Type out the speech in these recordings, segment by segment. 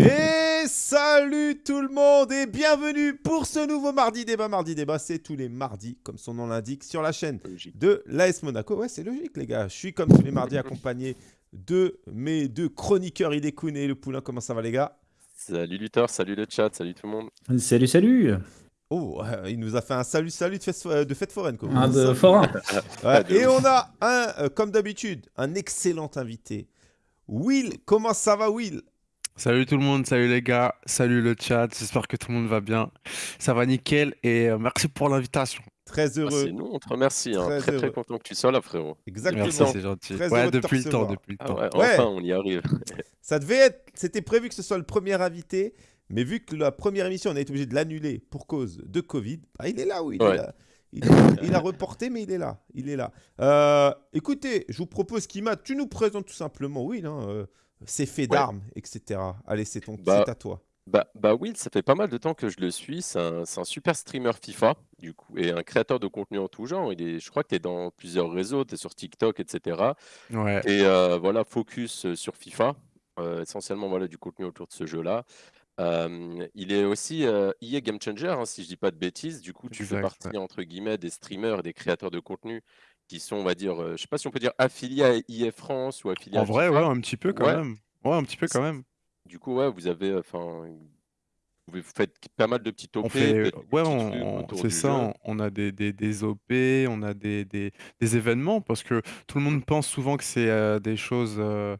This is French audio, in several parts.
Et salut tout le monde et bienvenue pour ce nouveau Mardi Débat. Mardi Débat, c'est tous les mardis, comme son nom l'indique, sur la chaîne de l'AS Monaco. Ouais, c'est logique les gars. Je suis comme tous les mardis accompagné de mes deux chroniqueurs Idekun et Le Poulain. Comment ça va les gars? Salut Luthor, salut le chat, salut tout le monde. Salut, salut Oh, euh, il nous a fait un salut, salut de fête, de fête foraine. Quoi. Un de forain Ouais, Et on a, un, euh, comme d'habitude, un excellent invité. Will, comment ça va Will? Salut tout le monde, salut les gars, salut le chat, j'espère que tout le monde va bien. Ça va nickel et euh, merci pour l'invitation. Très Ah, heureux. c'est nous, on te remercie. hein. Très Très très, heureux. content que tu sois là, frérot. Exactement. Merci, c'est gentil. Très Ouais, heureux de te depuis le temps, recevoir. depuis le Ah temps. ouais, Ouais. enfin, on y arrive. Ça devait être, c'était prévu que ce soit le premier invité, mais vu que la première émission, on a été obligé de l'annuler pour cause de Covid, bah, il est là, oui. Il, est Ouais. là. Il, est- il a reporté, mais il est là. Il est là. Euh, écoutez, je vous propose qu'Ima, tu nous présentes tout simplement, Will, hein, euh, ses faits Ouais. d'armes, etc. Allez, c'est ton, Bah, c'est à toi. Bah, bah Will, ça fait pas mal de temps que je le suis. C'est un, super streamer FIFA, du coup, et un créateur de contenu en tout genre. Il est, je crois que tu es dans plusieurs réseaux, tu es sur TikTok, etc. Ouais, Et euh, voilà, focus euh, sur FIFA, euh, essentiellement voilà, du contenu autour de ce jeu-là. Euh, il est aussi euh, EA Game Changer, hein, si je dis pas de bêtises. Du coup, tu fais partie, entre guillemets, des streamers et des créateurs de contenu qui sont, on va dire, euh, je sais pas si on peut dire affiliés à EA France ou affiliés en à vrai, FIFA. ouais, un petit peu quand Ouais. même. Ouais, un petit peu quand même. Du coup, ouais, vous avez, enfin, vous faites pas mal de petits On fait, peut-être des ouais, petits on, trucs on- autour c'est du ça, jeu. on, on a des, des, des OP, on a des, des, des événements, parce que tout le monde pense souvent que c'est euh, des choses euh,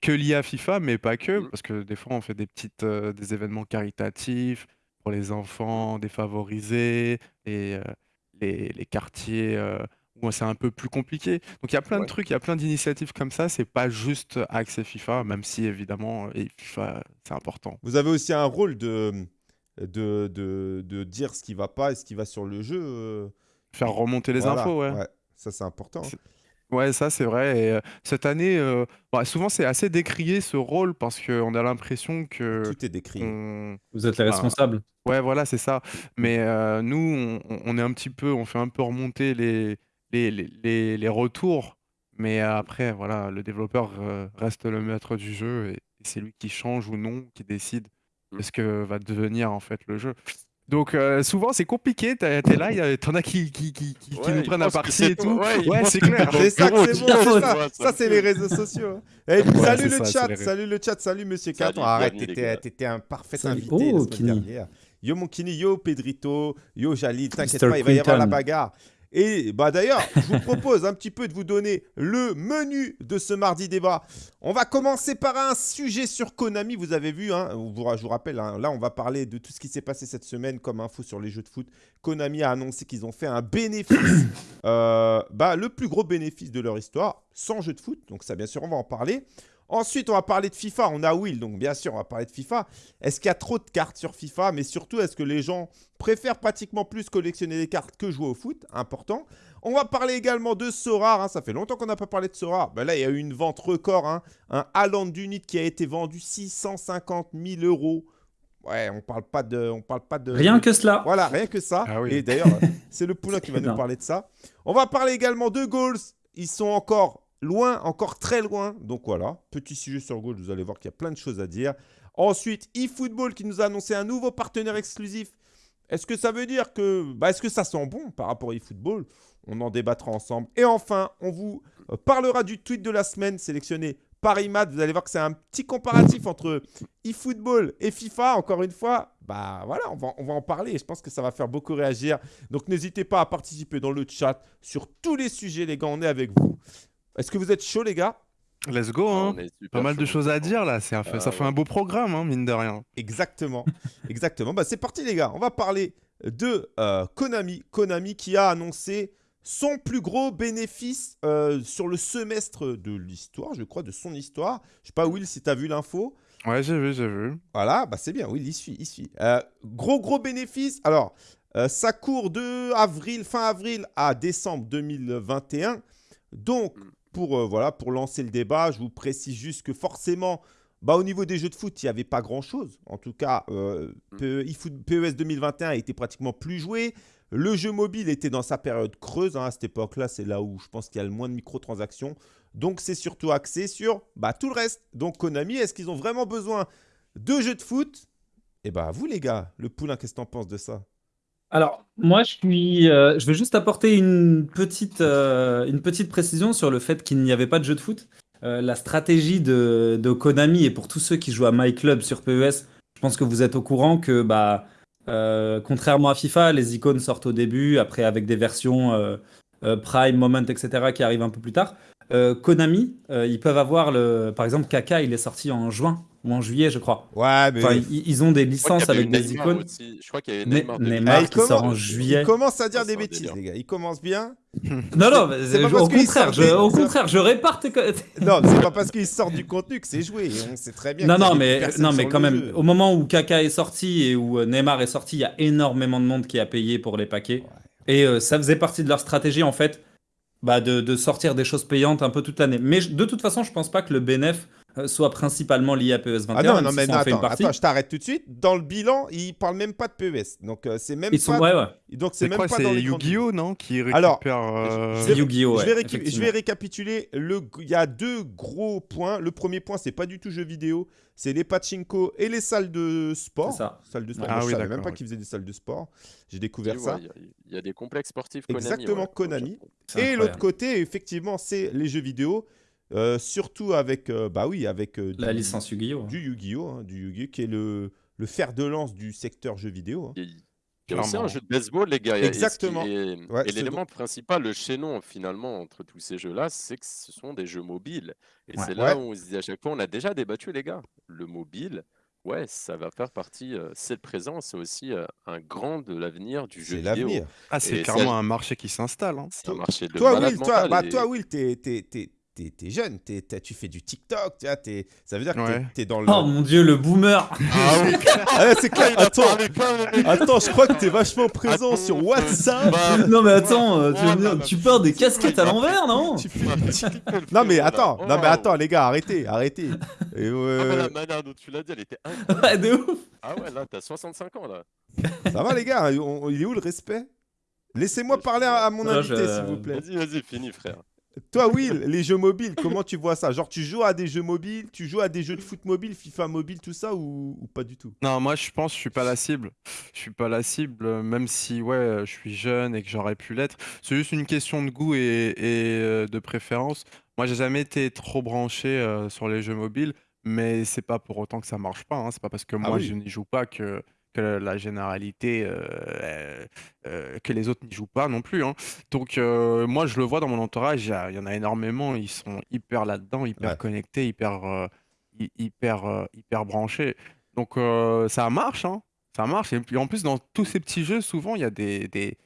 que liées à FIFA, mais pas que, Mm. parce que des fois on fait des petites, euh, des événements caritatifs pour les enfants défavorisés et euh, les, les quartiers euh, où c'est un peu plus compliqué. Donc il y a plein de Ouais. trucs, il y a plein d'initiatives comme ça, c'est pas juste accès FIFA, même si évidemment, et FIFA, c'est important. Vous avez aussi un rôle de, de, de, de dire ce qui va pas et ce qui va sur le jeu. euh, Faire remonter les voilà, infos, ouais. Ça, c'est important. hein. C'est- Ouais, ça c'est vrai. Et euh, cette année, euh, bah, souvent c'est assez décrié ce rôle parce qu'on a l'impression que Tout est décrit. on- Vous êtes les Ah. responsables. Ouais, voilà, c'est ça. Mais euh, nous, on, on- on est un petit peu, on fait un peu remonter les, les, les, les- retours. Mais après, voilà, le développeur euh, reste le maître du jeu et, et c'est lui qui change ou non, qui décide de Mm. ce que va devenir en fait le jeu. Donc euh, souvent c'est compliqué, t'es là, y a- t'en as qui, qui, qui, qui- Ouais, nous prennent à partie et tout. Ouais, c'est clair. C'est ça c'est bon, ça. Ça, c'est les réseaux sociaux. hein. Eh, Ouais, salut le ça, chat, salut le chat, salut Monsieur Salut, Caton. Arrête, t'étais un parfait Salut. invité Oh, la semaine Kini. dernière. Yo mon Kini, yo Pedrito, yo Jalil, t'inquiète pas, il va y avoir la bagarre. Et bah d'ailleurs, je vous propose un petit peu de vous donner le menu de ce mardi débat. On va commencer par un sujet sur Konami. Vous avez vu, hein, je vous rappelle, hein, là on va parler de tout ce qui s'est passé cette semaine comme info sur les jeux de foot. Konami a annoncé qu'ils ont fait un bénéfice, euh, bah, le plus gros bénéfice de leur histoire, sans jeu de foot. Donc ça, bien sûr, on va en parler. Ensuite, on va parler de FIFA. On a Will, donc bien sûr, on va parler de FIFA. Est-ce qu'il y a trop de cartes sur FIFA? Mais surtout, est-ce que les gens préfèrent pratiquement plus collectionner des cartes que jouer au foot? Important. On va parler également de Sora. hein. Ça fait longtemps qu'on n'a pas parlé de Sora. Ben là, il y a eu une vente record. hein. Un Haaland d'unit qui a été vendu 650 000 euros. Ouais, on parle pas de, on parle pas de. Rien que cela. Voilà, rien que ça. Ah oui. Et d'ailleurs, c'est le poulain qui va nous parler de ça. On va parler également de goals. Ils sont encore loin, encore très loin. Donc voilà, petit sujet sur goals. Vous allez voir qu'il y a plein de choses à dire. Ensuite, eFootball qui nous a annoncé un nouveau partenaire exclusif. Est-ce que ça veut dire que. Bah, Est-ce que ça sent bon par rapport à eFootball? On en débattra ensemble. Et enfin, on vous euh, parlera du tweet de la semaine sélectionné par Imad. Vous allez voir que c'est un petit comparatif entre eFootball et FIFA. Encore une fois, bah voilà, on va, on va en parler. Et je pense que ça va faire beaucoup réagir. Donc n'hésitez pas à participer dans le chat sur tous les sujets, les gars. On est avec vous. Est-ce que vous êtes chaud, les gars? Let's go, hein. Est super Pas mal de choses à dire là, fait- Ah, ça fait ouais. un beau programme, hein, mine de rien. Exactement. Exactement. Bah, c'est parti, les gars. On va parler de euh, Konami. Konami qui a annoncé son plus gros bénéfice euh, sur le semestre de l'histoire, je crois, de son histoire. Je sais pas, Will, si tu as vu l'info. Ouais, j'ai vu, j'ai vu. Voilà, bah c'est bien, oui, il suit, il suit. Euh, gros, gros bénéfice. Alors, euh, ça court de avril, fin avril à décembre 2021. Donc, Mm. Pour, euh, voilà, pour lancer le débat, je vous précise juste que forcément, bah, au niveau des jeux de foot, il n'y avait pas grand-chose. En tout cas, euh, PES 2021 a été pratiquement plus joué. Le jeu mobile était dans sa période creuse. hein, à cette époque-là, c'est là où je pense qu'il y a le moins de microtransactions. Donc, c'est surtout axé sur bah, tout le reste. Donc, Konami, est-ce qu'ils ont vraiment besoin deux jeux de foot? Et bah, vous, les gars, le poulain, qu'est-ce que t'en penses de ça? Alors, moi, je suis, euh, je vais juste apporter une petite, euh, une petite précision sur le fait qu'il n'y avait pas de jeu de foot. Euh, la stratégie de, de Konami et pour tous ceux qui jouent à My Club sur PES, je pense que vous êtes au courant que, bah, euh, contrairement à FIFA, les icônes sortent au début, après avec des versions euh, euh, Prime, Moment, etc. qui arrivent un peu plus tard. Konami, ils peuvent avoir le, par exemple, Kaka, il est sorti en juin ou en juillet, je crois. Ouais, mais. Enfin, ils, ils ont des licences avec des Neymar icônes. aussi. Je crois qu'il y avait Ne- Neymar. Ah, qui sort en juillet. Il commence à dire des bêtises, délire. les gars. Il commence bien. Non, non, mais C'est pas je- parce au contraire, sort je, des- au contraire, je répare tes Non, c'est pas parce qu'il sort du contenu que c'est joué. On sait très bien. Non, a non, mais, non, mais quand même, jeu. au moment où Kaka est sorti et où euh, Neymar est sorti, il y a énormément de monde qui a payé pour les paquets. Et euh, ça faisait partie de leur stratégie, en fait, bah, de, de sortir des choses payantes un peu toute l'année. Mais de toute façon, je pense pas que le bénéf euh, soit principalement lié à PES 21. Ah non, non, mais ça non, en fait une attends, partie. attends, je t'arrête tout de suite. Dans le bilan, il parle même pas de PES. Donc, euh, c'est même Ils sont, pas. ouais, ouais. Donc, c'est C'est même quoi pas dans C'est les Yu-Gi-Oh, non Qui récupère. Alors, euh, C'est vais- Yu-Gi-Oh! je, vais je vais récapituler. Le... Il y a deux gros points. Le premier point, c'est pas du tout jeux vidéo. C'est les pachinko et les salles de sport. C'est ça. Salles de sport. Ah Moi, je oui, savais même d'accord, pas oui. qu'ils faisaient des salles de sport. J'ai découvert ça. Il y a- il y, a des complexes sportifs Konami. Exactement, ouais, au Konami. Japon. C'est Et incroyable. l'autre côté, effectivement, c'est les jeux vidéo. Euh, surtout avec, euh, bah oui, avec euh, La du- licence Yu-Gi-Oh! du Yu-Gi-Oh, hein, du Yu-Gi-Oh, qui est le, le fer de lance du secteur jeux vidéo. hein. Clairement. un jeu de baseball, les gars. Exactement. Ouais, et c'est l'élément principal, le chaînon finalement entre tous ces jeux-là, c'est que ce sont des jeux mobiles. Et Ouais. c'est là Ouais. où on se dit à chaque fois, on a déjà débattu, les gars. Le mobile, ouais, ça va faire partie, euh, c'est le présent, c'est aussi euh, un grand de l'avenir du jeu C'est vidéo. l'avenir. Ah, c'est c'est- clairement un marché qui s'installe. hein. C'est un marché de Toi, Will, toi, bah, et- toi, Will, t'es, t'es, jeune, tu fais du TikTok, tu vois, t'es- ça veut dire que t'es- Ouais. t'es dans le... Oh mon dieu, le boomer! Ah oui, Ah ouais, c'est clair, il a attends, attends, je crois que t'es vachement présent Attends, sur euh, WhatsApp. bah, non, mais attends, euh, tu, Oh dire, tu portes des casquettes à l'envers, non? Tu fais- Non mais attends, non mais attends les gars, arrêtez, arrêtez. Et, Ah, mais euh, la manière dont tu l'as dit, elle était incroyable. Ouais, de ouf! Ah ouais, là, t'as 65 ans, là. ça va les gars, on- on- il est où le respect? Laissez-moi parler à, à mon Non, invité je- s'il vous plaît. Vas-y, vas-y, finis, frère. Toi Will, les jeux mobiles, comment tu vois ça? Genre tu joues à des jeux mobiles, tu joues à des jeux de foot mobile, FIFA mobile, tout ça ou, ou pas du tout? Non, moi je pense que je suis pas la cible. Je suis pas la cible, même si ouais, je suis jeune et que j'aurais pu l'être. C'est juste une question de goût et, et, euh, de préférence. Moi, j'ai jamais été trop branché euh, sur les jeux mobiles, mais c'est pas pour autant que ça marche pas. hein. C'est pas parce que moi oui. je n'y joue pas que, que la généralité, euh, euh, euh, que les autres n'y jouent pas non plus. hein. Donc euh, moi, je le vois dans mon entourage. Il y, en a énormément. Ils sont hyper là-dedans, hyper Ouais. connectés, hyper, hy- hyper, hyper branchés. Donc ça marche, hein. Ça marche. Et puis en plus, dans tous ces petits jeux, souvent, il y a des, des-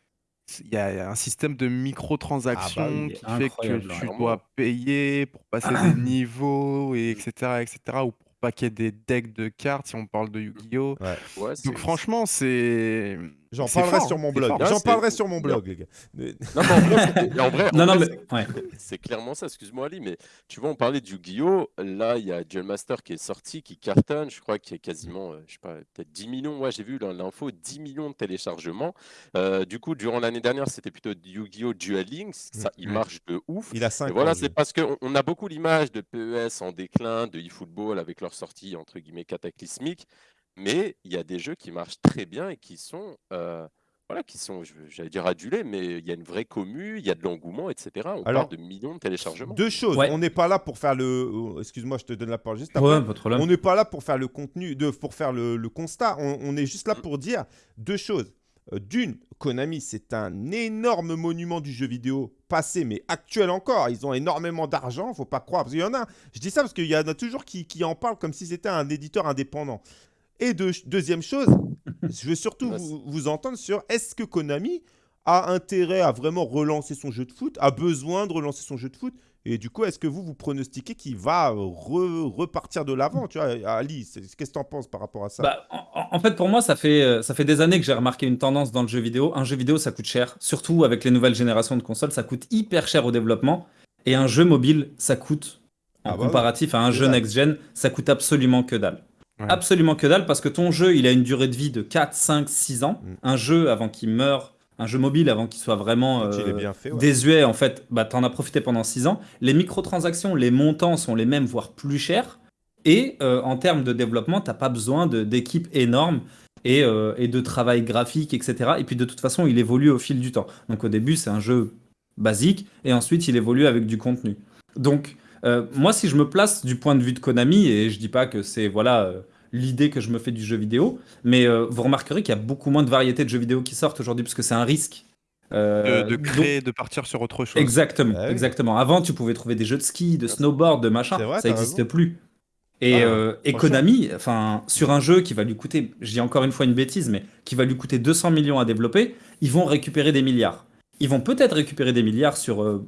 il y a un système de microtransactions oui, qui fait que tu ouais. dois payer pour passer des niveaux, et etc., etc., ou pour paquer des decks de cartes, si on parle de Yu-Gi-Oh! Ouais, c'est- Donc franchement, c'est... J'en parlerai fort, sur mon blog. J'en c'est- parlerai sur mon blog les gars. Non, mais en vrai, c'est- en vrai, en Non, non, vrai, mais. c'est- Ouais. c'est clairement ça, excuse-moi Ali, mais tu vois, on parlait du Yu-Gi-Oh! Là, il y a Duel Master qui est sorti, qui cartonne, je crois qu'il y a quasiment, euh, je sais pas, peut-être 10 millions, ouais, j'ai vu dans l'info, 10 millions de téléchargements. Euh, du coup, durant l'année dernière, c'était plutôt Yu-Gi-Oh! Duel Links, ça, il Ouais. marche de ouf. Il a Et 5 voilà, c'est parce qu'on on a beaucoup l'image de PES en déclin, de eFootball avec leur sortie entre guillemets cataclysmique, mais il y a des jeux qui marchent très bien et qui sont, euh, voilà, qui sont, je- j'allais dire adulés, mais il y a une vraie commu, il y a de l'engouement, etc. On Alors, parle de millions de téléchargements. Deux choses. Ouais. On n'est pas là pour faire le. oh, Excuse-moi, je te donne la parole juste après. Ouais, pas. On n'est pas là pour faire le contenu, de, pour faire le, le constat. On, on est juste là pour dire deux choses. Euh, D'une, Konami, c'est un énorme monument du jeu vidéo passé, mais actuel encore. Ils ont énormément d'argent, faut pas croire. Parce qu'il y en a, je dis ça parce qu'il y en a toujours qui, qui en parlent comme si c'était un éditeur indépendant. Et deux- deuxième chose, je veux surtout vous, vous entendre sur est-ce que Konami a intérêt à vraiment relancer son jeu de foot, a besoin de relancer son jeu de foot? Et du coup, est-ce que vous vous pronostiquez qu'il va re- repartir de l'avant? Tu vois, Ali, qu'est-ce que tu en penses par rapport à ça? Bah, en, en fait, pour moi, ça fait, euh, ça fait des années que j'ai remarqué une tendance dans le jeu vidéo. Un jeu vidéo, ça coûte cher. Surtout avec les nouvelles générations de consoles, ça coûte hyper cher au développement. Et un jeu mobile, ça coûte, en Ah bah comparatif à un jeu next-gen, ça coûte absolument que dalle. Ouais. Absolument que dalle, parce que ton jeu, il a une durée de vie de 4, 5, 6 ans. Mm. Un jeu avant qu'il meure, un jeu mobile avant qu'il soit vraiment euh, bien fait. ouais. désuet, en fait, bah, t'en as profité pendant 6 ans. Les microtransactions, les montants sont les mêmes, voire plus chers. Et euh, en termes de développement, t'as pas besoin d'équipes énormes et, euh, et de travail graphique, etc. Et puis de toute façon, il évolue au fil du temps. Donc au début, c'est un jeu basique et ensuite il évolue avec du contenu. Donc euh, moi, si je me place du point de vue de Konami, et je dis pas que c'est voilà euh, l'idée que je me fais du jeu vidéo, mais euh, vous remarquerez qu'il y a beaucoup moins de variétés de jeux vidéo qui sortent aujourd'hui parce que c'est un risque. De, Euh, donc- créer, de partir sur autre chose. Exactement, Ah oui. exactement. Avant, tu pouvais trouver des jeux de ski, de snowboard, de machin. C'est vrai, ça n'existe plus. Et, Ah, euh, et. Konami, enfin, sur un jeu qui va lui coûter, je dis encore une fois une bêtise, mais qui va lui coûter 200 millions à développer, ils vont récupérer des milliards. Ils vont peut-être récupérer des milliards sur euh,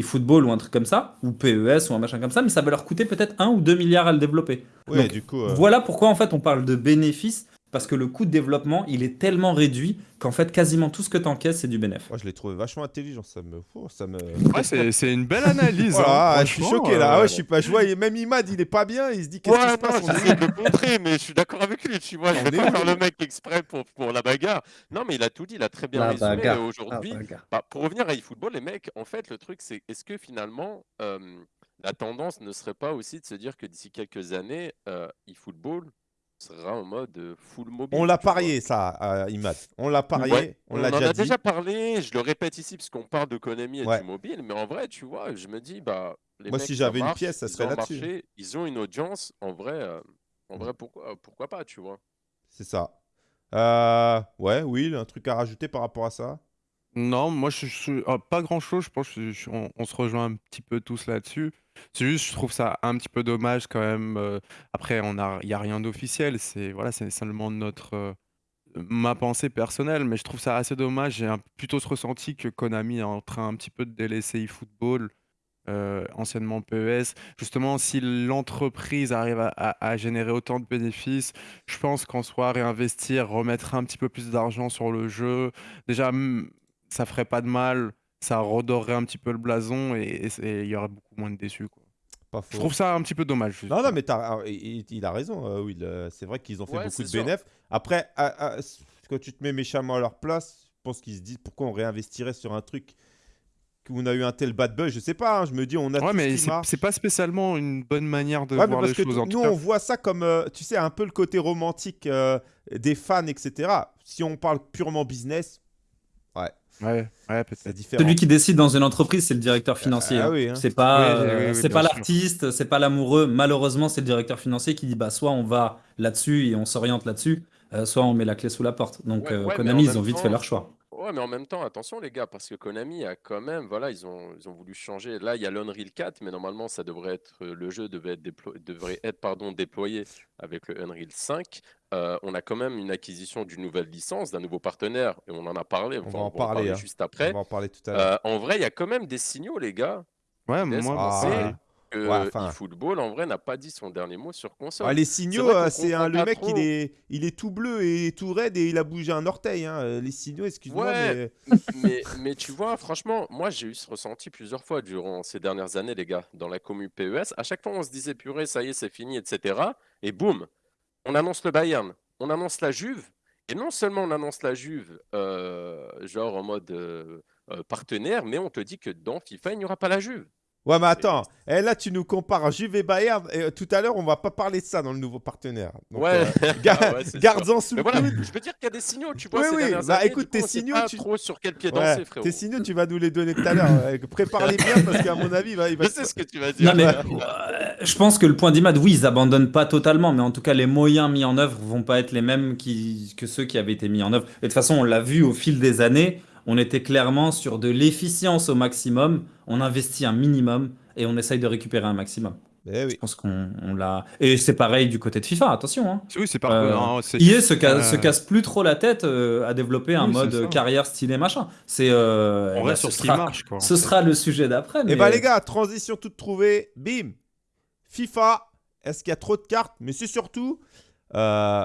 eFootball ou un truc comme ça, ou PES ou un machin comme ça, mais ça va leur coûter peut-être 1 ou 2 milliards à le développer. Ouais, Donc, du coup. euh, Voilà pourquoi en fait on parle de bénéfices, parce que le coût de développement, il est tellement réduit qu'en fait quasiment tout ce que tu encaisses, c'est du bénéfice. Moi, je l'ai trouvé vachement intelligent. Ça me. oh, ça me... Ouais, c'est une belle analyse. Voilà, hein, je suis choqué là. Ah euh, ouais, je suis pas. Je vois, même Imad, il est pas bien. Il se dit qu'est-ce qui Ouais, se passe on de le montrer, mais je suis d'accord avec lui, tu vois. Je vais pas faire le mec exprès pour, pour la bagarre. Non, mais il a tout dit, il a très bien résumé. Aujourd'hui, bah, pour revenir à eFootball, les mecs, en fait, le truc, c'est est-ce que finalement, euh, la tendance ne serait pas aussi de se dire que d'ici quelques années, euh, eFootball sera en mode euh, full mobile On l'a parié, ça, euh, Imad. On l'a parié. Ouais, on on l'a en déjà déjà parlé, je le répète ici parce qu'on parle de Konami et Ouais. du mobile, mais en vrai, tu vois, je me dis, bah, les Moi, mecs, si j'avais une pièce, ça serait là-dessus. Ils ont une audience, en vrai, euh, en Mm. vrai, pourquoi, pourquoi pas, tu vois. C'est ça. Euh, ouais, Will, un truc à rajouter par rapport à ça? Non, moi, je, je- ah, pas grand-chose. Je pense qu'on on se rejoint un petit peu tous là-dessus. C'est juste, je trouve ça un petit peu dommage quand même. euh, après, on a, il n'y a rien d'officiel. C'est voilà, c'est seulement notre, euh, ma pensée personnelle. Mais je trouve ça assez dommage. J'ai plutôt ce ressenti que Konami est en train un petit peu de délaisser eFootball, euh, anciennement PES. Justement, si l'entreprise arrive à, générer autant de bénéfices, je pense qu'en soi, réinvestir, remettre un petit peu plus d'argent sur le jeu, déjà, ça ferait pas de mal, ça redorerait un petit peu le blason et il y aurait beaucoup moins de déçus. Quoi. Pas Je trouve ça un petit peu dommage. Non, non, mais il, il a raison, euh, Will. Euh, C'est vrai qu'ils ont fait Ouais, beaucoup de sûr. bénéfices. Après, ah, ah, quand tu te mets méchamment à leur place, je pense qu'ils se disent pourquoi on réinvestirait sur un truc où on a eu un tel bad buzz? Je sais pas, hein, je me dis, on a Ouais, mais c'est pas spécialement une bonne manière de Ouais, voir parce les que choses. En nous, tout cas, on voit ça comme, euh, tu sais, un peu le côté romantique euh, des fans, etc. Si on parle purement business, ouais, ouais, différent. Celui qui décide dans une entreprise, c'est le directeur financier. ah hein. oui, hein. C'est pas, Oui, oui, euh, oui, c'est pas l'artiste, c'est pas l'amoureux. Malheureusement, c'est le directeur financier qui dit bah soit on va là-dessus et on s'oriente là-dessus, euh, soit on met la clé sous la porte. Donc Ouais, euh, ouais, Konami, ils ont vite temps- fait leur choix. Ouais, mais en même temps, attention les gars, parce que Konami a quand même, voilà, ils ont, ils ont voulu changer. Là, il y a l'Unreal 4, mais normalement, ça devrait être, le jeu devait être, déplo- devrait être pardon, déployé avec le Unreal 5. Euh, on a quand même une acquisition d'une nouvelle licence, d'un nouveau partenaire, et on en a parlé. On enfin, va en parler, hein. juste On après. va en parler tout à l'heure. Euh, en vrai, il y a quand même des signaux, les gars. Ouais, moi, Ah. Que Ouais, enfin. eFootball, en vrai, n'a pas dit son dernier mot sur console. Ah, les signaux, euh, c'est un, comprend le mec, il est, il est tout bleu et tout raide et il a bougé un orteil. hein. Euh, Les signaux, excuse-moi, Ouais. mais mais, mais tu vois, franchement, moi j'ai eu ce ressenti plusieurs fois durant ces dernières années, les gars, dans la commu PES. À chaque fois, on se disait, purée, ça y est, c'est fini, etc. Et boum, on annonce le Bayern, on annonce la Juve. Et non seulement on annonce la Juve, euh, genre en mode euh, euh, partenaire, mais on te dit que dans FIFA, il n'y aura pas la Juve. Ouais, mais attends, eh, là tu nous compares Juve et Bayern. Et, euh, tout à l'heure, on va pas parler de ça dans le nouveau partenaire. Donc, ouais, euh, ga- Ah ouais, garde-en sous le voilà, coude. je veux dire qu'il y a des signaux, tu vois, Oui, ces oui, bah, années, écoute, tes signaux, pas tu- trop sur quel pied Ouais, danser, frérot. tes signaux, tu vas nous les donner tout à l'heure. Prépare-les bien parce qu'à mon avis, il va, il va Je sais ce que tu vas dire. Non, mais euh, je pense que le point d'Imad, oui, ils abandonnent pas totalement, mais en tout cas, les moyens mis en œuvre vont pas être les mêmes qui, que ceux qui avaient été mis en œuvre. Et de toute façon, on l'a vu au fil des années, on était clairement sur de l'efficience au maximum, on investit un minimum et on essaye de récupérer un maximum. Eh oui. Je pense qu'on on l'a. Et c'est pareil du côté de FIFA, attention. Hein. Oui, c'est pas. Euh, non, c'est- EA se, ca- euh, se casse plus trop la tête euh, à développer un Oui, mode carrière stylé machin. C'est euh, on bah, reste ce sur ce qui sera- marche, quoi. Ce sera le sujet d'après. Et mais- bah les gars, transition toute trouvée, bim. FIFA, est-ce qu'il y a trop de cartes? Mais c'est surtout, euh,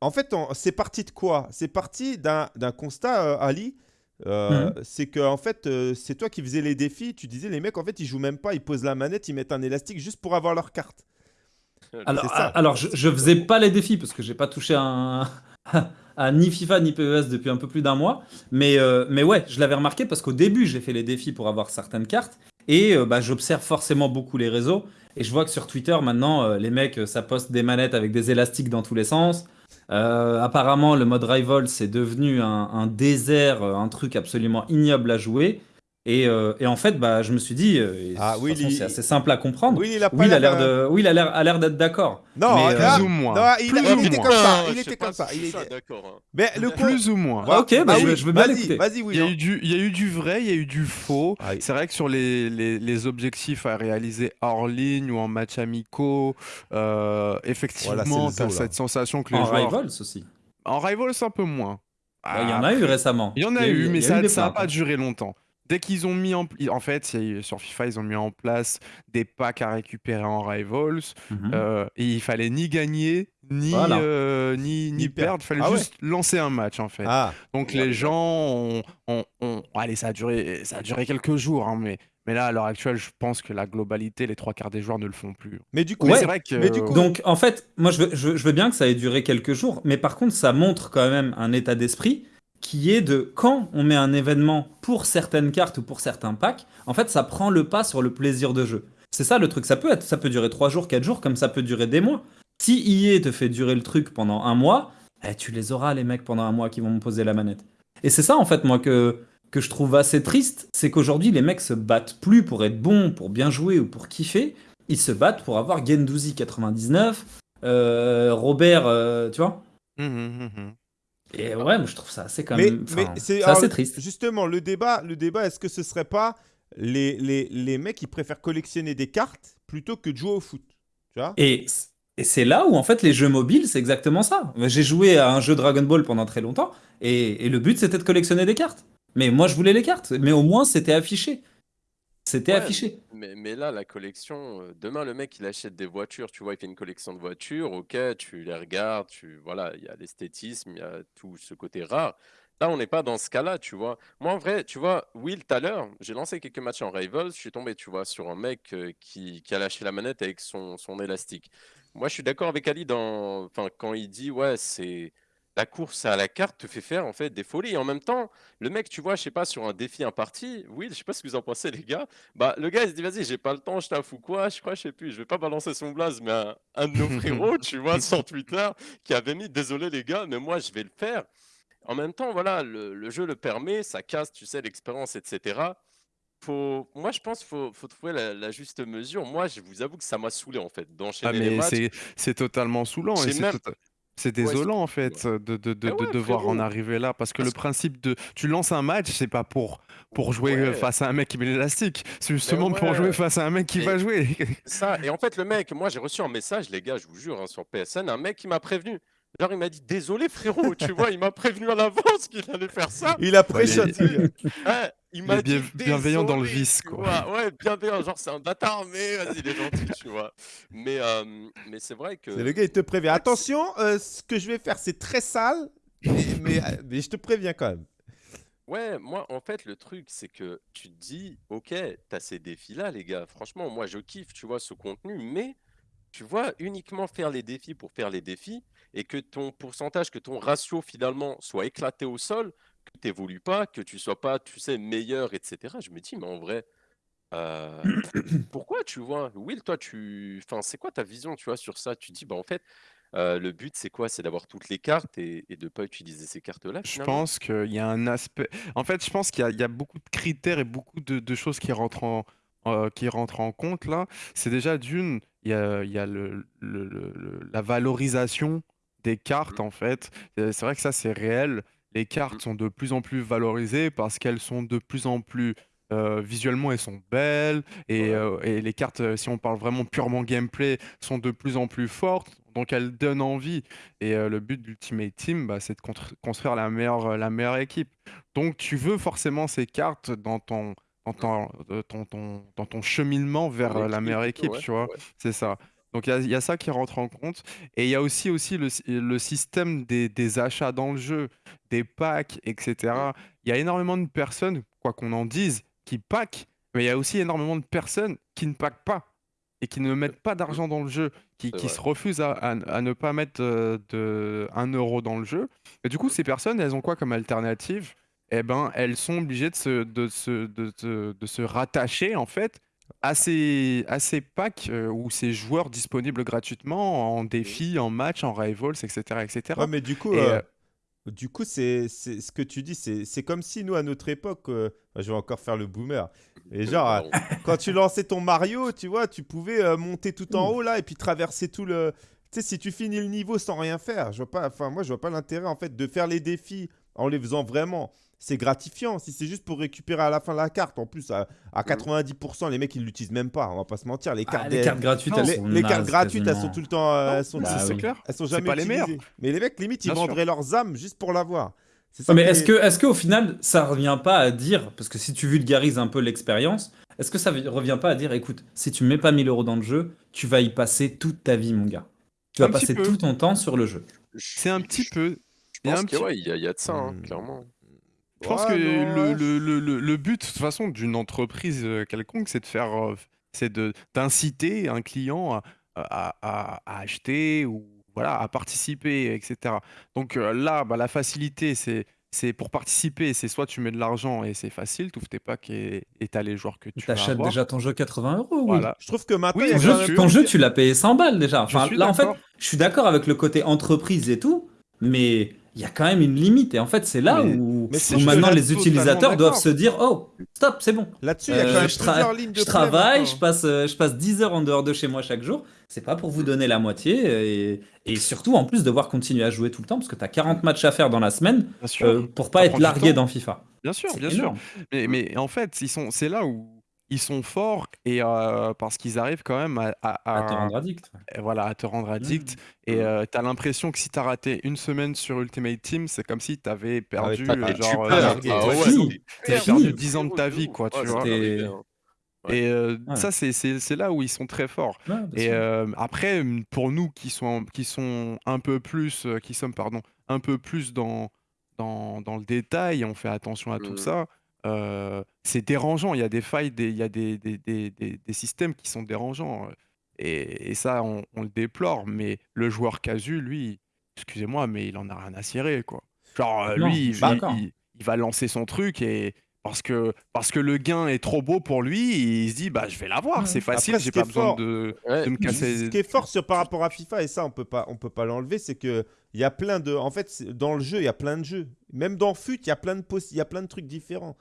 en fait, on- c'est parti de quoi? C'est parti d'un constat, euh, Ali. Euh, C'est que en fait, euh, c'est toi qui faisais les défis. Tu disais les mecs, en fait, ils jouent même pas, ils posent la manette, ils mettent un élastique juste pour avoir leur carte. Alors, ça. alors je, je faisais pas les défis parce que j'ai pas touché à, un- à ni FIFA ni PES depuis un peu plus d'un mois. Mais, euh, mais ouais, je l'avais remarqué parce qu'au début, j'ai fait les défis pour avoir certaines cartes. Et euh, bah, j'observe forcément beaucoup les réseaux. Et je vois que sur Twitter, maintenant, euh, les mecs, euh, ça poste des manettes avec des élastiques dans tous les sens. Euh, apparemment, le mode Rival, c'est devenu un, désert, euh, un truc absolument ignoble à jouer. Et, euh, et en fait, bah, je me suis dit, euh, Ah, il- c'est assez simple à comprendre. Oui, il a Oui, l'air de, oui, il a l'air, d'être d'accord. Non, Mais, euh, Plus ou moins. non, il, Plus il ou était moins. comme ça. Il était comme ça. il était- d'accord. hein. Mais le Plus ou moins. Ah, ok, bah, Ah je, oui, je veux bien vas-y, l'écouter. Vas-y, Il y, a William. eu du, il y a eu du vrai, il y a eu du faux. Ah, C'est vrai que sur les, les, les objectifs à réaliser hors ligne ou en match amicaux, euh, effectivement, Voilà, c'est le tu as zoo, là. cette sensation que les En joueurs... Rivals aussi. En Rivals, un peu moins. Bah, Il y en a eu récemment. Il y en a, eu, mais ça n'a pas hein. duré longtemps. Dès qu'ils ont mis en... En fait, sur FIFA, ils ont mis en place des packs à récupérer en Rivals. Euh, et il fallait ni gagner, ni, Voilà. euh, ni, Ni ni perdre. Il fallait Ah ouais. juste lancer un match, en fait. Ah, Donc Ouais, les gens ont, ont- ont- Allez, ça a duré, ça a duré quelques jours, hein, mais, mais là, à l'heure actuelle, je pense que la globalité, les trois quarts des joueurs ne le font plus. mais du coup, Ouais, c'est vrai que... mais du coup- Donc, en fait, moi, je veux, je, veux- je veux bien que ça ait duré quelques jours, mais par contre, ça montre quand même un état d'esprit qui est de quand on met un événement pour certaines cartes ou pour certains packs, en fait, ça prend le pas sur le plaisir de jeu. C'est ça le truc. Ça peut être, ça peut durer 3 jours, 4 jours, comme ça peut durer des mois. Si EA te fait durer le truc pendant un mois, eh, tu les auras, les mecs, pendant un mois qui vont me poser la manette. Et c'est ça, en fait, moi, que, que je trouve assez triste, c'est qu'aujourd'hui, les mecs se battent plus pour être bons, pour bien jouer ou pour kiffer. Ils se battent pour avoir Gendouzi 99, euh, Robert, euh, tu vois. Mhm, mhm, mhm. Et ouais, moi, je trouve ça assez quand même. mais c'est assez triste. Justement, le débat, le débat, est-ce que ce serait pas les, les, les mecs qui préfèrent collectionner des cartes plutôt que de jouer au foot Tu vois? Et, et c'est là où, en fait, les jeux mobiles, c'est exactement ça. J'ai joué à un jeu Dragon Ball pendant très longtemps, et, et le but, c'était de collectionner des cartes. Mais moi, je voulais les cartes, mais au moins, c'était affiché. C'était Ouais, affiché. Mais, mais là, la collection, euh, demain, le mec, il achète des voitures, tu vois, il fait une collection de voitures, ok, tu les regardes, tu, voilà, il y a l'esthétisme, il y a tout ce côté rare. Là, on n'est pas dans ce cas-là, tu vois. Moi, en vrai, tu vois, Will, tout à l'heure, j'ai lancé quelques matchs en Rivals, je suis tombé, tu vois, sur un mec euh, qui, qui a lâché la manette avec son, son élastique. Moi, je suis d'accord avec Ali dans, enfin, quand il dit, ouais, c'est la course à la carte te fait faire en fait des folies. Et en même temps, le mec, tu vois, je sais pas, sur un défi imparti, Will, je sais pas ce que vous en pensez, les gars. Bah, le gars, il se dit, vas-y, j'ai pas le temps, je ou quoi, je crois, je sais plus, je vais pas balancer son blaze, mais un, un de nos frérots, tu vois, sur Twitter, qui avait mis, désolé les gars, mais moi, je vais le faire. En même temps, voilà, le, le jeu le permet, ça casse, tu sais, l'expérience, etc. Faut, moi, je pense qu'il faut, faut trouver la, la juste mesure. Moi, je vous avoue que ça m'a saoulé, en fait, Ah, d'enchaîner les mais matchs. c'est totalement saoulant et même- tota- c'est Ouais, désolant en fait de, de, de, Eh de ouais, devoir en arriver là parce que Parce le principe de tu lances un match c'est pas pour pour jouer face à un mec qui met l'élastique. C'est justement pour jouer face à un mec qui Et- va jouer. Ça, et en fait, le mec, moi j'ai reçu un message, les gars, je vous jure, hein, sur PSN, un mec qui m'a prévenu. Genre, il m'a dit, désolé frérot, tu vois, il m'a prévenu à l'avance qu'il allait faire ça. Il a pré-shot. il-. Ouais, m'a est bien- dit, bienveillant dans le vice, quoi. vois. Ouais, bienveillant, genre c'est un bâtard, mais vas-y, il est gentil, tu vois. Mais, euh, mais c'est vrai que. C'est le gars, il te prévient. Attention, euh, ce que je vais faire, c'est très sale, mais, mais, euh, mais je te préviens quand même. Ouais, moi, en fait, le truc, c'est que tu te dis, ok, t'as ces défis-là, les gars. Franchement, moi, je kiffe, tu vois, ce contenu, mais tu vois, uniquement faire les défis pour faire les défis et que ton pourcentage, que ton ratio, finalement, soit éclaté au sol, que tu n'évolues pas, que tu sois pas, tu sais, meilleur, etc. Je me dis, mais en vrai, euh, pourquoi, tu vois, Will, toi, tu, enfin, c'est quoi ta vision, tu vois, sur ça? Tu dis, bah, en fait, euh, le but, c'est quoi? C'est d'avoir toutes les cartes et, et de pas utiliser ces cartes-là, je pense qu'il y a un aspect en fait je pense qu'il y, a- il y a beaucoup de critères et beaucoup de, de choses qui rentrent en euh, qui rentrent en compte là c'est déjà d'une il y a, il y a le, le- le- le- la valorisation des cartes Mhm. en fait. Euh, c'est vrai que ça c'est réel. Les cartes Mhm. sont de plus en plus valorisées parce qu'elles sont de plus en plus euh, visuellement elles sont belles et, euh, et les cartes si on parle vraiment purement gameplay sont de plus en plus fortes. Donc elles donnent envie. Et euh, le but d'Ultimate Team bah, c'est de construire la meilleure, la meilleure équipe. Donc tu veux forcément ces cartes dans ton dans ton, euh, ton, ton- dans ton cheminement vers euh, la meilleure équipe ouais, tu vois ouais. c'est ça donc il y a, il y a ça qui rentre en compte et il y a aussi, aussi le, sy- le système des, des achats dans le jeu, des packs, etc. Il y a énormément de personnes, quoi qu'on en dise, qui packent, mais il y a aussi énormément de personnes qui ne packent pas et qui ne mettent pas d'argent dans le jeu, qui, se refusent à, à- à ne pas mettre euh, de 1 euro dans le jeu. Et du coup, ces personnes, elles ont quoi comme alternative? Eh ben, elles sont obligées de se, de se, de se- de se rattacher, en fait, à ces, à ces packs euh, ou ces joueurs disponibles gratuitement en défi, en match, en rivals, etc. etc. Ouais, mais du coup, Et, euh, euh, du coup, c'est c'est- ce que tu dis, c'est c'est comme si nous, à notre époque, euh, enfin, je vais encore faire le boomer. Et genre, quand tu lançais ton Mario, tu vois, tu pouvais euh, monter tout en haut là et puis traverser tout le. Tu sais, si tu finis le niveau sans rien faire, je vois pas. Enfin, moi, je vois pas l'intérêt en fait de faire les défis en les faisant vraiment. C'est gratifiant. Si c'est juste pour récupérer à la fin la carte, en plus, à, à 90%, les mecs ils l'utilisent même pas. On va pas se mentir. Les Ah, cartes, les des- cartes gratuites, Non, elles les, sont les cartes gratuites, elles sont tout le temps. euh, non, elles sont, Bah oui. elles sont C'est jamais pas les meilleures. Mais les mecs, limite, ils Bien sûr. vendraient leurs âmes juste pour l'avoir. Ça Ouais, mais est-ce est- que, est-ce qu'au final, ça revient pas à dire, parce que si tu vulgarises un peu l'expérience, est-ce que ça vi- revient pas à dire, écoute, si tu mets pas 1000 euros dans le jeu, tu vas y passer toute ta vie, mon gars. Tu vas Un passer peu. tout ton temps sur le jeu. C'est un petit peu. Je il y a pense petit- ouais, il y, a- il y a de ça, hein, Hmm. clairement. Je pense Ouais, que non, le, ouais, le, le, le- le but, de toute façon, d'une entreprise euh, quelconque, c'est de faire, euh, c'est d'inciter un client à, à- à- à acheter ou voilà, à participer, etc. Donc euh, là, bah, la facilité, c'est c'est pour participer, c'est soit tu mets de l'argent et c'est facile, tu ouvres tes packs et t'as les joueurs que tu vas T'achètes avoir. déjà ton jeu 80 euros, oui. Voilà. Je trouve que maintenant, Oui, Ton jeu, même ton jeu, tu l'as payé 100 balles déjà. Enfin, là, en fait, je suis d'accord avec le côté entreprise et tout, mais il y a quand même une limite. Et en fait, c'est là Mais- où, mais maintenant les utilisateurs doivent se dire Oh, stop, c'est bon. Là-dessus, il y a Euh, quand même je, plusieurs lignes de je travaille, maintenant. je passe, euh, je passe 10 heures en dehors de chez moi chaque jour. C'est pas pour vous donner la moitié. Et, et surtout, en plus, devoir continuer à jouer tout le temps, parce que tu as 40 matchs à faire dans la semaine euh, pour pas ça être largué dans FIFA. bien sûr, bien sûr. Mais, mais en fait, c'est là où ils sont forts et euh, parce qu'ils arrivent quand même à, à- À te rendre addict. et voilà, à te rendre addict. Et euh, t'as l'impression que si t'as raté une semaine sur Ultimate Team, c'est comme si t'avais perdu t'as- euh, genre. Ah Ouais, fini. perdu, fini. frérot, 10 ans de ta vie, quoi, tu vois. Et euh, Ouais. ça, c'est là où ils sont très forts. Ouais, Et euh, après, pour nous qui sont, qui sont un peu plus, qui sommes, pardon, un peu plus dans, dans, dans le détail, on fait attention à tout Mhm. ça, euh, c'est dérangeant. Il y a des failles, des- il y a des, des, des, des- des systèmes qui sont dérangeants. euh, Et, et ça, on, on le déplore. Mais le joueur casu, lui, excusez-moi, mais il en a rien à cirer, quoi. Genre, euh, Non, lui, il, suis il- d'accord. il- il va lancer son truc et parce que, parce que le gain est trop beau pour lui, il se dit, bah, je vais l'avoir, Ouais. c'est facile, j'ai pas besoin fort- de, Ouais, de me casser. Ce qui est fort sur, par rapport à FIFA, et ça, on peut pas, on peut pas l'enlever, c'est que il y a plein de. En fait, dans le jeu, il y a plein de jeux. Même dans FUT, il y a plein de possi- il y a plein de trucs différents.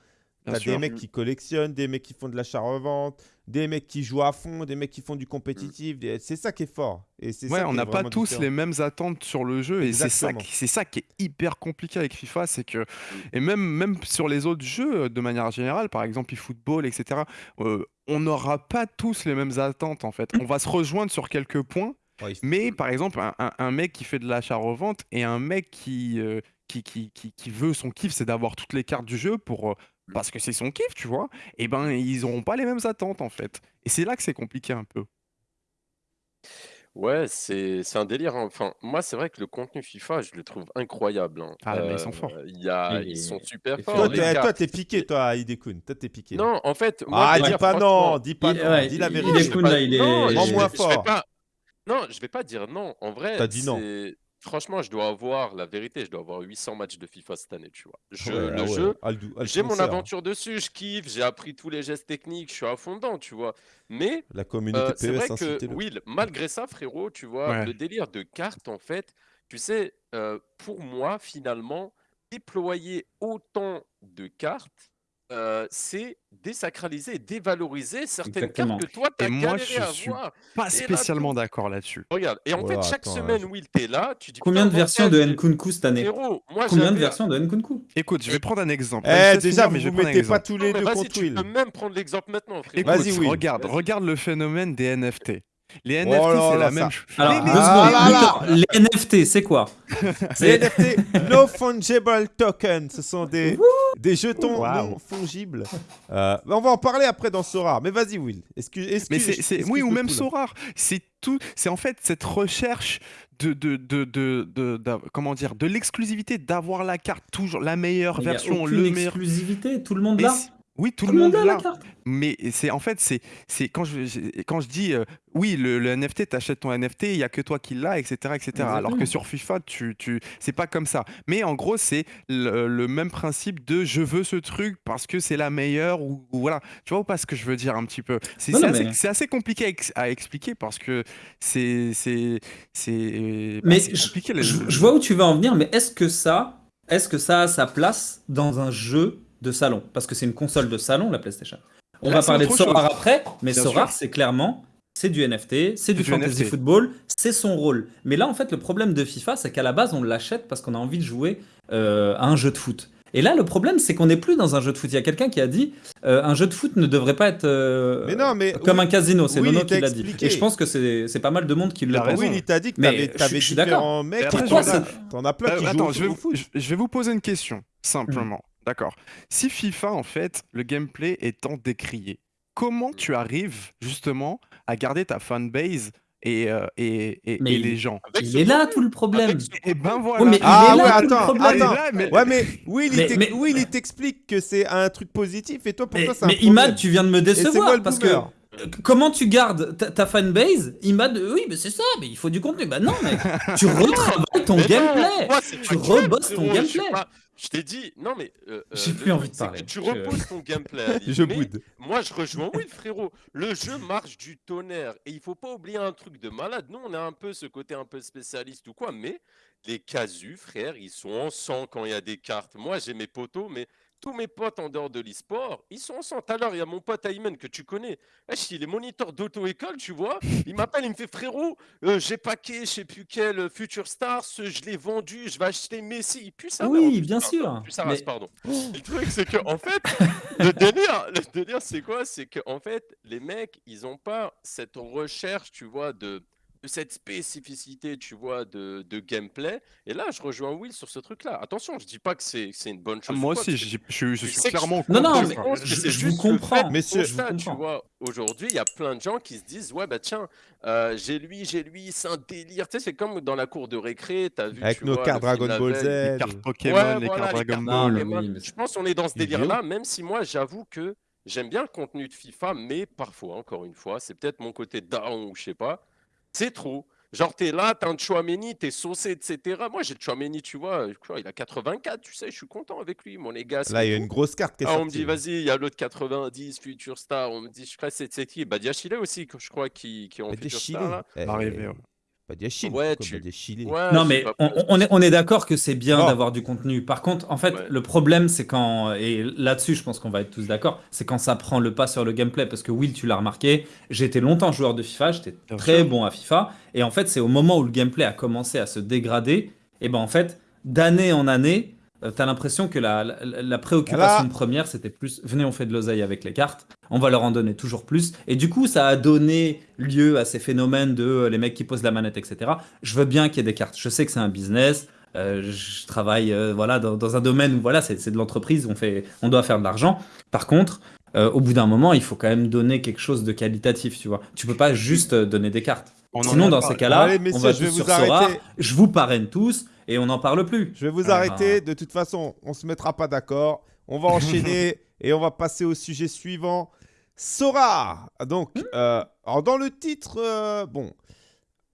Bien T'as sûr. des mecs qui collectionnent, des mecs qui font de l'achat-revente, des mecs qui jouent à fond, des mecs qui font du compétitif. des- C'est ça qui est fort. Et c'est Ouais, ça on n'a pas tous différent. les mêmes attentes sur le jeu et c'est ça, qui- c'est ça qui est hyper compliqué avec FIFA, c'est que et même même sur les autres jeux euh, de manière générale, par exemple eFootball, etc. euh, on n'aura pas tous les mêmes attentes en fait. On va se rejoindre sur quelques points, Ouais, mais par exemple un, un- un mec qui fait de l'achat-revente et un mec qui, euh, qui, qui, qui, qui veut son kiff, c'est d'avoir toutes les cartes du jeu pour parce que c'est son kiff, tu vois. Et ben ils n'auront pas les mêmes attentes en fait. Et c'est là que c'est compliqué un peu. Ouais, c'est c'est un délire. hein. Enfin, moi, c'est vrai que le contenu FIFA, je le trouve incroyable. hein. Ah, mais ils sont Euh, forts. y a, ils sont super forts. Toi, t'es gars. toi, t'es piqué, toi, Idekun. Toi, t'es piqué. Non, en fait, moi, ah, dis pas non, dis pas Il- non, ouais, dis la vérité. pas- là, il est- non, moins fort. pas- Non, je vais pas dire non. En vrai, T'as dit non. Franchement, je dois avoir la vérité. Je dois avoir 800 matchs de FIFA cette année, tu vois. Je, Ouais, le ah ouais, jeu, Aldou- j'ai mon Alfonso, aventure dessus. Je kiffe. J'ai appris tous les gestes techniques. Je suis à fond dedans, tu vois. Mais La communauté euh, c'est vrai PES, que. Will, malgré ça, frérot, tu vois, Ouais. le délire de cartes, en fait, tu sais, euh, pour moi, finalement, déployer autant de cartes, euh, c'est désacraliser et dévaloriser certaines Exactement. cartes que toi, tu Et as moi, galéré je à suis avoir. Pas Et spécialement d'accord là-dessus. Regarde, et en Voilà, fait, chaque attends, semaine, je- Will, t'es là, tu dis Combien de versions de Nkunku cette année? Moi, Combien de versions de Nkunku? Écoute, je vais prendre un exemple. Eh, Je déjà, finir, mais je vais vous prendre un mettez pas exemple. tous Non, les mais deux contre tu Will. peux même prendre l'exemple maintenant. Écoute, Vas-y, Will. regarde, regarde le phénomène des NFT. Les NFT, Oh c'est la même ça- chose. Alors, deux Ah là là. Les NFT, c'est quoi? Les C'est- NFT, no fungible token, ce sont des, des jetons Waouh. non fongibles. Euh, on va en parler après dans Sora. Mais vas-y, Will. Excuse, excuse, Mais c'est, c'est- excuse oui, ou même. Sorar. C'est tout. C'est en fait cette recherche de, de, de, de, comment dire, de l'exclusivité, d'avoir la carte toujours la meilleure Il y a version, le meilleur. exclusivité, tout le monde là. Oui, tout, Tout le monde a la. Mais c'est en fait, c'est c'est quand je j'ai- quand je dis euh, oui, le, le NFT, t'achètes ton NFT, il y a que toi qui l'as, etc., etc. Alors que sur FIFA, tu tu c'est pas comme ça. Mais en gros, c'est le, le même principe de je veux ce truc parce que c'est la meilleure ou, ou voilà. Tu vois ou pas ce que je veux dire un petit peu? C'est assez, mais- assez compliqué à, ex- à expliquer parce que c'est c'est c'est Mais je, compliqué. le- je- le- je vois où tu veux en venir, mais est-ce que ça, est-ce que ça a sa place dans un jeu de salon Parce que c'est une console de salon, la PlayStation. On Là, va parler de chose. après, mais Bien sûr. c'est clairement, c'est du NFT, c'est du du fantasy NFT. football, c'est son rôle. Mais là, en fait, le problème de FIFA, c'est qu'à la base, on l'achète parce qu'on a envie de jouer euh, à un jeu de foot. Et là, le problème, c'est qu'on n'est plus dans un jeu de foot. Il y a quelqu'un qui a dit euh, un jeu de foot ne devrait pas être euh, Mais non, mais comme oui, un casino. C'est oui, Nono qui l'a dit. Et je pense que c'est c'est pas mal de monde qui Il le a pense. raison. Oui, il t'a dit que Mais t'avais suis différents mecs. T'en as plein qui jouent attends, au- je vais, vous, je vais vous poser une question, simplement. D'accord. Si FIFA, en fait, le gameplay est tant décrié, comment tu arrives justement à garder ta fanbase et, euh, et, et, Mais et il- les gens? Il est là tout le problème. Et ben voilà. Ouais, mais Ah il est ouais, là tout le attends, problème. attends. là, mais- Ouais, mais Will, il Mais- Will, il t'explique que c'est un truc positif et toi, pour Mais, toi, c'est un mais problème. Imad, tu viens de me décevoir le parce que boomer. euh, comment tu gardes ta, ta fanbase? Imad, euh, oui, mais c'est ça, mais il faut du contenu. Bah non, mec, tu retravailles ton gameplay. moi, Tu rebosses ton gameplay. Je t'ai dit, non mais. euh, J'ai euh, plus le envie de parler. Tu Je- reposes ton gameplay. Ali, Je mais boude. Moi, je rejoins Will, frérot. Le jeu marche du tonnerre. Et il faut pas oublier un truc de malade. Nous, on a un peu ce côté un peu spécialiste ou quoi, mais les casus, frère, ils sont en sang quand il y a des cartes. Moi, j'ai mes potos, mais tous mes potes en dehors de l'e-sport, ils sont en sang. Tout à l'heure, il y a mon pote Ayman que tu connais. Wesh, il est moniteur d'auto-école, tu vois. Il m'appelle, il me fait frérot, euh, j'ai paqué, je sais plus quel euh, Future Stars, je l'ai vendu, je vais acheter Messi. Il pue en Oui, bien pardon, sûr. pue sa Mais- race, pardon. Le truc, c'est que en fait, le délire, le délire, c'est quoi? C'est que en fait, les mecs, ils ont pas cette recherche, tu vois, de, de cette spécificité, tu vois, de, de gameplay. Et là, je rejoins Will sur ce truc-là. Attention, je dis pas que c'est c'est une bonne Ah, chose. moi quoi, aussi, je, je- suis clairement Non, non, mais ça. je- c'est je vous comprends. je vous constat, tu vois. Aujourd'hui, il y a plein de gens qui se disent Ouais, bah tiens, euh, j'ai lui, j'ai lui, c'est un délire. Tu sais, c'est comme dans la cour de récré, t'as vu. Avec tu nos vois, cartes Dragon Ball. Z. Les cartes Pokémon, Ouais, les voilà, cartes Dragon Ball. mais oui, mais c'est- Je pense qu'on est dans ce délire-là, même si moi, j'avoue que j'aime bien le contenu de FIFA, mais parfois, encore une fois, c'est peut-être mon côté down ou je sais pas, c'est trop. Genre, t'es là, t'as un Chouameni, t'es saucé, etc. Moi, j'ai le Chouameni, tu vois, je crois, il a 84, tu sais, je suis content avec lui, mon les gars. Là, il y a une grosse carte qui est Ah, on me dit, vas-y, il y a l'autre 90, Future Star. On me dit, je crois que c'est qui? Badiachile aussi, je crois, qui, qui est en Pas des Future. Star. Là. Eh, ouais. Pas. Ouais, tu- pas Ouais, Non, mais on, est, on est d'accord que c'est bien d'avoir du contenu. Par contre, en fait, Ouais. le problème, c'est quand, et là-dessus, je pense qu'on va être tous d'accord, c'est quand ça prend le pas sur le gameplay. Parce que Will, tu l'as remarqué, j'ai été longtemps joueur de FIFA, j'étais très sûr. bon à FIFA. Et en fait, c'est au moment où le gameplay a commencé à se dégrader, et ben en fait, d'année en année, euh, t'as l'impression que la, la, la préoccupation Voilà. première, c'était plus venez, on fait de l'oseille avec les cartes, on va leur en donner toujours plus. Et du coup, ça a donné lieu à ces phénomènes de euh, les mecs qui posent la manette, etc. Je veux bien qu'il y ait des cartes. Je sais que c'est un business. euh, je travaille euh, voilà, dans, dans un domaine où voilà, c'est de l'entreprise, on, fait, on doit faire de l'argent. Par contre, euh, au bout d'un moment, il faut quand même donner quelque chose de qualitatif, tu vois. Tu peux pas juste donner des cartes. On Sinon, a dans parlé. ces cas-là, on va tous vous sur Sora, je vous parraine tous et on n'en parle plus. Je vais vous Ah. arrêter. De toute façon, on se mettra pas d'accord. On va enchaîner et on va passer au sujet suivant. Sora. Donc, Hmm. euh, alors dans le titre, euh, bon,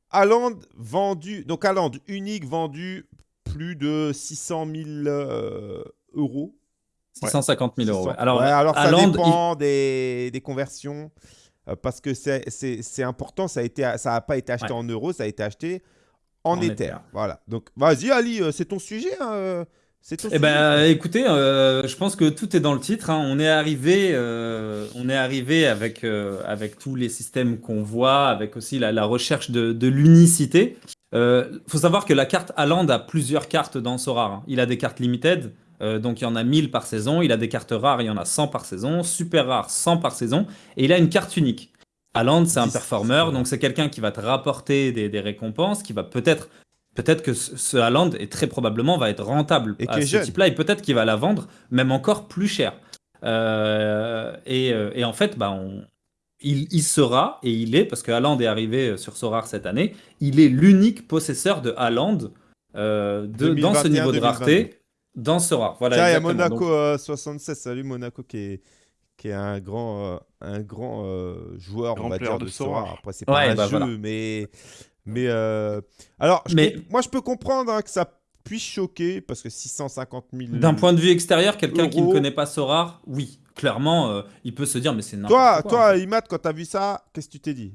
Haaland vendu, donc Haaland unique vendu plus de 600 000 euh, euros. 650 000 euros. ouais. 600. Alors, Ouais, alors ça dépend des, des conversions. euh, parce que c'est- important, ça n'a été, ça a pas été acheté Ouais. en euros, ça a été acheté en, En. Ether. Voilà. Donc, vas-y, Ali, euh, c'est ton sujet. hein, euh, c'est ton Eh sujet. ben, écoutez, euh, je pense que tout est dans le titre. hein. On est arrivé, euh, on est arrivé avec euh, avec tous les systèmes qu'on voit, avec aussi la, la recherche de, de l'unicité. Il faut savoir que la carte Haaland a plusieurs cartes dans Sora. hein. Il a des cartes limited, euh, donc il y en a 1000 par saison. Il a des cartes rares, il y en a 100 par saison. Super rares, 100 par saison. Et il a une carte unique. Haaland, c'est un 10, performeur, donc c'est quelqu'un qui va te rapporter des, des récompenses, qui va peut-être Peut-être que ce Haaland est très probablement va être rentable Et à ce type-là, et peut-être qu'il va la vendre même encore plus cher. Euh, et, euh, et en fait, bah, on- il, il sera, et il est, parce que Haaland est arrivé sur Sorar cette année, il est l'unique possesseur de Haaland euh, de, dans ce 2021, niveau de 2022. rareté, dans Sorar. Voilà, Tiens, il y a. Monaco Donc, euh, 76. Salut Monaco qui est, qui est un grand, euh, un grand euh, joueur, Grand on va player dire, de de Sora. Sora. Après, c'est pas Ouais, un bah jeu, voilà. mais. mais euh, Alors, je Mais- moi, je peux comprendre hein, que ça puisse choquer, parce que 650 000. D'un point de vue extérieur, quelqu'un qui ne connaît pas Sora, oui, clairement, euh, il peut se dire, mais c'est Toi, n'importe quoi. en toi fait. Imad, quand t'as vu ça, qu'est-ce que tu t'es dit?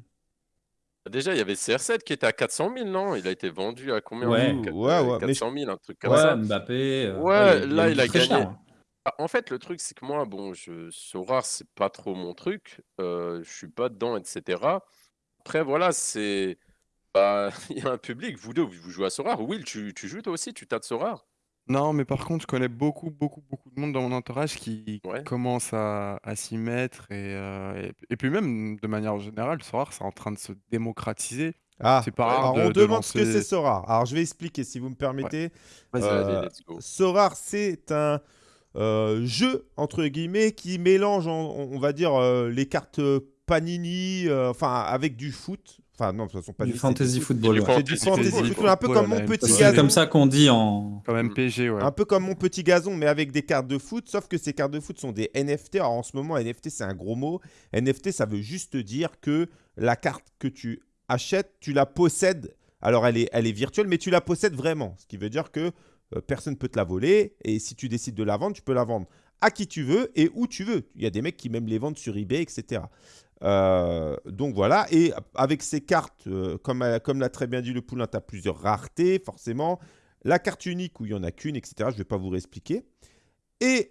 Déjà, il y avait CR7 qui était à 400 000, non? Il a été vendu à combien? Ouais. Ouais, ouais, mais 400 000, un truc comme Ouais, ça. Mbappé. euh, Ouais, il là, il a cher, gagné. hein. Ah, En fait, le truc, c'est que moi, bon, je, Sora, c'est pas trop mon truc. Euh, je suis pas dedans, etc. Après, voilà, c'est. bah, il y a un public. Vous deux, vous jouez à Sora. Will, tu, tu joues toi aussi Tu tâtes Sora Non, mais par contre, je connais beaucoup, beaucoup, beaucoup de monde dans mon entourage qui Ouais. commence à, à s'y mettre. Et, euh, et, et puis même, de manière générale, Sora, c'est en train de se démocratiser. Ah, C'est pas Ouais, rare alors de, on de demande ce que lancer- c'est Sora. Alors, je vais expliquer, si vous me permettez. Vas-y, Euh, let's go. Sora, c'est un euh, jeu, entre guillemets, qui mélange, on va dire, euh, les cartes Panini, euh, enfin, avec du foot. Enfin, non, de toute façon, Panini, Du fantasy foot. football. Du ouais. C'est du Fantasy football, football, un peu comme mon petit MPG. C'est gazon. comme ça qu'on dit en. Comme Mm. MPG, ouais. Un peu comme mon petit gazon, mais avec des cartes de foot, sauf que ces cartes de foot sont des NFT. Alors en ce moment, NFT, c'est un gros mot. NFT, ça veut juste dire que la carte que tu achètes, tu la possèdes. Alors elle est, elle est virtuelle, mais tu la possèdes vraiment. Ce qui veut dire que euh, personne ne peut te la voler. Et si tu décides de la vendre, tu peux la vendre à qui tu veux et où tu veux. Il y a des mecs qui même les vendent sur eBay, etc. Euh, donc voilà, et avec ces cartes, euh, comme, comme l'a très bien dit le poulain, tu as plusieurs raretés, forcément. La carte unique où il n'y en a qu'une, etc. Je ne vais pas vous réexpliquer. Et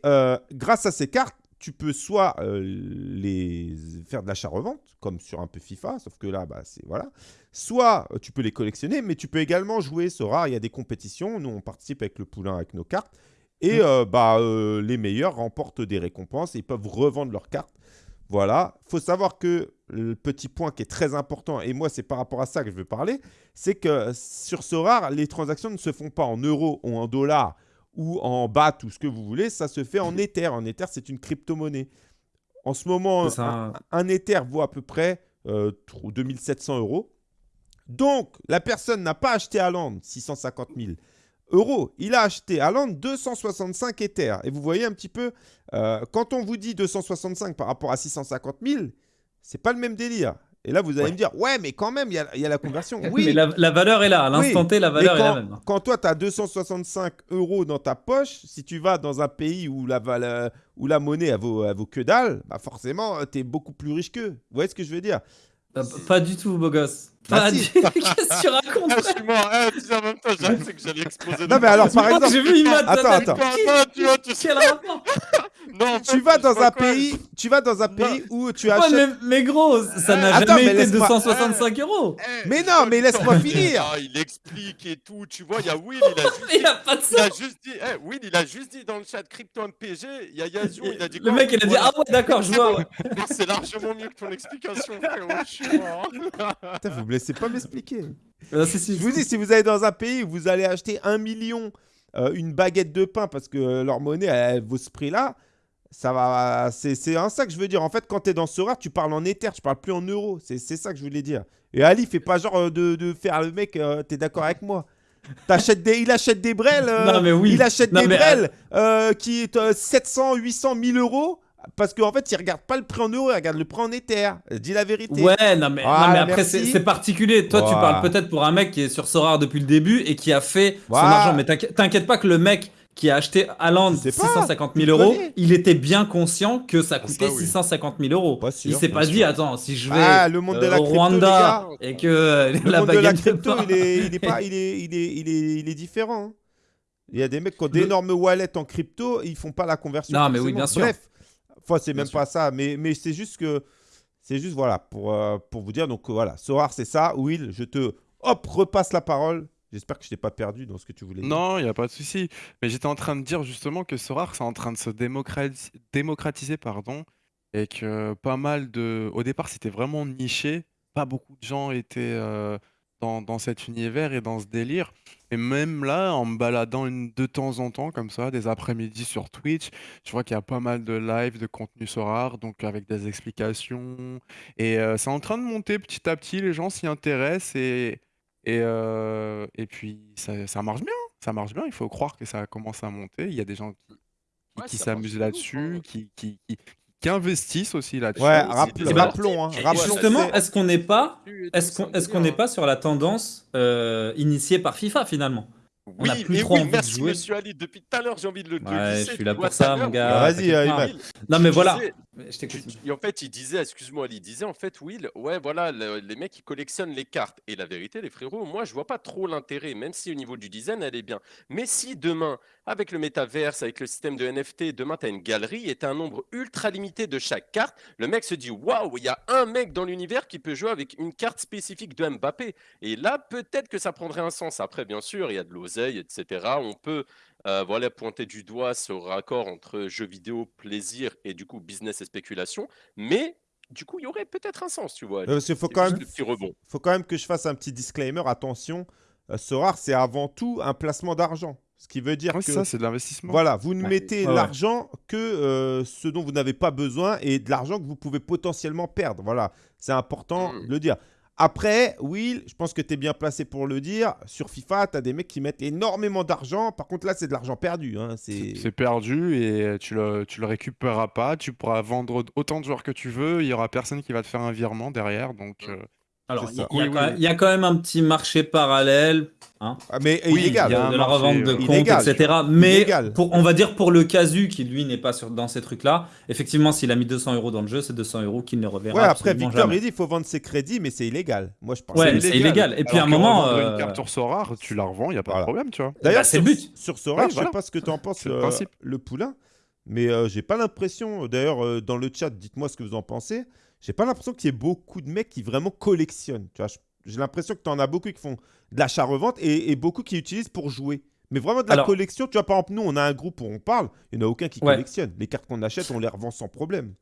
grâce à ces cartes, tu peux soit euh, les faire de l'achat-revente, comme sur un peu FIFA, sauf que là, bah, c'est voilà. Soit euh, tu peux les collectionner, mais tu peux également jouer Sora. Il y a des compétitions. Nous, on participe avec le poulain avec nos cartes. Et euh, bah, les meilleurs remportent des récompenses et ils peuvent revendre leurs cartes. Voilà. faut savoir que le petit point qui est très important, et moi, c'est par rapport à ça que je veux parler, c'est que sur Sora, les transactions ne se font pas en euros ou en dollars ou en BAT ou ce que vous voulez, ça se fait en Ether. En Ether, c'est une crypto-monnaie. En ce moment, ça. un, un Ether vaut à peu près euh, 2700 euros. Donc, la personne n'a pas acheté à Land 650 000 euros. Il a acheté à Land 265 Ethers. Et vous voyez un petit peu, euh, quand on vous dit 265 par rapport à 650 000, c'est pas le même délire. Et là, vous allez Ouais. me dire, ouais, mais quand même, il y y a la conversion. Oui, Mais la, la valeur est là. À l'instant Oui, T, la valeur est la quand, même. quand toi, tu as 265 euros dans ta poche, si tu vas dans un pays où la, val- où la monnaie, elle vaut, elle vaut que dalle, bah forcément, tu es beaucoup plus riche qu'eux. Vous voyez ce que je veux dire? Euh, Pas du tout, beau gosse. Bah Pas si. du Qu'est-ce que tu racontes Ah, je suis mort. Eh, tu sais, en même temps, j'ai pensé que j'allais exploser. Non, mais alors, par exemple, J'ai vu sa Attends, attends. Attends, tu vois, tu sais. Quel rapport? Non, en tu fait, vas dans un pays, tu vas dans un pays où tu Ouais, achètes. mais, mais gros, ça n'a Attends, mais jamais été laisse-moi- 265 euros. Eh, Mais je non, mais laisse-moi finir. Ah, il explique et tout. Tu vois, il y a Will, il a juste Mais il a pas de Il a sens. juste dit, eh, Will, il a juste dit dans le chat crypto MPG, il y a Yazoo, il a dit Le mec, il a dit. Ah ouais, d'accord, je vois. ouais. C'est largement mieux que ton explication, frérot. Je suis mort. Putain, vous me laissez pas m'expliquer. Ah, si, si, Je vous dis, si vous allez dans un pays où vous allez acheter un million euh, une baguette de pain parce que euh, leur monnaie elle, elle vaut ce prix-là, ça va. C'est un ça que je veux dire. En fait, quand tu es dans Sora, tu parles en Ether, tu parles plus en euros. C'est ça que je voulais dire. Et Ali, fais pas genre euh, de, de faire le mec, euh, t'es d'accord avec moi des, il achète des brels, euh, Non, mais oui. il achète Non, des mais, brels euh, qui est euh, 700, 800, 1000 euros parce qu'en fait, il regarde pas le prix en euros, il regarde le prix en Ether. Dis la vérité. Ouais, non mais, Voilà, non, mais après c'est particulier. Toi, tu parles peut-être pour un mec qui est sur Sora depuis le début et qui a fait Voilà. son argent. Mais t'inquiète pas que le mec qui a acheté Haaland sais pas, 650 000 tu euros, connais. il était bien conscient que ça coûtait Ça, oui. 650 000 euros. Pas sûr, il s'est pas sûr. dit, attends, si je vais Ah, le monde de euh, la au crypto, les Rwanda gars. et que euh, Le la monde de la crypto, il est, il est pas, il est, il est, il est, il est différent. hein. Il y a des mecs qui ont d'énormes wallets en crypto, ils font pas la conversion. Non, mais oui, bien sûr. Bref, enfin, c'est même sûr. pas ça, mais, mais c'est juste que, c'est juste voilà pour, euh, pour vous dire. Donc voilà, Sorar, c'est ça. Will, je te, hop, repasse la parole. J'espère que je t'ai pas perdu dans ce que tu voulais dire. Non, il n'y a pas de souci. Mais j'étais en train de dire justement que Sorare, c'est en train de se démocrati- démocratiser, pardon, et que pas mal de... Au départ, c'était vraiment niché. Pas beaucoup de gens étaient euh, dans, dans cet univers et dans ce délire. Et même là, en me baladant de temps en temps, comme ça, des après-midi sur Twitch, je vois qu'il y a pas mal de live, de contenu Sorare, donc avec des explications. Et euh, c'est en train de monter petit à petit, les gens s'y intéressent et... Et, euh, et puis, ça, ça marche bien. Ça marche bien. Il faut croire que ça commence à monter. Il y a des gens qui, qui- Ouais, qui ça marche s'amusent de ouf, là-dessus, hein. qui, qui, qui- qui qui investissent aussi là-dessus. Ouais, ben, rappelons, hein, et Et rappelons. justement, c'est- est-ce qu'on n'est pas, est-ce qu'on c'est qu'on n'est pas sur la tendance euh, initiée par FIFA finalement? On Oui, a plus et trop oui, envie de merci jouer. monsieur Ali. Depuis tout à l'heure, j'ai envie de le, de le Ouais, glisser, je suis tu là vois, pour tout à ça, mon l'heure, gars. Vas-y, t'inquiète euh, pas. Imad. Non, tu mais voilà. disais- Je t'écoute. tu- et en fait, il disait, excuse-moi, il disait en fait, Will, ouais, voilà, le- les mecs, ils collectionnent les cartes. Et la vérité, les frérots, moi, je vois pas trop l'intérêt, même si au niveau du design, elle est bien. Mais si demain, avec le métaverse, avec le système de NFT, demain, tu as une galerie et tu as un nombre ultra limité de chaque carte, le mec se dit, waouh, il y a un mec dans l'univers qui peut jouer avec une carte spécifique de Mbappé. Et là, peut-être que ça prendrait un sens. Après, bien sûr, il y a de l'oseille, etc. On peut euh, voilà, pointer du doigt ce raccord entre jeux vidéo, plaisir et du coup business et spéculation. Mais du coup, il y aurait peut-être un sens, tu vois. Euh, Parce qu'il faut quand même rebond. faut quand même que je fasse un petit disclaimer. Attention, euh, ce rare, c'est avant tout un placement d'argent. Ce qui veut dire Ouais, que c'est ça, c'est de l'investissement. voilà, vous ne Ouais. mettez ouais. l'argent que euh, ce dont vous n'avez pas besoin et de l'argent que vous pouvez potentiellement perdre. Voilà, c'est important Mm. de le dire. Après, Will, je pense que tu es bien placé pour le dire. Sur FIFA, tu as des mecs qui mettent énormément d'argent. Par contre, là, c'est de l'argent perdu. hein. C'est C'est perdu et tu le, tu le récupéreras pas. Tu pourras vendre autant de joueurs que tu veux. Il y aura personne qui va te faire un virement derrière. Donc, euh, Alors, C'est il y, a Oui, quand oui, même- il y a quand même un petit marché parallèle hein, Ah, mais Oui, illégal. il y a de, la revente de euh, comptes, illégal. etc. Mais pour, on va dire pour le casu qui lui n'est pas sur, dans ces trucs-là, effectivement, s'il a mis 200 euros dans le jeu, c'est 200 euros qu'il ne reverra Ouais, après, Victor, jamais. il dit il faut vendre ses crédits, mais c'est illégal. Moi, je pense. Ouais, c'est illégal. Et puis à un moment, euh, une carte sur rare, tu la revends, il n'y a pas Voilà. de problème, tu vois. D'ailleurs, bah, c'est sur, le but. sur Ouais, je voilà. sais pas ce que tu en penses, C'est le euh, principe. le poulain, mais euh, j'ai pas l'impression. D'ailleurs, euh, dans le chat, dites-moi ce que vous en pensez. J'ai pas l'impression qu'il y ait beaucoup de mecs qui vraiment collectionnent. Tu vois, j'ai l'impression que tu en as beaucoup qui font de l'achat-revente et, et beaucoup qui utilisent pour jouer. Mais vraiment de la Alors- collection, tu vois, par exemple, nous, on a un groupe où on parle, il n'y en a aucun qui Ouais. collectionne. Les cartes qu'on achète, on les revend sans problème.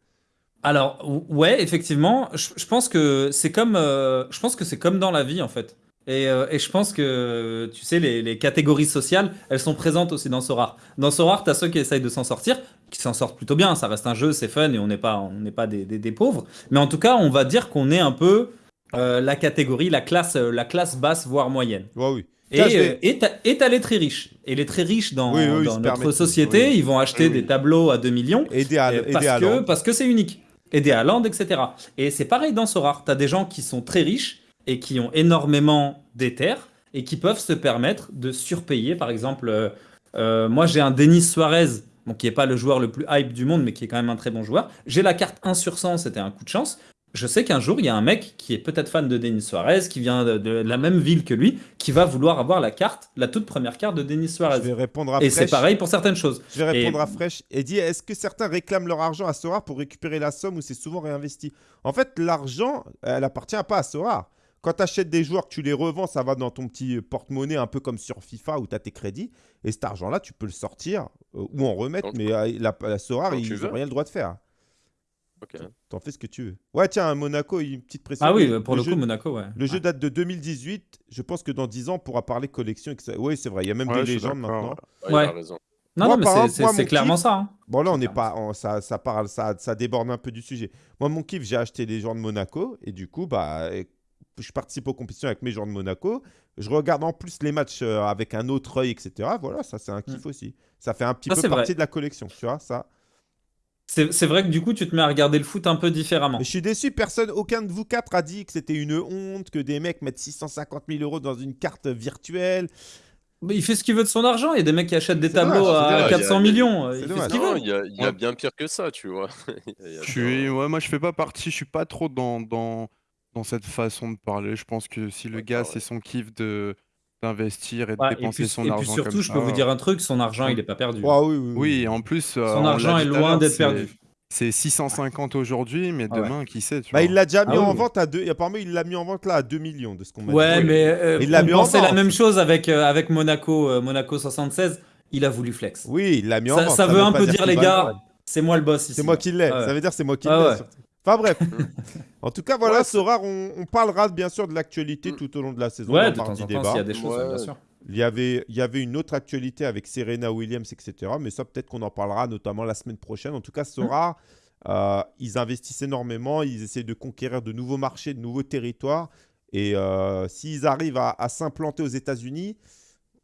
Alors, ou- ouais, effectivement, je, je pense que c'est comme, euh, je pense que c'est comme dans la vie en fait. Et, euh, et je pense que, tu sais, les, les catégories sociales, elles sont présentes aussi dans Sorare. Dans Sorare, tu as ceux qui essayent de s'en sortir, qui s'en sortent plutôt bien. Ça reste un jeu, c'est fun et on n'est pas, on n'est pas des, des- des pauvres. Mais en tout cas, on va dire qu'on est un peu euh, la catégorie, la classe, euh, la classe basse, voire moyenne. Ouais, oui. Et euh, t'as les très riches. Et les très riches dans, Oui, oui, ils dans se notre société, ils vont acheter Oui, des tableaux à 2 millions. Aider à, aider parce, à que, Land. parce que c'est unique. Aider à Land, etc. Et c'est pareil dans Sorare. Tu as des gens qui sont très riches et qui ont énormément d'éther et qui peuvent se permettre de surpayer. Par exemple, euh, euh, moi j'ai un Denis Suarez, bon, qui n'est pas le joueur le plus hype du monde, mais qui est quand même un très bon joueur. J'ai la carte 1 sur 100, c'était un coup de chance. Je sais qu'un jour, il y a un mec qui est peut-être fan de Denis Suarez, qui vient de, de la même ville que lui, qui va vouloir avoir la carte, la toute première carte de Denis Je Suarez. vais répondre à Et c'est pareil pour certaines choses. Je vais répondre Et- à Fresh et dire est-ce que certains réclament leur argent à Sora pour récupérer la somme ou c'est souvent réinvesti? En fait, l'argent, elle appartient pas à Sora. Quand tu achètes des joueurs, que tu les revends, ça va dans ton petit porte-monnaie, un peu comme sur FIFA où tu as tes crédits. Et cet argent-là, tu peux le sortir euh, ou en remettre, mais euh, la, la Sora, quand ils n'ont rien le droit de faire. Ok. T'en fais ce que tu veux. Ouais, tiens, Monaco, une petite précision. Ah oui, pour le, jeu, coup, Monaco, ouais. Le jeu date de 2018. Je pense que dans 10 ans, on pourra parler collection. Oui, c'est vrai. Il y a même Ouais, des légendes maintenant. Ouais, il Ouais. a raison. Non, Moi, non, mais par c'est- clairement kiff- ça. hein. Bon, là, on n'est pas, on- ça, ça parle, ça, ça déborde un peu du sujet. Moi, mon kiff, j'ai acheté les joueurs de Monaco et du coup, bah, je participe aux compétitions avec mes joueurs de Monaco. Je regarde en plus les matchs euh, avec un autre œil, etc. Voilà, ça, c'est un kiff aussi. Ça fait un petit Ça, peu partie vrai. de la collection, tu vois, ça. C'est vrai que du coup, tu te mets à regarder le foot un peu différemment. Mais je suis déçu, personne, aucun de vous quatre a dit que c'était une honte, que des mecs mettent 650 000 euros dans une carte virtuelle. Mais il fait ce qu'il veut de son argent. Il y a des mecs qui achètent des tableaux dommage, à dommage. 400 Il y a- millions. Il fait dommage. ce qu'il Non, veut. il y a, il y a Ouais. bien pire que ça, tu vois. Il y a Je bien- suis, ouais, moi, je fais pas partie, je suis pas trop dans, dans, dans cette façon de parler. Je pense que si le Ouais, gars, c'est son kiff de d'investir et de Ouais, et dépenser puis, son et puis argent surtout, comme je peux ça. vous dire un truc son argent, il est pas perdu. Ah oui, oui, Oui, en plus, euh, Son l'a argent dit est tout à loin l'heure, d'être c'est- perdu. C'est 650 aujourd'hui, mais Ah ouais. demain, qui sait, tu Bah, vois. il l'a déjà mis Ah oui, en oui. vente à deux. Apparemment, il l'a mis en vente là à 2 millions de ce qu'on m'a Ouais, dit. mais euh, Il l'a on mis en pensait la vente. même chose avec, euh, avec Monaco, euh, Monaco 76. Il a voulu flex. Oui, il l'a mis en ça, vente. ça veut veut un pas peu dire, qu'il les va gars, vendre. c'est moi le boss ici. C'est moi qui l'ai. Ah ouais. Ça veut dire c'est moi qui Ah l'ai. ouais. surtout. Enfin bref. en tout cas, voilà, Ouais, Sora, on, on parlera bien sûr de l'actualité tout au long de la saison. Ouais, de temps en temps, s'il y a des choses, Ouais. bien sûr. Il y, avait, il y avait une autre actualité avec Serena Williams, etc. Mais ça, peut-être qu'on en parlera notamment la semaine prochaine. En tout cas, Sora, euh, ils investissent énormément. Ils essaient de conquérir de nouveaux marchés, de nouveaux territoires. Et euh, s'ils arrivent à, à s'implanter aux États-Unis,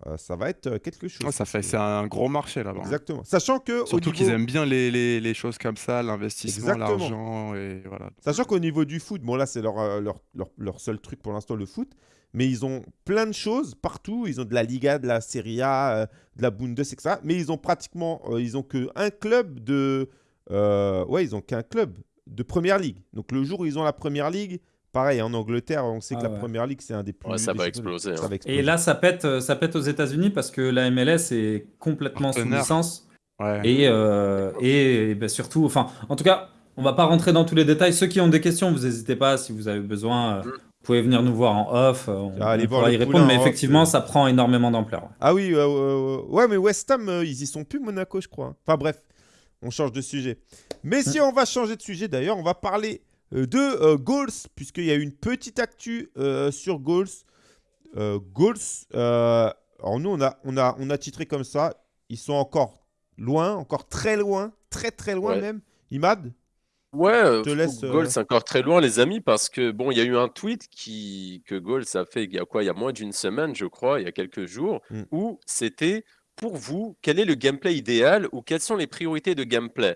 euh, ça va être euh, quelque chose. Ça fait, c'est un gros marché là-bas. hein. Exactement. Sachant que Surtout qu'ils aiment bien les, les- les choses comme ça, l'investissement, l'argent et voilà. Sachant qu'au niveau du foot, bon là c'est leur, euh, leur, leur, leur seul truc pour l'instant le foot, mais ils ont plein de choses partout. Ils ont de la Liga, de la Serie A, euh, de la Bundes, etc. Mais ils ont pratiquement, euh, ils ont que un club de, ouais ils ont qu'un club de Première Ligue. Donc le jour où ils ont la Première Ligue, pareil en Angleterre, on sait que Ah la. Première Ligue c'est un des plus. Ouais, ça va championnats. exploser. Ça hein. va exploser. Et là, ça pète, euh, ça pète aux États-Unis parce que la MLS est complètement sous licence. Ouais. Et, euh, et, et ben surtout, enfin, en tout cas, on va pas rentrer dans tous les détails. Ceux qui ont des questions, vous n'hésitez pas. Si vous avez besoin, euh, Mm. vous pouvez venir nous voir en off. On, Ah, allez on voir pourra y répondre. Mais off, effectivement, ça prend énormément d'ampleur. Ah oui, euh, euh, ouais, mais West Ham, euh, ils y sont plus, Monaco, je crois. Enfin bref, on change de sujet. Mais si on va changer de sujet, d'ailleurs, on va parler euh, de euh, Goals, puisqu'il y a eu une petite actu euh, sur Goals. Euh, Goals, euh, alors nous, on a, on, a, on a titré comme ça. Ils sont encore loin, encore très loin, très très loin Ouais. même. Imad Ouais, euh, te laisse, euh, c'est encore très loin, les amis, parce que bon, il y a eu un tweet qui que Goals a fait il y a quoi? Il y a moins d'une semaine, je crois, il y a quelques jours, Mm. où c'était pour vous, quel est le gameplay idéal ou quelles sont les priorités de gameplay?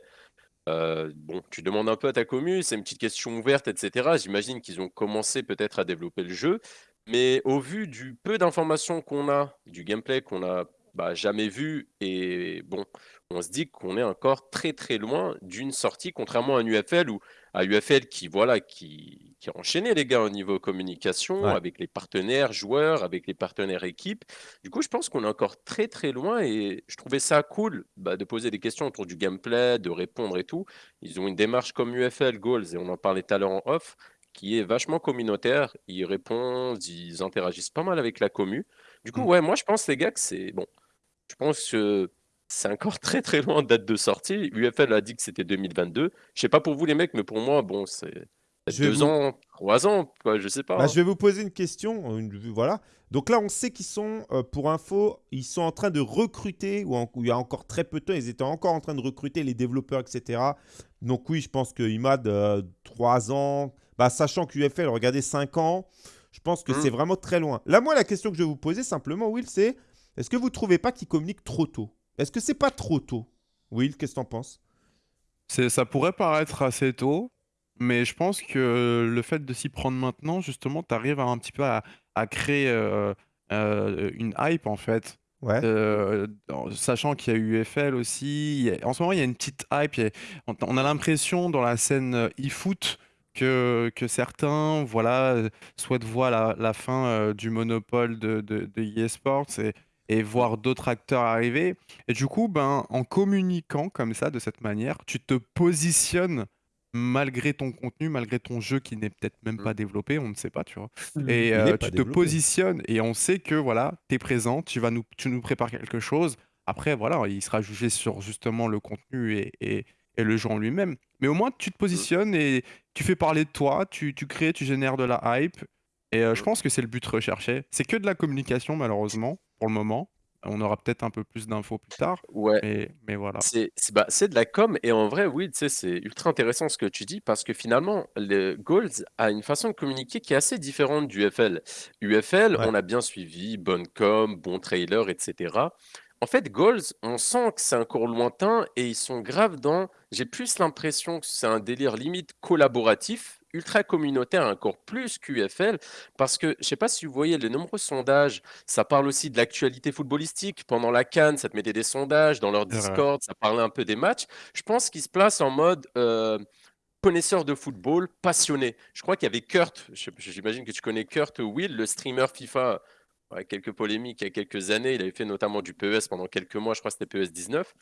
Euh, bon, tu demandes un peu à ta commu, c'est une petite question ouverte, etc. J'imagine qu'ils ont commencé peut-être à développer le jeu, mais au vu du peu d'informations qu'on a, du gameplay qu'on a bah, jamais vu, et bon, on se dit qu'on est encore très très loin d'une sortie, contrairement à un UFL ou à UFL qui voilà qui, qui a enchaîné les gars au niveau communication Ouais. avec les partenaires joueurs, avec les partenaires équipes. Du coup, je pense qu'on est encore très très loin et je trouvais ça cool bah, de poser des questions autour du gameplay, de répondre et tout. Ils ont une démarche comme UFL Goals et on en parlait tout à l'heure en off qui est vachement communautaire. Ils répondent, ils interagissent pas mal avec la commu. Du coup, Mm. ouais, moi je pense les gars que c'est bon. Je pense que c'est encore très très loin de date de sortie. UFL a dit que c'était 2022. Je sais pas pour vous les mecs, mais pour moi, bon, c'est Je vais deux vous- ans, trois ans, quoi, je sais pas. Bah, hein. je vais vous poser une question. une- voilà. Donc là, on sait qu'ils sont, euh, pour info, ils sont en train de recruter, ou, en- ou il y a encore très peu de temps, ils étaient encore en train de recruter les développeurs, etc. Donc oui, je pense que IMAD, euh, 3 ans, bah, sachant qu'UFL, regardez, 5 ans, je pense que Mm. c'est vraiment très loin. Là, moi, la question que je vais vous poser simplement, Will, c'est est-ce que vous trouvez pas qu'ils communiquent trop tôt? Est-ce que c'est pas trop tôt? Will, qu'est-ce que t'en penses? C'est, ça pourrait paraître assez tôt, mais je pense que le fait de s'y prendre maintenant, justement, tu arrives un petit peu à, à créer euh, euh, une hype, en fait. Ouais. Euh, sachant qu'il y a eu UFL aussi. a- en ce moment, il y a une petite hype. a- on, on a l'impression dans la scène euh, e-foot que, que certains voilà, euh, souhaitent voir la, la fin euh, du monopole de, de, de EA Sports et, et voir d'autres acteurs arriver. Et du coup, ben, en communiquant comme ça, de cette manière, tu te positionnes malgré ton contenu, malgré ton jeu qui n'est peut-être même pas développé, on ne sait pas, tu vois. Et Il euh, tu te développé. positionnes et on sait que voilà, tu es présent, tu, vas nous, tu nous prépares quelque chose. Après, voilà, il sera jugé sur justement le contenu et, et- et le jeu en lui-même. Mais au moins, tu te positionnes et tu fais parler de toi, tu, tu crées, tu génères de la hype. Et euh, je pense que c'est le but recherché. C'est que de la communication, malheureusement, pour le moment. On aura peut-être un peu plus d'infos plus tard. Ouais. Mais, mais voilà. C'est c'est- bah, c'est de la com et en vrai, oui, tu sais, c'est ultra intéressant ce que tu dis parce que finalement, le Goals a une façon de communiquer qui est assez différente du UFL. UFL, Ouais. on a bien suivi, bonne com, bon trailer, etc. En fait, Goals, on sent que c'est encore lointain et ils sont graves dans. J'ai plus l'impression que c'est un délire limite collaboratif, ultra communautaire, encore plus qu'UFL, parce que je sais pas si vous voyez les nombreux sondages ça parle aussi de l'actualité footballistique. Pendant la Cannes, ça te mettait des sondages dans leur. Discord, ça parlait un peu des matchs. Je pense qu'ils se placent en mode euh, connaisseur de football, passionné. Je crois qu'il y avait Kurt, j'imagine que tu connais Kurt Will, le streamer FIFA. Ouais, quelques polémiques il y a quelques années. Il avait fait notamment du PES pendant quelques mois, je crois que c'était PES 19,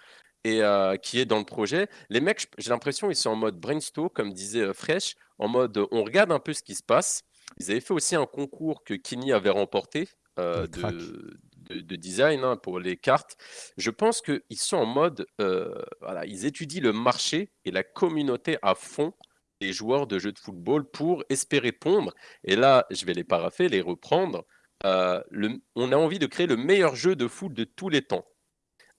et euh, qui est dans le projet. Les mecs, j'ai l'impression, ils sont en mode brainstorm, comme disait euh, Fresh, en mode on regarde un peu ce qui se passe. Ils avaient fait aussi un concours que Kini avait remporté euh, crack. de, de- de design hein, pour les cartes. Je pense qu'ils sont en mode, euh, voilà, ils étudient le marché et la communauté à fond des joueurs de jeux de football pour espérer pondre. Et là, je vais les parapher, les reprendre. Euh, le- on a envie de créer le meilleur jeu de foot de tous les temps.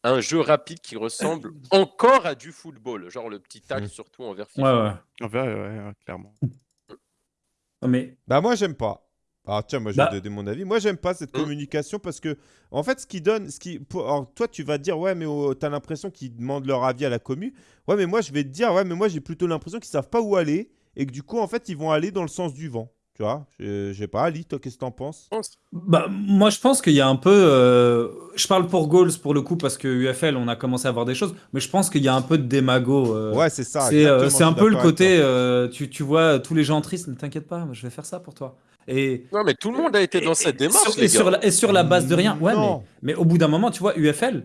Un jeu rapide qui ressemble encore à du football, genre le petit tac Mm. surtout envers Ouais, FIFA. ouais. En vrai, ouais, ouais, clairement. Mais Bah moi, j'aime pas. Ah tiens, moi je Bah- vais donner mon avis. Moi j'aime pas cette Hum. communication parce que en fait ce qui donne, ce qui, pour- alors, toi tu vas te dire ouais mais oh, t'as l'impression qu'ils demandent leur avis à la commu. Ouais mais moi je vais te dire ouais mais moi j'ai plutôt l'impression qu'ils savent pas où aller et que du coup en fait ils vont aller dans le sens du vent. Tu vois, je je sais pas, Ali, toi qu'est-ce que t'en penses? Bah, moi, je pense qu'il y a un peu. euh, je parle pour Goals pour le coup parce que UFL, on a commencé à voir des choses, mais je pense qu'il y a un peu de démago. euh, Ouais c'est ça. c'est euh, un peu le côté. euh, tu, tu vois tous les gens tristes, ne t'inquiète pas, je vais faire ça pour toi. Et, Non, mais tout le monde a été dans et- cette et démarche, sur, les et, sur la, et sur la base de rien. Ouais, mais au bout d'un moment, tu vois, UFL,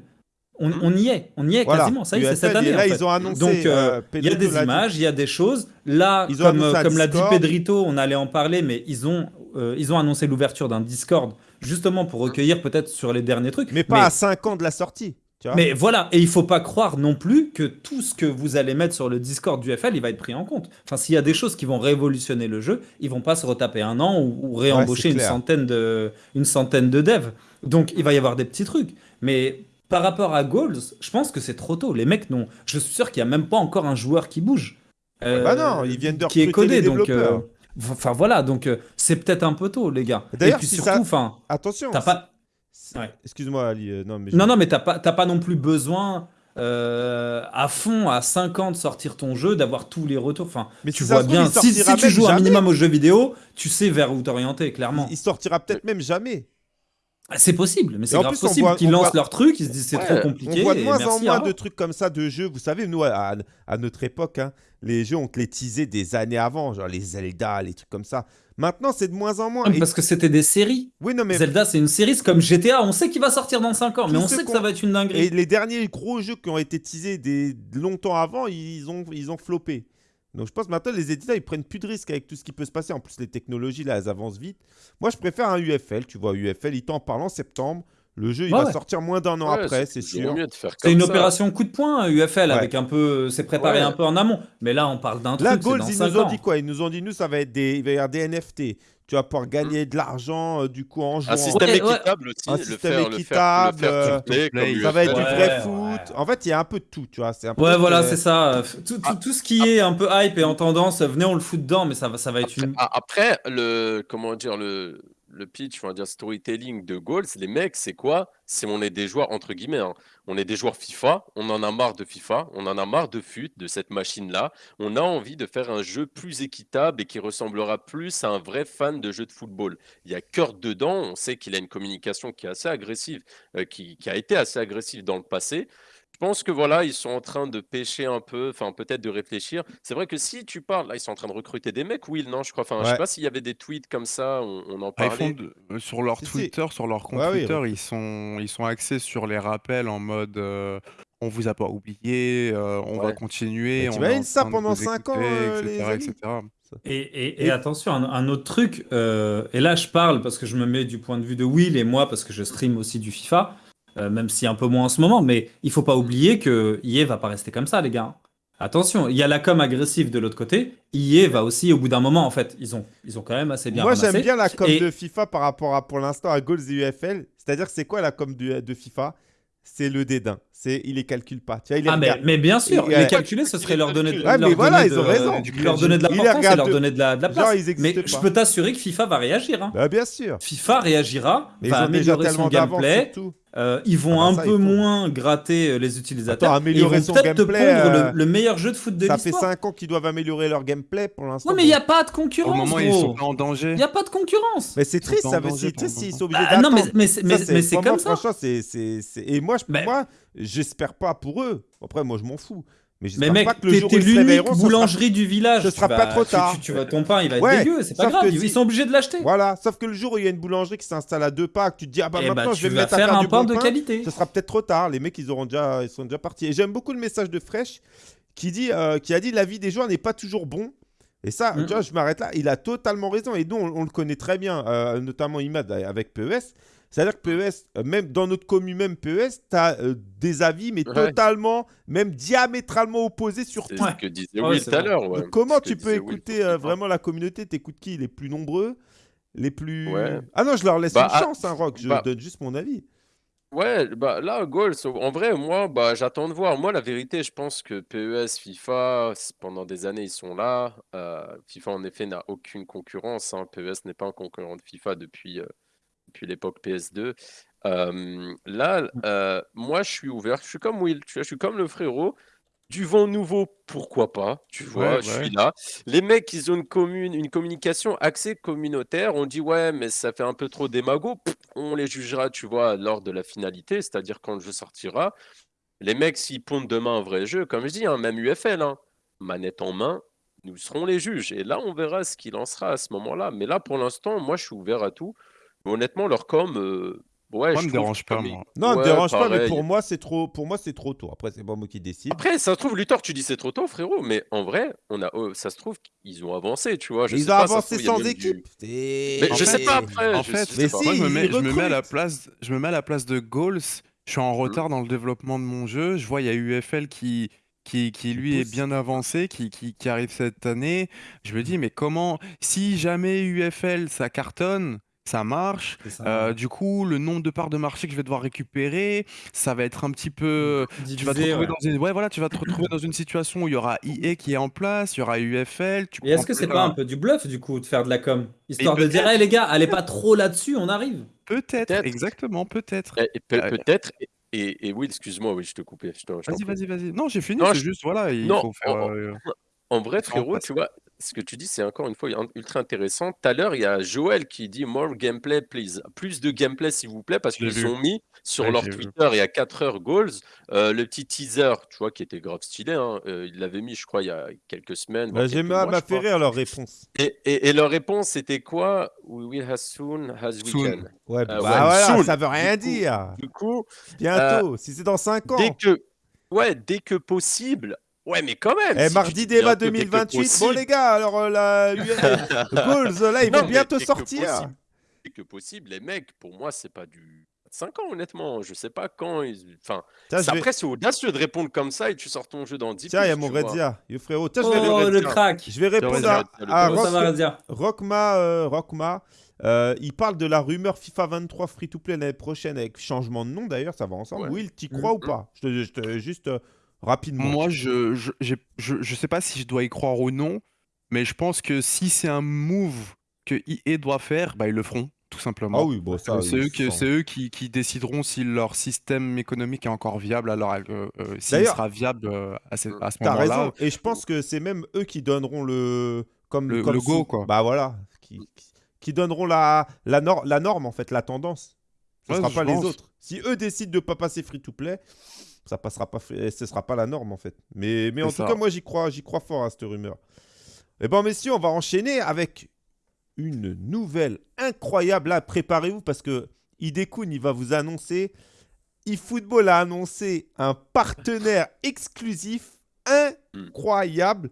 on, Hmm. on y est. On y est Voilà. quasiment. Ça y est, c'est cette année. et là en fait. ils ont annoncé. Donc, euh, euh, Il y a des images, il y a des choses. Là, Ils comme, l'a dit. Pedrito, on allait en parler, mais ils ont, euh, ils ont annoncé l'ouverture d'un Discord justement pour recueillir peut-être sur les derniers trucs. Mais pas à 5 ans de la sortie. Tu vois mais voilà, et il faut pas croire non plus que tout ce que vous allez mettre sur le Discord du FL, il va être pris en compte. Enfin, s'il y a des choses qui vont révolutionner le jeu, ils vont pas se retaper un an ou, ou réembaucher une centaine de une centaine de devs. Donc il va y avoir des petits trucs. Mais par rapport à Goals, je pense que c'est trop tôt. Les mecs non, je suis sûr qu'il y a même pas encore un joueur qui bouge. Euh, Bah non, ils viennent de qui est codé les donc. développeurs. euh, Enfin voilà, donc euh, c'est peut-être un peu tôt, les gars. D'ailleurs, si surtout, ça- enfin, Attention. t'as pas. c'est- Ouais. Excuse-moi Ali. euh, non mais. Non, non, mais t'as pas, t'as pas non plus besoin euh, à fond, à 5 ans de sortir ton jeu, d'avoir tous les retours. Enfin, Mais tu vois bien, il si, si tu joues un minimum aux jeux vidéo, tu sais vers où t'orienter, clairement. Il sortira peut-être même jamais. Ah, C'est possible, mais c'est grave plus, possible qu'ils lancent voit- leur truc, ils se disent c'est Ouais, trop compliqué. On voit de moins en moins de trucs comme ça de jeux. Vous savez, nous, à, à notre époque, hein, les jeux, on te les teasait des années avant, genre les Zelda, les trucs comme ça. Maintenant, c'est de moins en moins. Ah, Et- Parce que c'était des séries. Oui, non, mais. Zelda, c'est une série, c'est comme GTA, on sait qu'il va sortir dans 5 ans, mais on sait que ça va être une dinguerie. Et les derniers gros jeux qui ont été teasés des... longtemps avant, ils ont, ils ont floppé. Donc je pense maintenant les éditeurs ils prennent plus de risques avec tout ce qui peut se passer. En plus les technologies là elles avancent vite. Moi je préfère un UFL, tu vois UFL, il t'en parle en septembre. Le jeu il Ouais, va ouais. sortir moins d'un an Ouais, après, c'est sûr. C'est une ça. opération coup de poing, UFL, Ouais. avec un peu. C'est préparé Ouais. un peu en amont. Mais là, on parle d'un truc. Là Goals dans ils 5 nous ont ans. dit quoi? Ils nous ont dit nous ça va être des, il va y avoir des NFT. Tu vas pouvoir gagner de l'argent euh, du coup en jouant. Un système Ouais, ouais. équitable aussi. Un le système faire, le faire- équitable, le faire euh, ça va être du vrai Ouais, foot. ouais. En fait il y a un peu de tout, tu vois. C'est un peu Ouais, voilà, c'est ça. Tout, tout- tout ce qui est un peu hype et en tendance, venez, on le fout dedans, mais ça va, ça va être Après, une. a- après, le comment dire le le pitch, on va dire storytelling de Goals, les mecs, c'est quoi? C'est on est des joueurs entre guillemets, hein. on est des joueurs FIFA, on en a marre de FIFA, on en a marre de FUT, de cette machine-là. On a envie de faire un jeu plus équitable et qui ressemblera plus à un vrai fan de jeu de football. Il y a Kurt dedans, on sait qu'il a une communication qui est assez agressive, euh, qui a été assez agressive dans le passé. Je pense que voilà, ils sont en train de pêcher un peu, enfin peut-être de réfléchir. C'est vrai que si tu parles, là, ils sont en train de recruter des mecs, Will, non, je crois. Enfin, je Ouais. sais pas s'il y avait des tweets comme ça, on, on en Ah, ils font parlait. de- euh, sur leur Si, si. Twitter, sur leur compte Ouais, oui, Twitter, ils sont ils sont axés sur les rappels en mode euh, on vous a pas oublié, euh, on va Ouais. continuer, Mais on est t'imagines en ça train de pendant vous cinq ans, écouter, euh, les etc., amis? Etc. Et, et- et Et- attention, un, un autre truc, euh, et là je parle parce que je me mets du point de vue de Will et moi parce que je stream aussi du FIFA, euh, même si un peu moins en ce moment, mais il faut pas oublier que EA va pas rester comme ça, les gars. Attention, il y a la com agressive de l'autre côté. EA va aussi, au bout d'un moment, en fait, ils ont, ils ont quand même assez bien Moi, j'aime bien la com Et- de FIFA par rapport à, pour l'instant, à Goals et UFL. C'est-à-dire c'est quoi la com de FIFA? C'est le dédain. C'est il les calcule pas. Tu vois, il les Ah, mais, mais bien sûr, Et- les calculer, ce serait leur donner mais leur voilà, donner ils ont de- raison. leur donner de l'importance et leur donner de la, de la place. mais pas. je peux t'assurer que FIFA va réagir. hein. Bah, bien sûr. FIFA réagira, Mais va améliorer son gameplay. surtout. Euh, ils vont Ah bah un ça, peu faut. moins gratter euh, les utilisateurs. Attends, et ils vont améliorer peut-être te pondre euh, le, le meilleur jeu de foot de Ça fait l'histoire. 5 ans qu'ils doivent améliorer leur gameplay pour l'instant. Ouais, mais il n'y a pas de Au concurrence, moment où ils sont gros. en danger. Il n'y a pas de concurrence. Mais c'est triste, en ça c'est triste s'ils sont obligés Ah, non, d'attendre. mais, mais, c'est- comme ça. Franchement, c'est, c'est, c'est- Et moi, je, Mais- moi, j'espère pas pour eux. Après, moi, je m'en fous. Mais Mais mec, t'es l'unique sera- boulangerie du village. ce Tu sera vas- pas trop tu- tard. Tu, tu vas, ton pain, il va être Ouais, dégueu. C'est pas grave. Ils, si- ils sont obligés de l'acheter. Voilà, sauf que le jour où il y a une boulangerie qui s'installe à deux pas, que tu te dis, ah bah Et maintenant bah, je vais tu me mettre à faire un du pain bon de pain, qualité. ce sera peut-être trop tard. Les mecs, ils, auront déjà, ils sont déjà partis. Et j'aime beaucoup le message de Fresh qui, dit, euh, qui a dit la vie des joueurs n'est pas toujours bon. Et ça, Mm. tu vois, je m'arrête là. Il a totalement raison. Et nous, on, on le connaît très bien, euh, notamment Imad avec PES. C'est-à-dire que PES, euh, même dans notre commune, même PES, tu as des avis, mais Ouais. totalement, même diamétralement opposés sur C'est tout. ce que disait Will tout à l'heure. comment tu peux Will écouter euh, vraiment la communauté? T'écoutes qui? Les plus nombreux? Les plus. Ouais. Ah non, je leur laisse Bah, une ah, chance, hein, Rock. Je bah- donne juste mon avis. Ouais, bah là, Goals, en vrai, moi, bah, j'attends de voir. Moi, la vérité, je pense que PES, FIFA, pendant des années, ils sont là. Euh, FIFA, en effet, n'a aucune concurrence. hein. PES n'est pas un concurrent de FIFA depuis, euh, depuis l'époque PS2. Euh, là, euh, moi, je suis ouvert. Je suis comme Will, je suis comme le frérot. Du vent nouveau, pourquoi pas? Tu vois, Ouais, je ouais. suis là. Les mecs, ils ont une commune, une communication axée communautaire. On dit, ouais, mais ça fait un peu trop démago. Pff, On les jugera, tu vois, lors de la finalité, c'est-à-dire quand le jeu sortira. Les mecs, s'ils pondent demain un vrai jeu, comme je dis, hein, même UFL, hein, manette en main, nous serons les juges. Et là, on verra ce qu'il en sera à ce moment-là. Mais là, pour l'instant, moi, je suis ouvert à tout. Mais honnêtement, leur com, euh, ouais, Moi, je me dérange pas, comme ils- moi. Non, ne Ouais, dérange pas, mais pour moi, c'est trop, pour moi, c'est trop tôt. Après, c'est pas moi qui décide. Après, ça se trouve, Luthor, tu dis c'est trop tôt, frérot, mais en vrai, on a, oh, ça se trouve qu'ils ont avancé, tu vois. Je sais ils ont pas, avancé trouve, sans du- équipe. Mais En je sais fait- pas après. En je fait, sais Mais pas. si, moi, je me ils mets, je me mets à la place, je me mets à la place de Goals. Je suis en retard dans le développement de mon jeu. Je vois, il y a UFL qui, qui, qui lui est bien avancé, qui, qui, qui arrive cette année. Je me dis, mais comment, si jamais UFL ça cartonne, ça marche. Ça. euh, du coup, le nombre de parts de marché que je vais devoir récupérer, ça va être un petit peu. Tu vas te retrouver ouais. dans une, ouais, voilà, tu vas te retrouver dans une situation où il y aura EA qui est en place, il y aura UFL. Tu Et est-ce que c'est pas un peu du bluff du coup de faire de la com? Histoire de dire, hey les gars, allez pas trop là-dessus, on arrive. Peut-être, exactement, peut-être. Peut- Euh, Peut-être. Et, oui, excuse-moi, oui, je te coupais. Vas-y, vas-y, vas-y. Non, j'ai fini, Non, c'est je- juste, voilà, il Non, faut faire. en- euh, En vrai, en frérot, tu vois, ce que tu dis, c'est encore une fois ultra intéressant. Tout à l'heure, il y a Joël qui dit More gameplay, please. Plus de gameplay, s'il vous plaît, parce qu'ils ont mis sur Ouais, leur. Twitter il y a 4 heures goals euh, le petit teaser, tu vois, qui était grave stylé. hein. Euh, ils l'avaient mis, je crois, il y a quelques semaines. Bah, j'ai m'a fait rire leur réponse. Et, et- et leur réponse, c'était quoi? We will as soon as we Soon. can. Ouais, bah Euh, ouais, voilà, soon. ça veut rien Du coup- dire. Du coup, Bientôt, si c'est dans 5 ans. dès que, ouais, dès que possible. Ouais, mais quand même. Eh, si tu mardi débat bientôt, dès que 2028. Bon, possible. les gars, alors euh, la Goals, là, ils Non, vont bientôt sortir. Dès que possible, les mecs, pour moi, c'est pas du 5 ans, honnêtement. Je sais pas quand. Ils... Enfin, Tiens, c'est- vais- après, c'est audacieux de répondre comme ça et tu sors ton jeu dans 10 Tiens, il y a mon. Redzia. Yo, frérot, tiens, je vais, Oh le crack je vais répondre à, à Rock- Rockma. euh, Rockma. Euh, il parle de la rumeur FIFA 23 free-to-play l'année prochaine avec changement de nom d'ailleurs, ça va ensemble. Ouais. Will, t'y crois ou Mhm. pas? Je te, je te- Juste euh, rapidement. Moi, je, je, j'ai- je, je sais pas si je dois y croire ou non, mais je pense que si c'est un move que EA doit faire, bah, ils le feront, tout simplement. ah oui, bon, ça. C'est eux, qui, sans- c'est eux qui, qui décideront si leur système économique est encore viable, alors euh, euh, s'il sera viable euh, à ce, à ce T'as moment-là. raison. Et je pense que c'est même eux qui donneront le. Comme, Le- comme le go, sous- quoi. Bah voilà. Qui, qui- donneront la, la, nor- la norme, en fait, la tendance. Ce Ouais, sera je pas les autres. Si eux décident de pas passer free-to-play, ça passera pas, ce sera pas la norme, en fait. Mais, mais en tout cas, moi, j'y crois, j'y crois fort à cette rumeur. Et bon, messieurs, on va enchaîner avec une nouvelle incroyable. Là, préparez-vous parce que Idekun, il va vous annoncer. eFootball a annoncé un partenaire exclusif incroyable.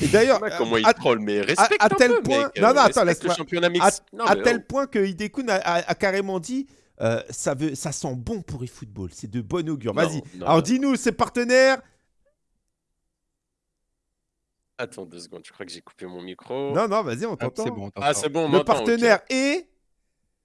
Et d'ailleurs, Ouais, comment il à, troll, mais respecte à un tel peu, point- mec. non, non, attends, respecte laisse-moi- le championnat à, mexicain. Non, à mais tel point que Idekun a, a- a carrément dit euh, ça, veut, ça sent bon pour eFootball. C'est de bon augure. Vas-y. Alors, dis-nous, ses partenaires. Attends deux secondes, je crois que j'ai coupé mon micro. Non, non, vas-y, on Ah, t'entend. c'est bon, Ah, t'entends. c'est bon, on Le m'entend, ok. partenaire est.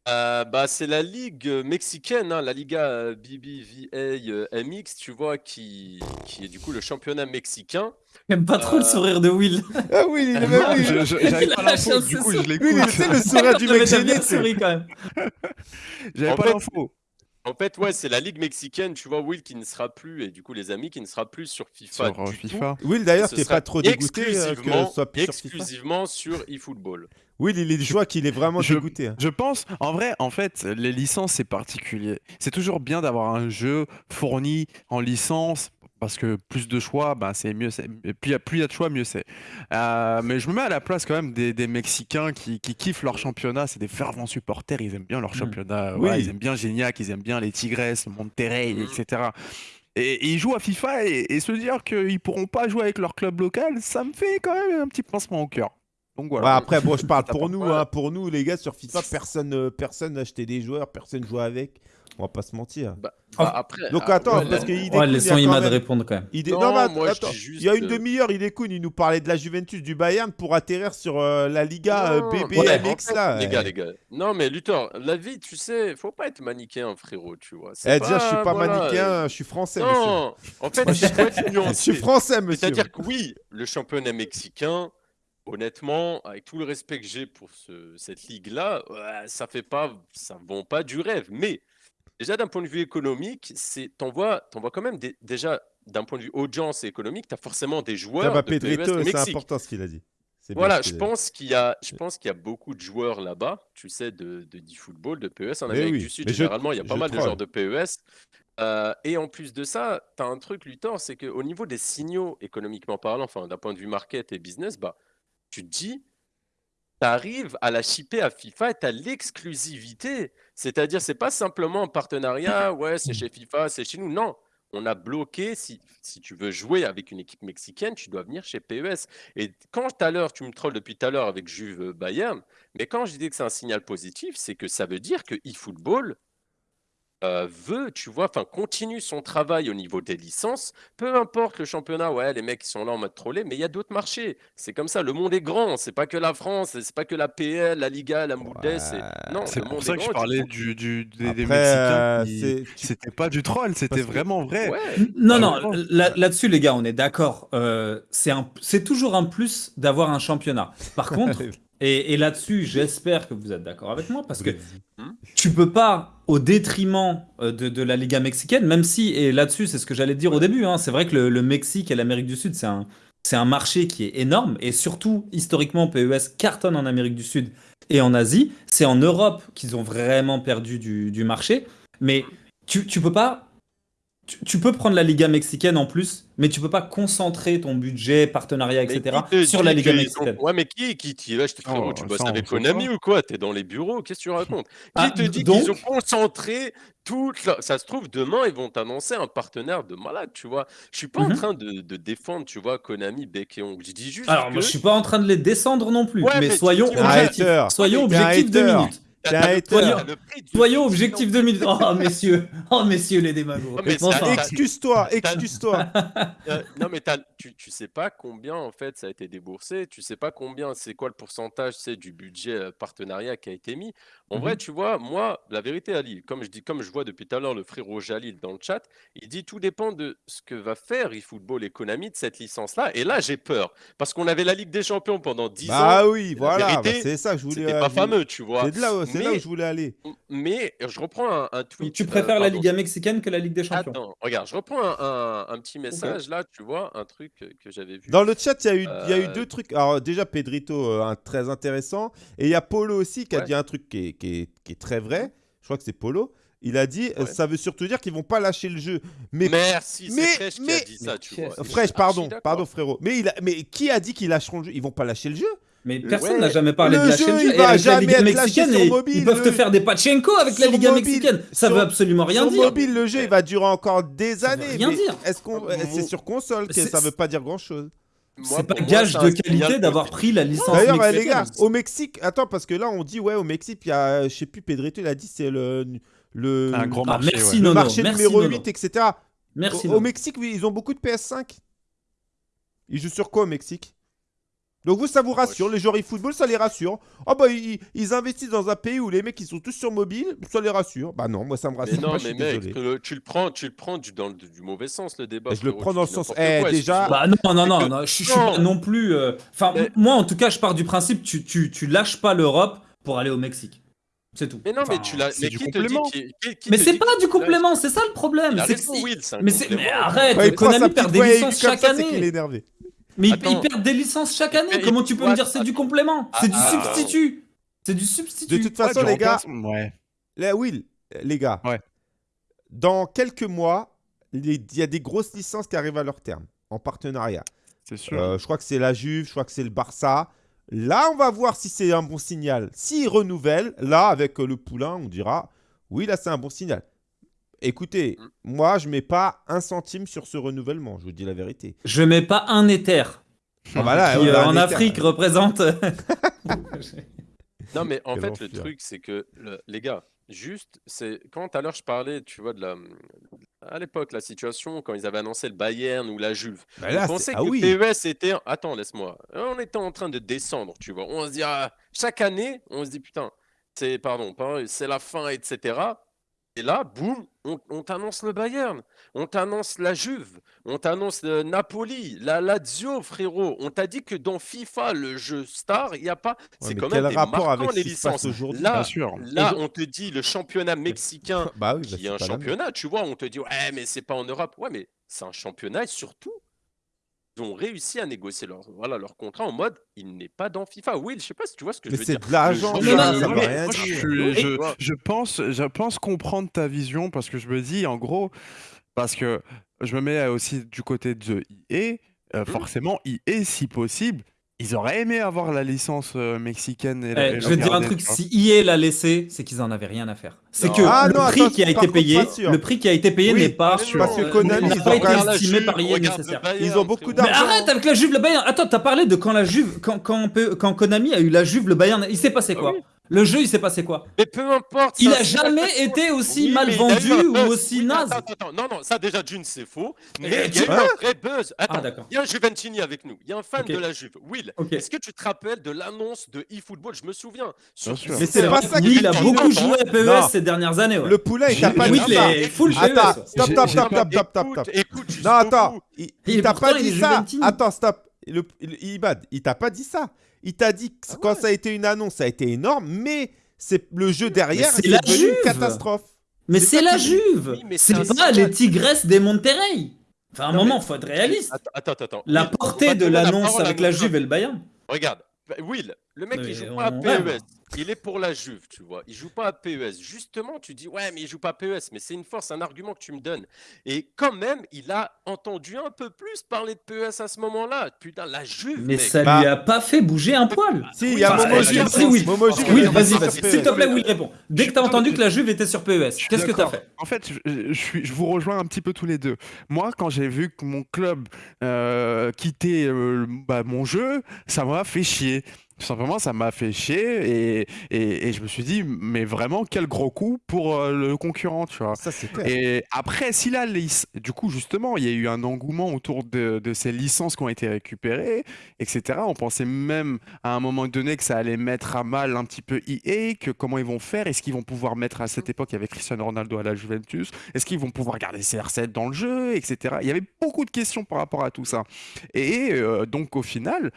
Euh, bah, c'est la ligue euh, mexicaine, hein, la Liga euh, BBVA MX, tu vois, qui, qui est du coup le championnat mexicain. J'aime pas trop le sourire de Will. Ah oui, il est Non, même je- j'avais Il pas l'info, du coup, je l'écoute. c'est le sourire du Non, mais mec gêné. tu sais. souri quand même. J'avais En pas l'info. En fait, ouais, c'est la ligue mexicaine, tu vois, Will qui ne sera plus, et du coup les amis qui ne sera plus sur FIFA. Sur euh, tout. FIFA. Will, d'ailleurs, t'es sera pas trop dégoûté euh, que exclusivement, ce soit plus sur FIFA? exclusivement sur eFootball. Will, il est du choix qu'il est vraiment je- dégoûté. hein. Je pense, en vrai, en fait, les licences, c'est particulier. C'est toujours bien d'avoir un jeu fourni en licence, parce que plus de choix, bah, c'est mieux. c'est- Plus il y a- plus il y a de choix, mieux c'est. Euh, mais je me mets à la place quand même des, des Mexicains qui, qui kiffent leur championnat. C'est des fervents supporters, ils aiment bien leur Mm. championnat. Oui. Voilà, ils aiment bien Gignac, ils aiment bien les Tigresses, Monterrey, Mm. etc. Et, et ils jouent à FIFA et, et se dire qu'ils pourront pas jouer avec leur club local, ça me fait quand même un petit pincement au cœur. Donc Ouais, voilà. après, bon, je parle pour nous, hein, pour nous, les gars, sur FIFA, personne euh, personne n'achetait des joueurs, personne jouait avec. On va pas se mentir. Bah, Oh. bah, après, Donc ah, attends, ouais, parce Ouais, découle, il y laissons Imad même- répondre quand même. il dé- Non, Non, mais att- moi, je attends, dis juste il y a une que- demi-heure, il découle, il nous parlait de la Juventus du Bayern pour atterrir sur euh, la Liga euh, Non, BB ouais, MX en fait, là. Les gars, les gars. Non, mais Luthor, la vie, tu sais, faut pas être manichéen, frérot, tu vois. Eh, C'est déjà, je suis pas voilà, manichéen, euh, je suis français, monsieur. Non, en fait, Je suis français, monsieur. C'est-à-dire que oui, le championnat mexicain, honnêtement, avec tout le respect que j'ai pour ce- cette ligue-là, ouais, ça fait pas, ça vend pas du rêve. Mais déjà d'un point de vue économique, t'en vois quand même des- déjà d'un point de vue audience et économique, tu as forcément des joueurs de Pedrito, c'est important ce qu'il a dit. Voilà, je pense qu'il y a, je pense qu'il y a beaucoup de joueurs là-bas, tu sais, de, de e-football, de PES en Mais Amérique oui, du Sud. je- Généralement, il y a pas mal de joueurs de PES. Euh, et en plus de ça, tu as un truc, Luthor, c'est qu'au niveau des signaux, économiquement parlant, enfin d'un point de vue market et business, bah, tu te dis, tu arrives à la shipper à FIFA et tu as l'exclusivité. C'est-à-dire, c'est pas simplement un partenariat, ouais, c'est chez FIFA, c'est chez nous. Non, on a bloqué, si, si tu veux jouer avec une équipe mexicaine, tu dois venir chez PES. Et quand tout à l'heure, tu me trolles depuis tout à l'heure avec Juve Bayern, mais quand je dis que c'est un signal positif, c'est que ça veut dire que eFootball euh, veut, tu vois, enfin, continue son travail au niveau des licences. Peu importe le championnat, ouais, les mecs ils sont là en mode trollé, mais il y a d'autres marchés. C'est comme ça, le monde est grand. C'est pas que la France, c'est pas que la PL, la Liga, la Mouldes. c'est- Non, C'est pour ça que je grand, parlais du, du- des, des Mexicains. euh, qui- C'était pas du troll, c'était vraiment vrai. Ouais. Non, Bah, non, là-dessus, les gars, on est d'accord. Euh, c'est un- c'est toujours un plus d'avoir un championnat. Par contre, et, et là-dessus, j'espère que vous êtes d'accord avec moi, parce que tu peux pas, au détriment euh, de, de la Liga mexicaine, même si, et là-dessus, c'est ce que j'allais dire au début, hein, c'est vrai que le, le Mexique et l'Amérique du Sud, c'est un, c'est un marché qui est énorme, et surtout, historiquement, PES cartonne en Amérique du Sud et en Asie. C'est en Europe qu'ils ont vraiment perdu du, du marché, mais tu, tu peux pas. Tu, tu peux prendre la Liga mexicaine en plus, mais tu peux pas concentrer ton budget, partenariat, Mais etc. qui te sur la Liga mexicaine. Ouais, mais qui, qui t'y lâche frérot Oh, Tu bosses avec Konami ou quoi? T'es dans les bureaux Qu'est-ce que tu racontes? Qui Ah, te dit donc- qu'ils ont concentré toute leur- Ça se trouve, demain, ils vont t'annoncer un partenaire de malade, tu vois. Je suis pas en Mhm. train de, de défendre, tu vois, Konami, bec et ongle. Je dis juste Alors, que... moi, je suis pas en train de les descendre non plus, Ouais, mais, mais soyons objectifs. Soyons objectifs deux minutes. Soyons deux minutes. Oh, messieurs. Oh, messieurs les démagos. Excuse-toi, excuse-toi. Euh, non, mais t'as- tu, tu sais pas combien en fait ça a été déboursé, tu sais pas combien, c'est quoi le pourcentage c'est, du budget euh, partenariat qui a été mis. En vrai, Mhm. tu vois, moi, la vérité, Ali, comme je dis, comme je vois depuis tout à l'heure le frérot Jalil dans le chat, il dit tout dépend de ce que va faire eFootball et Konami de cette licence-là. Et là, j'ai peur parce qu'on avait la Ligue des Champions pendant 10 ans. Bah oui, voilà, bah, c'est ça que je voulais. C'était pas fameux, tu vois. C'est là, où Mais- je voulais aller. Mais je reprends un, un tweet. Donc, tu euh, préfères la Liga mexicaine que la Ligue des Champions? Attends, regarde, je reprends un, un- un petit message là, tu vois, un truc que, que j'avais vu. Dans le chat, il y, a eu- il y a eu Euh, deux trucs. Alors, déjà, Pedrito, euh, un très intéressant. Et il y a Polo aussi qui a Ouais. dit un truc qui est, qui est- qui est très vrai. Je crois que c'est Polo. Il a dit Ouais. ça veut surtout dire qu'ils vont pas lâcher le jeu. Mais Merci, mais- c'est Fresh qui a dit ça, tu vois. Fresh, pardon, pardon frérot. Mais, il a- mais qui a dit qu'ils lâcheront le jeu? Ils vont pas lâcher le jeu. Mais personne Ouais. n'a jamais parlé Le de lâcher jeu, le il jeu. Et va avec la jamais être lâché mexicaine, et- mobile, ils peuvent te faire des pachenko avec la Liga mobile, mexicaine. Ça sur- veut absolument rien Sur dire. mobile, le jeu, il va durer encore des Ça veut années. rien mais dire. Est-ce qu'on, Ah, c'est sur console que C'est- ça veut pas dire grand chose. C'est pas moi, gage de qualité d'avoir pris la licence D'ailleurs, euh, les gars, au Mexique, attends, parce que là, on dit, ouais, au Mexique, il y a, je sais plus, Pedrito, il a dit, c'est le, le, Un grand Ah, marché. merci, ouais. le marché merci, numéro Nono. 8, etc. Merci. Au. Mexique, oui, ils ont beaucoup de PS5. Ils jouent sur quoi au Mexique? Donc vous, ça vous rassure, les joueurs e-football, ça les rassure. Oh bah, ils, ils investissent dans un pays où les mecs, ils sont tous sur mobile, ça les rassure. Bah non, moi, ça me rassure Mais non, pas, je mais mec, le- tu le prends, tu le prends du, dans le du mauvais sens le débat. Et je le prends dans le sens- eh, quoi, déjà-. Bah non, non, non, que- non, je, je suis non. pas non plus. euh, Enfin, Mais- moi, en tout cas, je pars du principe, tu, tu, tu lâches pas l'Europe pour aller au Mexique. C'est tout. Mais non, mais tu l'as. c'est Mais du qui te dit complément. qui- qui- qui Mais c'est pas du complément, c'est ça le problème. Mais, arrête, Konami perd des licences chaque année. Mais ils, Attends. ils perdent des licences chaque année. Mais Comment tu peux me dire c'est du complément C'est du ah, substitut. C'est du substitut. De toute façon, les gars, Ouais. là, Will, les gars, Ouais. dans quelques mois, il y a des grosses licences qui arrivent à leur terme, en partenariat. C'est sûr. Euh, je crois que c'est la Juve, je crois que c'est le Barça. Là, on va voir si c'est un bon signal. S'ils renouvellent, là, avec le poulain, on dira oui, là, c'est un bon signal. Écoutez, moi, je mets pas un centime sur ce renouvellement, je vous dis la vérité. Je mets pas un éther. Ah bah là, qui, ouais, euh, en. Afrique représente. Non, mais en Quel fait, le truc, c'est que, le- les gars, juste, c'est quand tout à l'heure je parlais, tu vois, de la. À l'époque, la situation, quand ils avaient annoncé le Bayern ou la Juve, Bah on là, c'est- pensait ah que oui. PES était. Attends, laisse-moi. On était en train de descendre, tu vois. On se dit, ah, chaque année, on se dit, putain, c'est, pardon, pas- c'est la fin, etc. Et là, boum, on, on t'annonce le Bayern, on t'annonce la Juve, on t'annonce le Napoli, la Lazio, frérot. On t'a dit que dans FIFA, le jeu star, il n'y a pas. Ouais, c'est quand même des rapport avec les licences. aujourd'hui Bien Là, sûr. là, Et- on te dit le championnat mexicain Bah oui, bah, qui est un championnat, tu vois, on te dit ouais, mais c'est pas en Europe. Ouais, mais c'est un championnat et surtout, ont réussi à négocier leur, voilà, leur contrat en mode il n'est pas dans FIFA. Oui, je sais pas si tu vois ce que Mais je veux c'est dire. de l'argent, jeu- rien moi, dire. je- Je, pense, je pense comprendre ta vision parce que je me dis, en gros, parce que je me mets aussi du côté de EA, euh, forcément, EA, si possible, ils auraient aimé avoir la licence euh, mexicaine. Et la- Eh, et je vais te dire un truc, si EA l'a laissé, c'est qu'ils en avaient rien à faire. C'est que Ah le non, prix attends, qui a été payé, sûr. le prix qui a été payé Oui, n'est pas mais parce que Konami, n'a ils pas ont été estimé par EA nécessaire. Bayern, Ils ont beaucoup frérot. Mais d'argent. arrête avec la Juve, le Bayern. Attends, t'as parlé de quand la Juve, quand, quand, quand Konami a eu la Juve, le Bayern, il s'est passé Ah quoi oui. Le jeu, il s'est passé quoi Mais peu importe. Il a jamais été aussi Oui, mal vendu ou aussi Oui, naze. Attends, attends, non, non, ça déjà d'une c'est faux. Mais Eh, il y a eu tu- un vrai buzz. Attends, Ah, d'accord. il y a un Juventini avec nous. Il y a un fan de la Juve. Will, est-ce que tu te rappelles de l'annonce de eFootball? Je me souviens. Bien sûr. Mais c'est pas ça qui il a beaucoup joué à PES Non. ces dernières années. ouais. Le poulain, il t'a pas dit il ça. est full. Attends, stop, stop, stop, stop, stop, stop, Non, attends, il, t'a pas dit est ça. Juventini. Attends, stop. Ibad, il t'a pas dit ça. Il t'a dit que Ah quand ouais. ça a été une annonce, ça a été énorme, mais c'est le jeu derrière, c'est c'est la devenu Juve. une catastrophe. Mais C'est la Juve. Oui, c'est pas les Tigresses des Monterrey. Enfin, à un Non, moment, mais- faut être réaliste. Attends, attends, attends. La portée de l'annonce avec la Juve et le Bayern. Regarde, Will, le mec Mais il joue on pas à. PES, il est pour la Juve, tu vois. Il joue pas à PES. Justement, tu dis ouais, mais il joue pas à PES, mais c'est une force, un argument que tu me donnes. Et quand même, il a entendu un peu plus parler de PES à ce moment-là. Putain, la Juve, Mais mec. ça Bah- lui a pas fait bouger un poil. Si, il y a Momo Juve. a vas-y, vas-y. S'il te plaît, Will, réponds. Dès que t'as Non, entendu que la Juve était sur PES, qu'est-ce que t'as d'accord. fait? En fait, je, je suis, je vous rejoins un petit peu tous les deux. Moi, quand j'ai vu que mon club euh, quittait euh, bah, mon jeu, ça m'a fait chier. Tout simplement, ça m'a fait chier et, et, et je me suis dit, mais vraiment, quel gros coup pour euh, le concurrent, tu vois. Ça, c'est clair. Et après, si la du coup, justement, il y a eu un engouement autour de, de ces licences qui ont été récupérées, etc. On pensait même à un moment donné que ça allait mettre à mal un petit peu EA, que comment ils vont faire, est-ce qu'ils vont pouvoir mettre à cette époque avec Cristiano Ronaldo à la Juventus, est-ce qu'ils vont pouvoir garder CR7 dans le jeu, etc. Il y avait beaucoup de questions par rapport à tout ça. Et euh, donc, au final,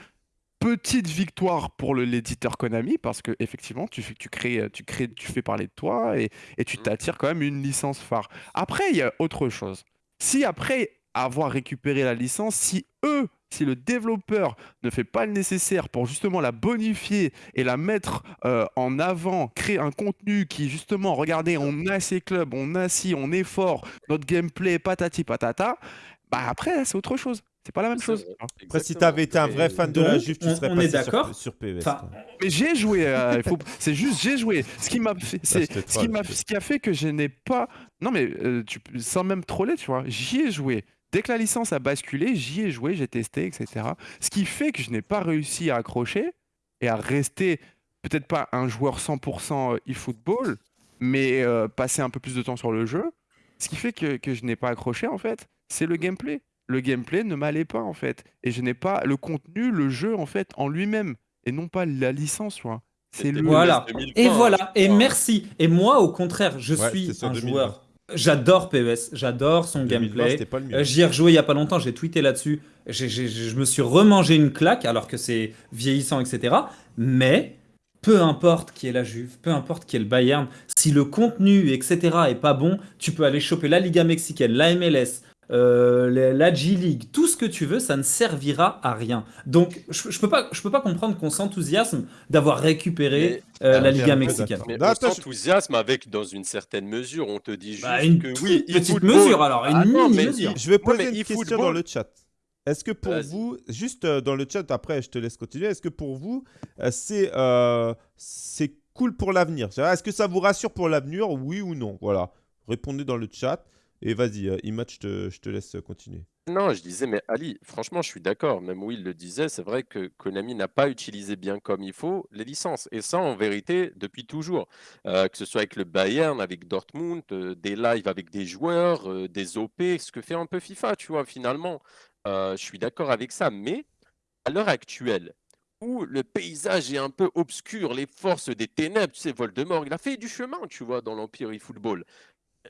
petite victoire pour l'éditeur Konami parce que effectivement tu, fais- tu crées tu crées tu fais parler de toi et, et tu Mhm. t'attires quand même une licence phare. Après il y a autre chose. Si après avoir récupéré la licence, si eux, si le développeur ne fait pas le nécessaire pour justement la bonifier et la mettre euh, en avant, créer un contenu qui justement, regardez, on a ces clubs, on a ci, on est fort, notre gameplay patati patata, bah après c'est autre chose. C'est pas la même chose. vrai. Après, si t'avais été un vrai fan de la Juve, tu on- serais on est passé sur, sur PES. Enfin. Mais j'ai joué, euh, faut... c'est juste j'ai joué. Ce qui m'a fait, c'est ce qui m'a, ce qui a fait que je n'ai pas, non mais euh, tu... sans même troller, tu vois, j'y ai joué. Dès que la licence a basculé, j'y ai joué, j'ai testé, etc. Ce qui fait que je n'ai pas réussi à accrocher et à rester peut-être pas un joueur 100% e-football, mais euh, passer un peu plus de temps sur le jeu. Ce qui fait que, que je n'ai pas accroché en fait, c'est le gameplay. Le gameplay ne m'allait pas en fait, et je n'ai pas le contenu, le jeu en fait en lui-même, et non pas la licence, tu vois. C'est le. Voilà. PES 2020, Et voilà, je et merci. Et moi, au contraire, je Ouais, suis un 2020. joueur. J'adore PES, j'adore son 2020, gameplay. Euh, J'y ai rejoué il y a pas longtemps, j'ai tweeté là-dessus. Je me suis remangé une claque alors que c'est vieillissant, etc. Mais peu importe qui est la Juve, peu importe qui est le Bayern, si le contenu, etc. est pas bon, tu peux aller choper la Liga mexicaine, la MLS, euh, la- G-League, tout ce que tu veux, ça ne servira à rien. Donc je, je peux pas, je peux pas comprendre qu'on s'enthousiasme d'avoir récupéré euh, Ah, la Liga mexicaine. Mais Non, on s'enthousiasme avec, dans une certaine mesure, on te dit juste Bah, une que oui, petite eFootball- mesure alors, une Ah non, mais mesure. Je vais poser mais une question eFootball- dans le chat. Est-ce que pour vous, juste euh, dans le chat, après je te laisse continuer, est-ce que pour vous, c'est euh, c'est cool pour l'avenir? Est-ce que ça vous rassure pour l'avenir, oui ou non? Voilà, répondez dans le chat. Et vas-y, euh, Imad, je te, laisse continuer. Non, je disais, mais Ali, franchement, je suis d'accord. Même Will le disait, c'est vrai que Konami n'a pas utilisé bien comme il faut les licences. Et ça, en vérité, depuis toujours. Euh, que ce soit avec le Bayern, avec Dortmund, euh, des lives avec des joueurs, des OP, ce que fait un peu FIFA, tu vois, finalement. Je suis d'accord avec ça. Mais à l'heure actuelle, où le paysage est un peu obscur, les forces des ténèbres, tu sais, Voldemort, il a fait du chemin, tu vois, dans l'Empire eFootball.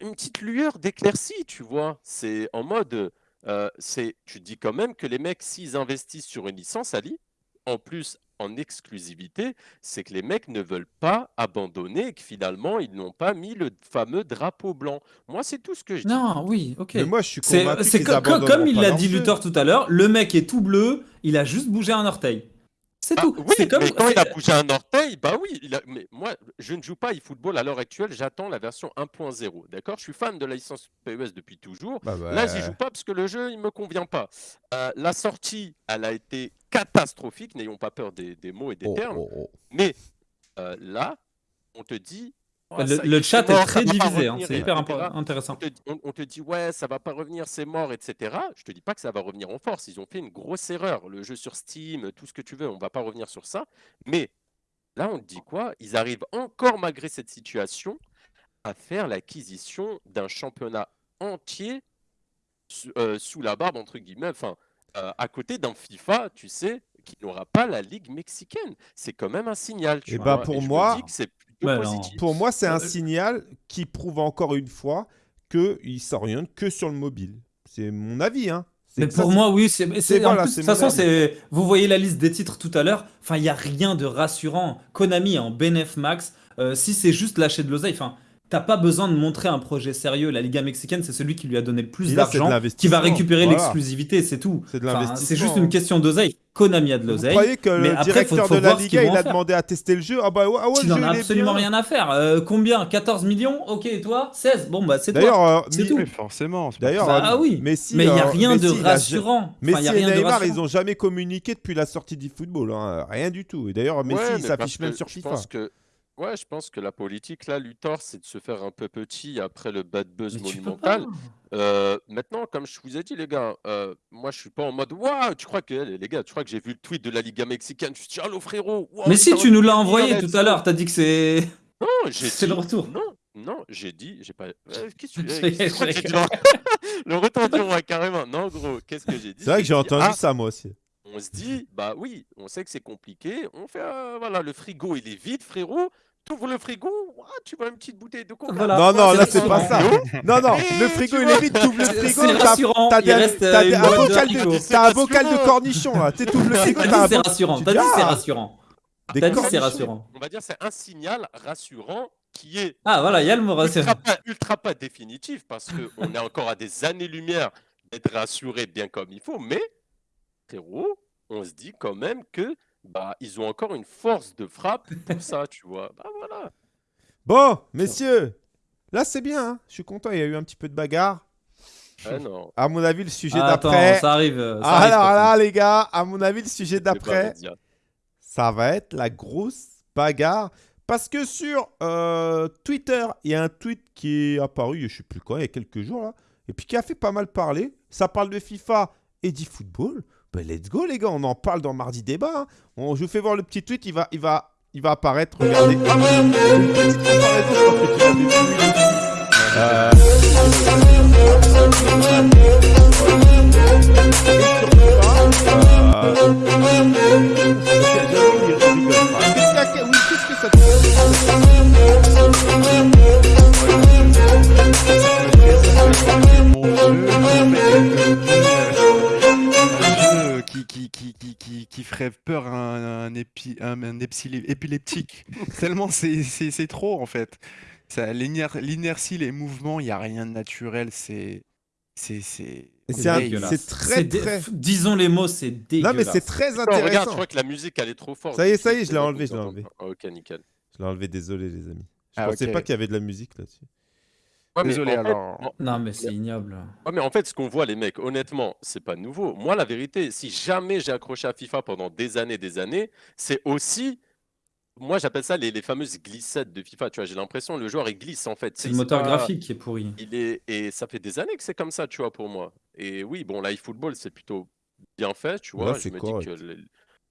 Une petite lueur d'éclaircie, tu vois. C'est en mode. Euh, c'est, tu dis quand même que les mecs, s'ils investissent sur une licence, Ali, en plus en exclusivité, c'est que les mecs ne veulent pas abandonner et que finalement, ils n'ont pas mis le fameux drapeau blanc. Moi, c'est tout ce que je dis. Non, oui, ok. Mais moi, je suis C'est convaincu c'est qu'ils co- co- abandonneront comme il l'a dit. Luthor tout à l'heure, le mec est tout bleu, il a juste bougé un orteil. C'est Ah, tout. oui, comme mais quand il a bougé un orteil, bah oui. il a- Mais moi, je ne joue pas eFootball à l'heure actuelle. J'attends la version 1.0. D'accord? Je suis fan de la licence PES depuis toujours. Bah, bah, Là, j'y joue pas parce que le jeu, il me convient pas. Euh, la sortie, elle a été catastrophique. N'ayons pas peur des, des mots et des oh, termes. oh, oh. Mais euh, là, on te dit. Le, ça chat mort, est très divisé, hein, c'est hyper intéressant. On te, dit- on- on te dit ouais, ça va pas revenir, c'est mort, etc. Je te dis pas que ça va revenir en force. Ils ont fait une grosse erreur. Le jeu sur Steam, tout ce que tu veux, on va pas revenir sur ça. Mais là, on te dit quoi? Ils arrivent encore malgré cette situation à faire l'acquisition d'un championnat entier sous, euh, sous la barbe entre guillemets. Enfin, euh, à côté d'un FIFA, tu sais, qui n'aura pas la ligue mexicaine. C'est quand même un signal. Tu Eh vois, bah, pour et je me moi- dis que c'est positif. Pour moi, c'est un Euh, signal qui prouve encore une fois qu'ils s'orientent que sur le mobile. C'est mon avis, hein. Mais ça, pour moi, oui, c'est. voilà, de toute façon, c'est. Vous voyez la liste des titres tout à l'heure. Enfin, il y a rien de rassurant. Konami en bénéf max. Euh, si c'est juste lâcher de l'oseille, enfin, t'as pas besoin de montrer un projet sérieux. La Liga mexicaine, c'est celui qui lui a donné le plus d'argent, qui va récupérer Voilà. l'exclusivité, c'est tout. C'est de Enfin, l'investissement. c'est juste une question d'oseille. Konami a de Vous l'oseille. croyez que mais le après, directeur faut de la Liga, il a demandé à tester le jeu? Ah bah ouais, ah ouais, Tu n'en as absolument bien. rien à faire. Euh, combien? 14 millions? Ok, et toi? 16 Bon, bah, c'est toi. D'ailleurs, euh, C'est tout. Oui, forcément. D'ailleurs, Bah, euh, oui. Messi, Mais il n'y a euh, rien de a- rassurant. A et rien de Neymar, ils ont jamais communiqué depuis la sortie du football. hein. Rien du tout. Et d'ailleurs, Messi, il mais s'affiche même sur je FIFA. pense que, ouais, je pense que la politique, là, Luthor, c'est de se faire un peu petit après le bad buzz Mais tu peux monumental. Euh, maintenant, comme je vous ai dit, les gars, euh, moi, je suis pas en mode Waouh, tu crois que, les gars, tu crois que j'ai vu le tweet de la Liga mexicaine? Je me suis dit, allô, frérot waouh, Mais si, putain, tu nous l'as envoyé tout à l'heure. T'as dit que c'est. Non, j'ai C'est dit- le retour. Non, non, j'ai dit, j'ai pas. euh, Qu'est-ce que Je tu rigole, tu crois que je j'ai dit? Le retour du roi, carrément. Non, gros, qu'est-ce que j'ai dit? C'est vrai que j'ai dit, entendu ah, ça, moi aussi. on se dit, bah oui, on sait que c'est compliqué. On fait, euh, voilà, le frigo, il est vide, frérot. T'ouvres le frigo, tu vois une petite bouteille de coca. Voilà. Non, non, là, c'est pas ça. Non, non, le frigo, il est vide, t'ouvres le frigo, C'est t'as un bocal de, haricots. C'est t'as un bocal de rassurant. cornichons, là. Tu t'ouvres le frigo, T'as un dit c'est rassurant. tu T'as dit c'est ah, rassurant. T'as dit c'est rassurant. On va dire c'est un signal rassurant qui est Ah voilà, il y a le mot rassurant. ultra pas, ultra pas définitif parce qu'on est encore à des années-lumière d'être rassuré bien comme il faut, mais frérot, on se dit quand même que bah ils ont encore une force de frappe pour ça, tu vois. Bah voilà. Bon, messieurs, là, c'est bien. hein. Je suis content, il y a eu un petit peu de bagarre. Ah non. À mon avis, le sujet Ah, Attends, d'après. ça arrive. ça arrive, Alors là, les gars, à mon avis, le sujet d'après, ça va être la grosse bagarre. Parce que sur euh, Twitter, il y a un tweet qui est apparu, je sais plus quand, il y a quelques jours là, et puis qui a fait pas mal parler. Ça parle de FIFA et d'e-football. Ben let's go les gars, on en parle dans Mardi Débat. hein. Je vous fais voir le petit tweet, il va, il va, il va apparaître. Regardez. Petite qui, qui, qui, qui, ferait peur à un, un, épi- un, un épileptique. Tellement c'est c'est- c'est trop en fait. L'inertie, les mouvements, il n'y a rien de naturel. C'est. C'est. Très, très- Disons les mots, c'est Non dégueulasse. mais c'est très Non, regarde, je intéressant. crois que la musique elle est trop forte. Ça y est, ça y est, je l'ai enlevé, je l'ai enlevé. Ok, nickel. Je l'ai enlevé, désolé les amis. Je Ah, pensais ok. pas qu'il y avait de la musique là-dessus. Ouais, mais Désolé en fait- alors. en- Non, mais c'est ignoble. Ouais, mais en fait, ce qu'on voit, les mecs, honnêtement, c'est pas nouveau. Moi, la vérité, si jamais j'ai accroché à FIFA pendant des années, des années, c'est aussi moi j'appelle ça les, les fameuses glissettes de FIFA. Tu vois, j'ai l'impression le joueur il glisse en fait. C'est le moteur pas- graphique qui est pourri. Il est et ça fait des années que c'est comme ça, tu vois, pour moi. Et oui, bon, l'iFootball c'est plutôt bien fait, tu Là, vois. c'est je me correct. dis que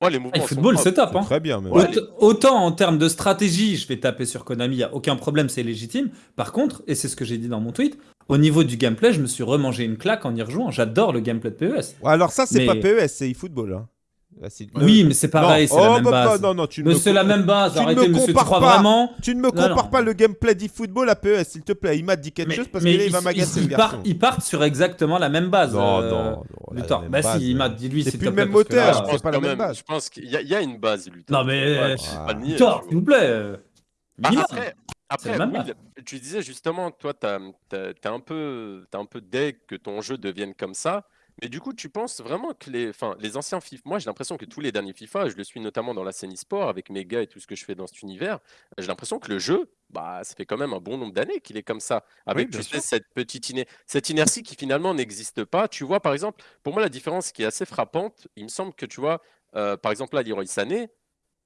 ouais, les mouvements Ah, football, c'est top. Hein. très bien, même. Ouais. Aut- Autant en termes de stratégie, je vais taper sur Konami, il n'y a aucun problème, c'est légitime. Par contre, et c'est ce que j'ai dit dans mon tweet, au niveau du gameplay, je me suis remangé une claque en y rejouant. J'adore le gameplay de PES. Ouais, alors ça, c'est Mais- pas PES, c'est eFootball. Hein. Là, Oui, mais c'est pareil, non. c'est la oh, même bah, base. non, non, tu ne c'est la même base, tu arrêtez me monsieur, tu compares crois pas. vraiment Tu ne me compares non. pas le gameplay d'eFootball à PES, s'il te plaît. Il m'a dit quelque mais, chose parce mais que là, il ils, va m'agacer ils- le ils partent, garçon. ils partent sur exactement la même base. Non, euh, non, non. la Luthor. Bah base, si, il m'a dit lui, C'est s'il plus le même moteur, Je c'est pense pas la même base. Je pense qu'il y, a- il y a une base, Luthor. Non, mais, euh, ah, Luthor, s'il vous plaît. euh, minimum. après, tu disais justement, toi, t'as un peu deg que ton jeu devienne comme ça. Mais du coup, tu penses vraiment que les, enfin, les anciens FIFA, moi j'ai l'impression que tous les derniers FIFA, je le suis notamment dans la scène e-sport avec mes gars et tout ce que je fais dans cet univers, j'ai l'impression que le jeu, bah, ça fait quand même un bon nombre d'années qu'il est comme ça, avec bien tu sais, sûr. cette petite cette inertie qui finalement n'existe pas. Tu vois, par exemple, pour moi, la différence qui est assez frappante, il me semble que tu vois, euh, par exemple, là, Leroy Sané,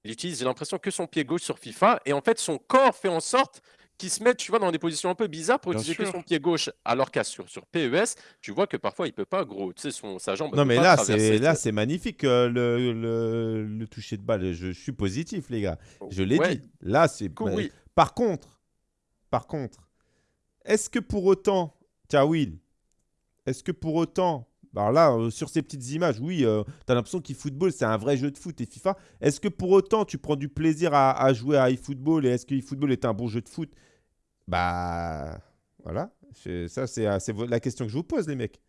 il utilise, j'ai l'impression, que son pied gauche sur FIFA, et en fait, son corps fait en sorte qu'il se met, tu vois, dans des positions un peu bizarres pour Bien utiliser sûr. son pied gauche, alors qu'à sur, sur PES, tu vois que parfois il peut pas, gros, tu sais, son, sa jambe. Non, mais là, c'est là, c'est magnifique euh, le, le, le toucher de balle. Je, je suis positif, les gars. Je l'ai Ouais, dit. Là, c'est. coup, mais- oui. Par contre, par contre, est-ce que pour autant, Will, est-ce que pour autant, alors là, euh, sur ces petites images, oui, euh, tu as l'impression qu'eFootball, c'est un vrai jeu de foot et FIFA. Est-ce que pour autant, tu prends du plaisir à, à jouer à eFootball et est-ce que eFootball est un bon jeu de foot? Bah, voilà. C'est- Ça, c'est euh, la question que je vous pose, les mecs.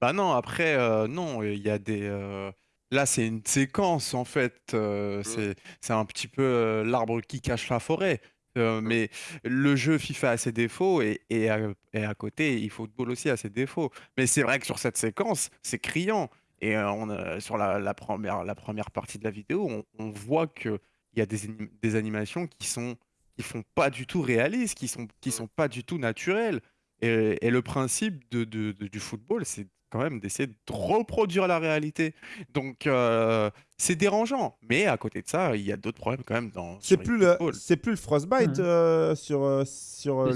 Bah non, après, euh, non, il y a des. euh, Là, c'est une séquence, en fait. euh, c'est c'est un petit peu l'arbre qui cache la forêt. Euh, mais le jeu FIFA a ses défauts et, et, à, et à côté, eFootball aussi a ses défauts. Mais c'est vrai que sur cette séquence, c'est criant. Et on sur la, la première, la première partie de la vidéo, on, on voit qu'il y a des, des animations qui sont qui font pas du tout réalistes, qui sont, qui sont pas du tout naturelles. Et, et le principe de, de- de- du football, c'est quand même d'essayer de reproduire la réalité. Donc, euh, c'est dérangeant. Mais à côté de ça, il y a d'autres problèmes quand même dans C'est plus, le, c'est plus le Frostbite Mhm. euh, sur, euh, sur.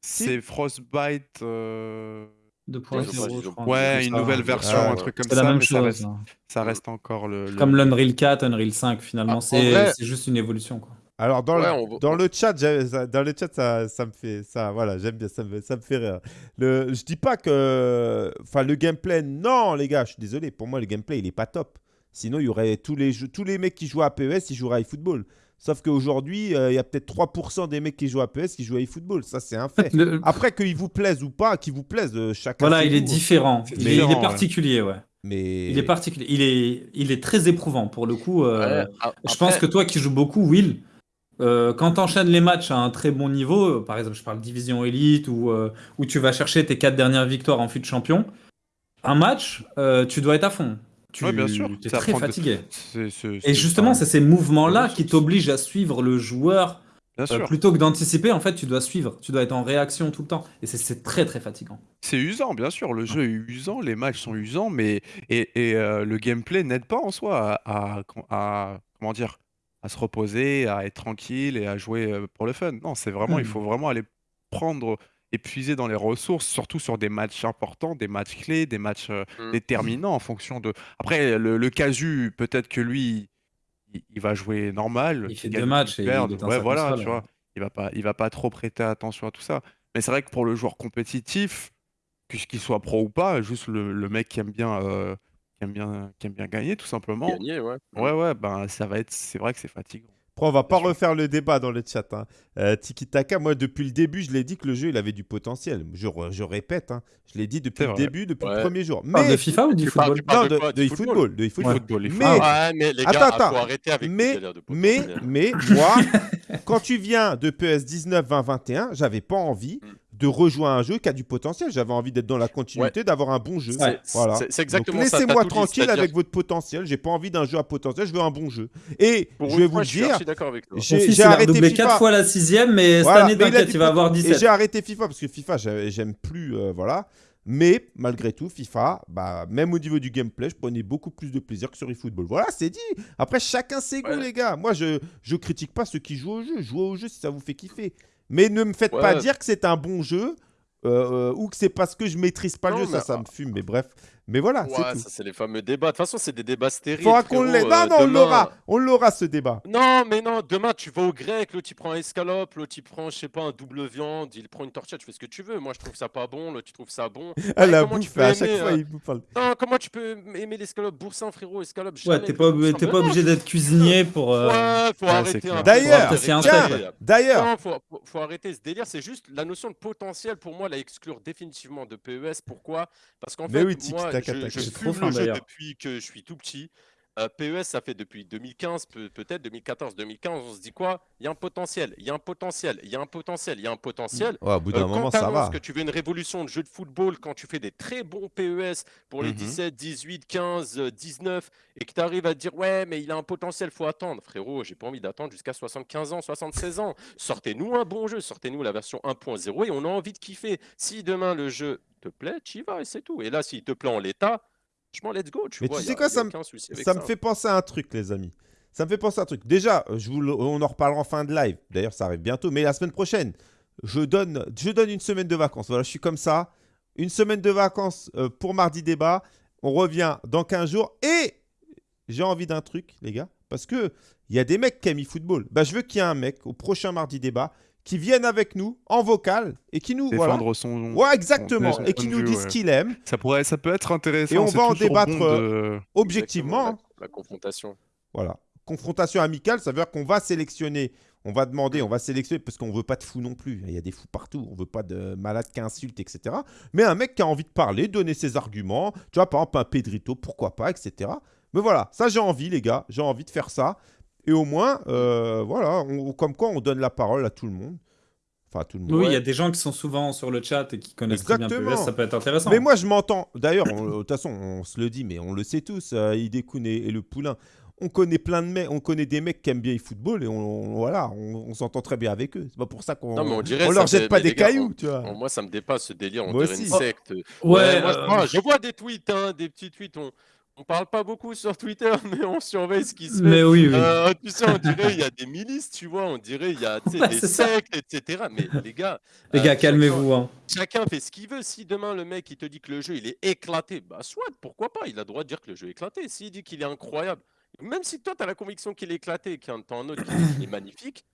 C'est Frostbite. euh, 2.0, Ouais, une ça. nouvelle version, Ah, un truc comme C'est ça. la même mais ça chose. reste, hein. ça reste encore le. le- Comme l'Unreal 4, Unreal 5, finalement, Ah, en c'est vrai- c'est juste une évolution. Quoi. Alors dans, Ouais, le, on- dans le chat, ça- dans le chat, ça, ça me fait ça, voilà, j'aime bien, ça me, ça me fait rire. Le, je dis pas que, enfin, le gameplay, non, les gars, je suis désolé, pour moi le gameplay il est pas top. Sinon il y aurait tous les jeux, tous les mecs qui jouent à PES, ils joueraient à eFootball. Sauf qu'aujourd'hui, euh, il y a peut-être 3% des mecs qui jouent à PES qui jouent à eFootball. Ça c'est un fait. Le- Après qu'il vous plaise ou pas, qu'il vous plaise, euh, chacun. Voilà, ses il est différent. Il, est- il particulier, ouais. Mais Il est particulier. Il est, il est très éprouvant pour le coup. euh, Ouais, a- Je pense que toi qui joues beaucoup, Will, euh, quand tu enchaînes les matchs à un très bon niveau, euh, par exemple, je parle division élite ou euh, où tu vas chercher tes quatre dernières victoires en fut de champion, un match, euh, tu dois être à fond. Tu Ouais, bien sûr. es Ça très de- fatigué. Et justement, c'est ces mouvements-là qui t'obligent à suivre le joueur Bien sûr. plutôt que d'anticiper. En fait, tu dois suivre. Tu dois être en réaction tout le temps. Et c'est- très très fatigant. C'est usant, bien sûr. Le jeu est usant, les matchs sont usants, mais et, et, le gameplay n'aide pas en soi à, à- à- comment dire à se reposer, à être tranquille et à jouer euh, pour le fun. Non, c'est vraiment, il Mhm. faut vraiment aller prendre, épuiser dans les ressources, surtout sur des matchs importants, des matchs clés, des matchs euh, Mm. déterminants en fonction de. Après, le, le casu, peut-être que lui, il, il va jouer normal. Il fait qu'il deux gagne, matchs qu'il et il perde. éteint Ouais, sa voilà, tu vois. Il va pas, il va pas trop prêter attention à tout ça. Mais c'est vrai que pour le joueur compétitif, que- qu'il soit pro ou pas, juste le, le mec qui aime bien, euh, qui aime bien, qui aime bien gagner, tout simplement. Gagner, ouais. Ouais, ouais, ben ça va être, c'est vrai que c'est fatigant. Après, on va pas sûr. refaire le débat dans le chat. Hein. Euh, Tiki Taka, moi, depuis le début, je l'ai dit que le jeu, il avait du potentiel. Je, je répète, hein. je l'ai dit depuis le début, depuis le premier jour. Mais de FIFA ou du football non, de de, quoi, de du eFootball, football? de. Football, les Mais. Ouais, mais les Attends, gars, attends. faut arrêter avec Mais- de mais, potentiel. mais moi, quand tu viens de PS 19, 20, 21, j'avais pas envie Mm. De rejoindre un jeu qui a du potentiel. J'avais envie d'être dans la continuité, d'avoir un bon jeu. Ouais. Voilà. c'est- exactement ça. Laissez-moi tranquille avec votre potentiel. J'ai pas envie d'un jeu à potentiel, je veux un bon jeu. Et Pour je vais fois, vous suis dire, archi d'accord avec toi. j'ai arrêté FIFA. 4 fois la sixième, mais Voilà, cette année, mais il va avoir Et 17. j'ai arrêté FIFA parce que FIFA, j'ai- j'aime plus. euh, voilà. Mais malgré tout, FIFA, bah, même au niveau du gameplay, je prenais beaucoup plus de plaisir que sur eFootball. Voilà, c'est dit. Après, chacun ses goûts, Ouais. les gars. Moi, je je critique pas ceux qui jouent au jeu. Jouez au jeu si ça vous fait kiffer. Mais ne me faites pas dire que c'est un bon jeu euh, euh, ou que c'est parce que je maîtrise pas le jeu. Ça, ça me fume. Mais bref. Mais voilà, Ouais, c'est tout. ça c'est les fameux débats. De toute façon, c'est des débats stériles. Faudra qu'on l'ait. Non, euh, non, on l'aura. On l'aura, ce débat. Non, mais non, demain tu vas au grec, l'autre il prend un escalope, l'autre il prend, je sais pas, un double viande, il prend une tortilla, tu fais ce que tu veux. Moi je trouve ça pas bon, l'autre tu trouves ça bon. Ouais, la comment tu bouffe, peux à chaque aimer, fois, euh, il vous parle. Non, comment tu peux aimer l'escalope boursin, frérot Escalope, Ouais, t'es pas, Mais pas obligé d'être cuisinier pour. euh, Ouais, faut Ouais, arrêter. D'ailleurs. D'ailleurs, Non, faut, arrêter ce délire. C'est juste la notion de potentiel pour moi, la exclure définitivement de PES. Pourquoi? Parce qu'en fait, moi, Taka je, Taka. je C'est fume trop fin, le jeu depuis que je suis tout petit. Euh, PES, ça fait depuis 2015, peut- peut-être 2014, 2015. On se dit quoi? Il y a un potentiel, il y a un potentiel, il y a un potentiel, il y a un potentiel. Ouais, au bout d'un Euh, moment, ça va. que tu veux une révolution de jeu de football, quand tu fais des très bons PES pour les Mhm. 17, 18, 15, euh, 19, et que tu arrives à te dire ouais, mais il a un potentiel, faut attendre. Frérot, j'ai pas envie d'attendre jusqu'à 75 ans, 76 ans. Sortez-nous un bon jeu, sortez-nous la version 1.0 et on a envie de kiffer. Si demain le jeu te plaît, tu y vas et c'est tout. Et là, s'il te plaît en l'état, franchement, let's go. Tu Mais vois, tu sais quoi, ça me- Ça fait penser à un truc, les amis. Ça me fait penser à un truc. Déjà, je vous le- on en reparlera en fin de live. D'ailleurs, ça arrive bientôt. Mais la semaine prochaine, je donne, je donne une semaine de vacances. Voilà, je suis comme ça. Une semaine de vacances euh, pour mardi débat. On revient dans 15 jours. Et j'ai envie d'un truc, les gars. Parce que il y a des mecs qui aiment e-football. Bah, je veux qu'il y ait un mec au prochain mardi débat qui vienne avec nous en vocal et qui nous. Voilà. Défendre son. Ouais, exactement. son Et qui nous vue, dise ouais. ce qu'il aime, Ça, pourrait, ça peut être intéressant. Et on va en débattre, bon de- objectivement. La, la confrontation. Voilà. Confrontation amicale, ça veut dire qu'on va sélectionner, on va demander, on va sélectionner, parce qu'on veut pas de fous non plus. Il y a des fous partout. On veut pas de malades qui insultent, etc. Mais un mec qui a envie de parler, donner ses arguments. Tu vois, par exemple, un Pedrito, pourquoi pas, etc. Mais voilà, ça j'ai envie, les gars. J'ai envie de faire ça. Et au moins, euh, voilà, on- comme quoi on donne la parole à tout le monde. Enfin, à tout le monde. Oui, il y a des gens qui sont souvent sur le chat et qui connaissent très bien Exactement. PES, ça peut être intéressant. Mais moi, je m'entends. D'ailleurs, on- de toute façon, on se le dit, mais on le sait tous. Euh, Idekun et, et le Poulain. On connaît plein de mecs, on connaît des mecs qui aiment bien le football et on, on- voilà, on, on s'entend très bien avec eux. C'est pas pour ça qu'on Non, mais on dirait on leur jette pas des gars, cailloux, on- tu vois. Moi, ça me dépasse ce délire. On Moi dirait une aussi. secte. Ouais, moi, je- euh, moi, je vois des tweets, hein, des petits tweets. On, on parle pas beaucoup sur Twitter, mais on surveille ce qui se fait. mais oui, oui. Euh, tu sais, on dirait il y a des milices, tu vois, on dirait il y a des sectes, etc. Mais les gars, Les euh, gars, chacun- calmez-vous. hein. Chacun fait ce qu'il veut. Si demain le mec il te dit que le jeu il est éclaté, bah soit, pourquoi pas, il a le droit de dire que le jeu est éclaté. S'il dit qu'il est incroyable, même si toi tu as la conviction qu'il est éclaté et qu'il y en a un autre qui dit qu'il est magnifique,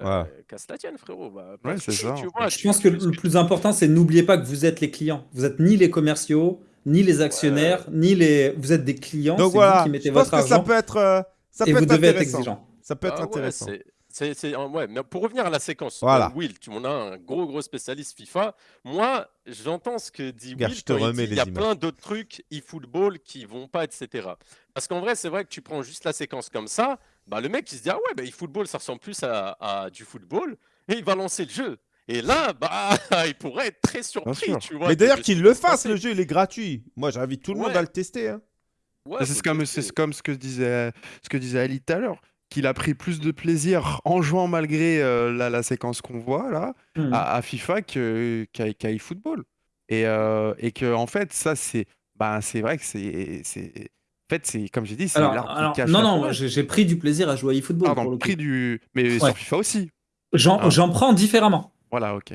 euh, casse la tienne frérot. Bah, pas Ouais, de c'est souci, ça. Tu vois, Je tu- pense que le plus important, c'est n'oubliez pas que vous êtes les clients. Vous êtes ni les commerciaux, ni les actionnaires, ni les. Vous êtes des clients. Donc voilà, vous qui mettez je pense votre que ça peut être, euh, ça et vous être devez être exigeant. Ça peut être Ah ouais, intéressant. ouais, mais pour revenir à la séquence, Voilà. euh, Will, tu m'en as un gros gros spécialiste FIFA. Moi, j'entends ce que dit Will je te quand il y a plein d'autres trucs e-football qui vont pas, etc. Parce qu'en vrai, c'est vrai que tu prends juste la séquence comme ça, bah le mec il se dit ah ouais, bah, e-football ça ressemble plus à, à du football et il va lancer le jeu. Et là, bah, il pourrait être très surpris, tu vois. Mais d'ailleurs qu'il qui le fasse, passer. le jeu, il est gratuit. Moi, j'invite tout le monde à le tester. hein. Ouais, c'est comme, c'est comme ce que disait, ce que disait Ali tout à l'heure, qu'il a pris plus de plaisir en jouant malgré euh, la, la séquence qu'on voit là Hmm. à, à FIFA qu'à qu'à eFootball. Et, euh, et que en fait, ça c'est, bah, c'est vrai que c'est, fait c'est comme j'ai dit, c'est l'arbre qui alors, cache non, non, j'ai pris du plaisir à jouer à eFootball. Pardon, pour le coup. pris du, mais Ouais. sur FIFA aussi. J'en Ah. j'en prends différemment. Voilà, ok.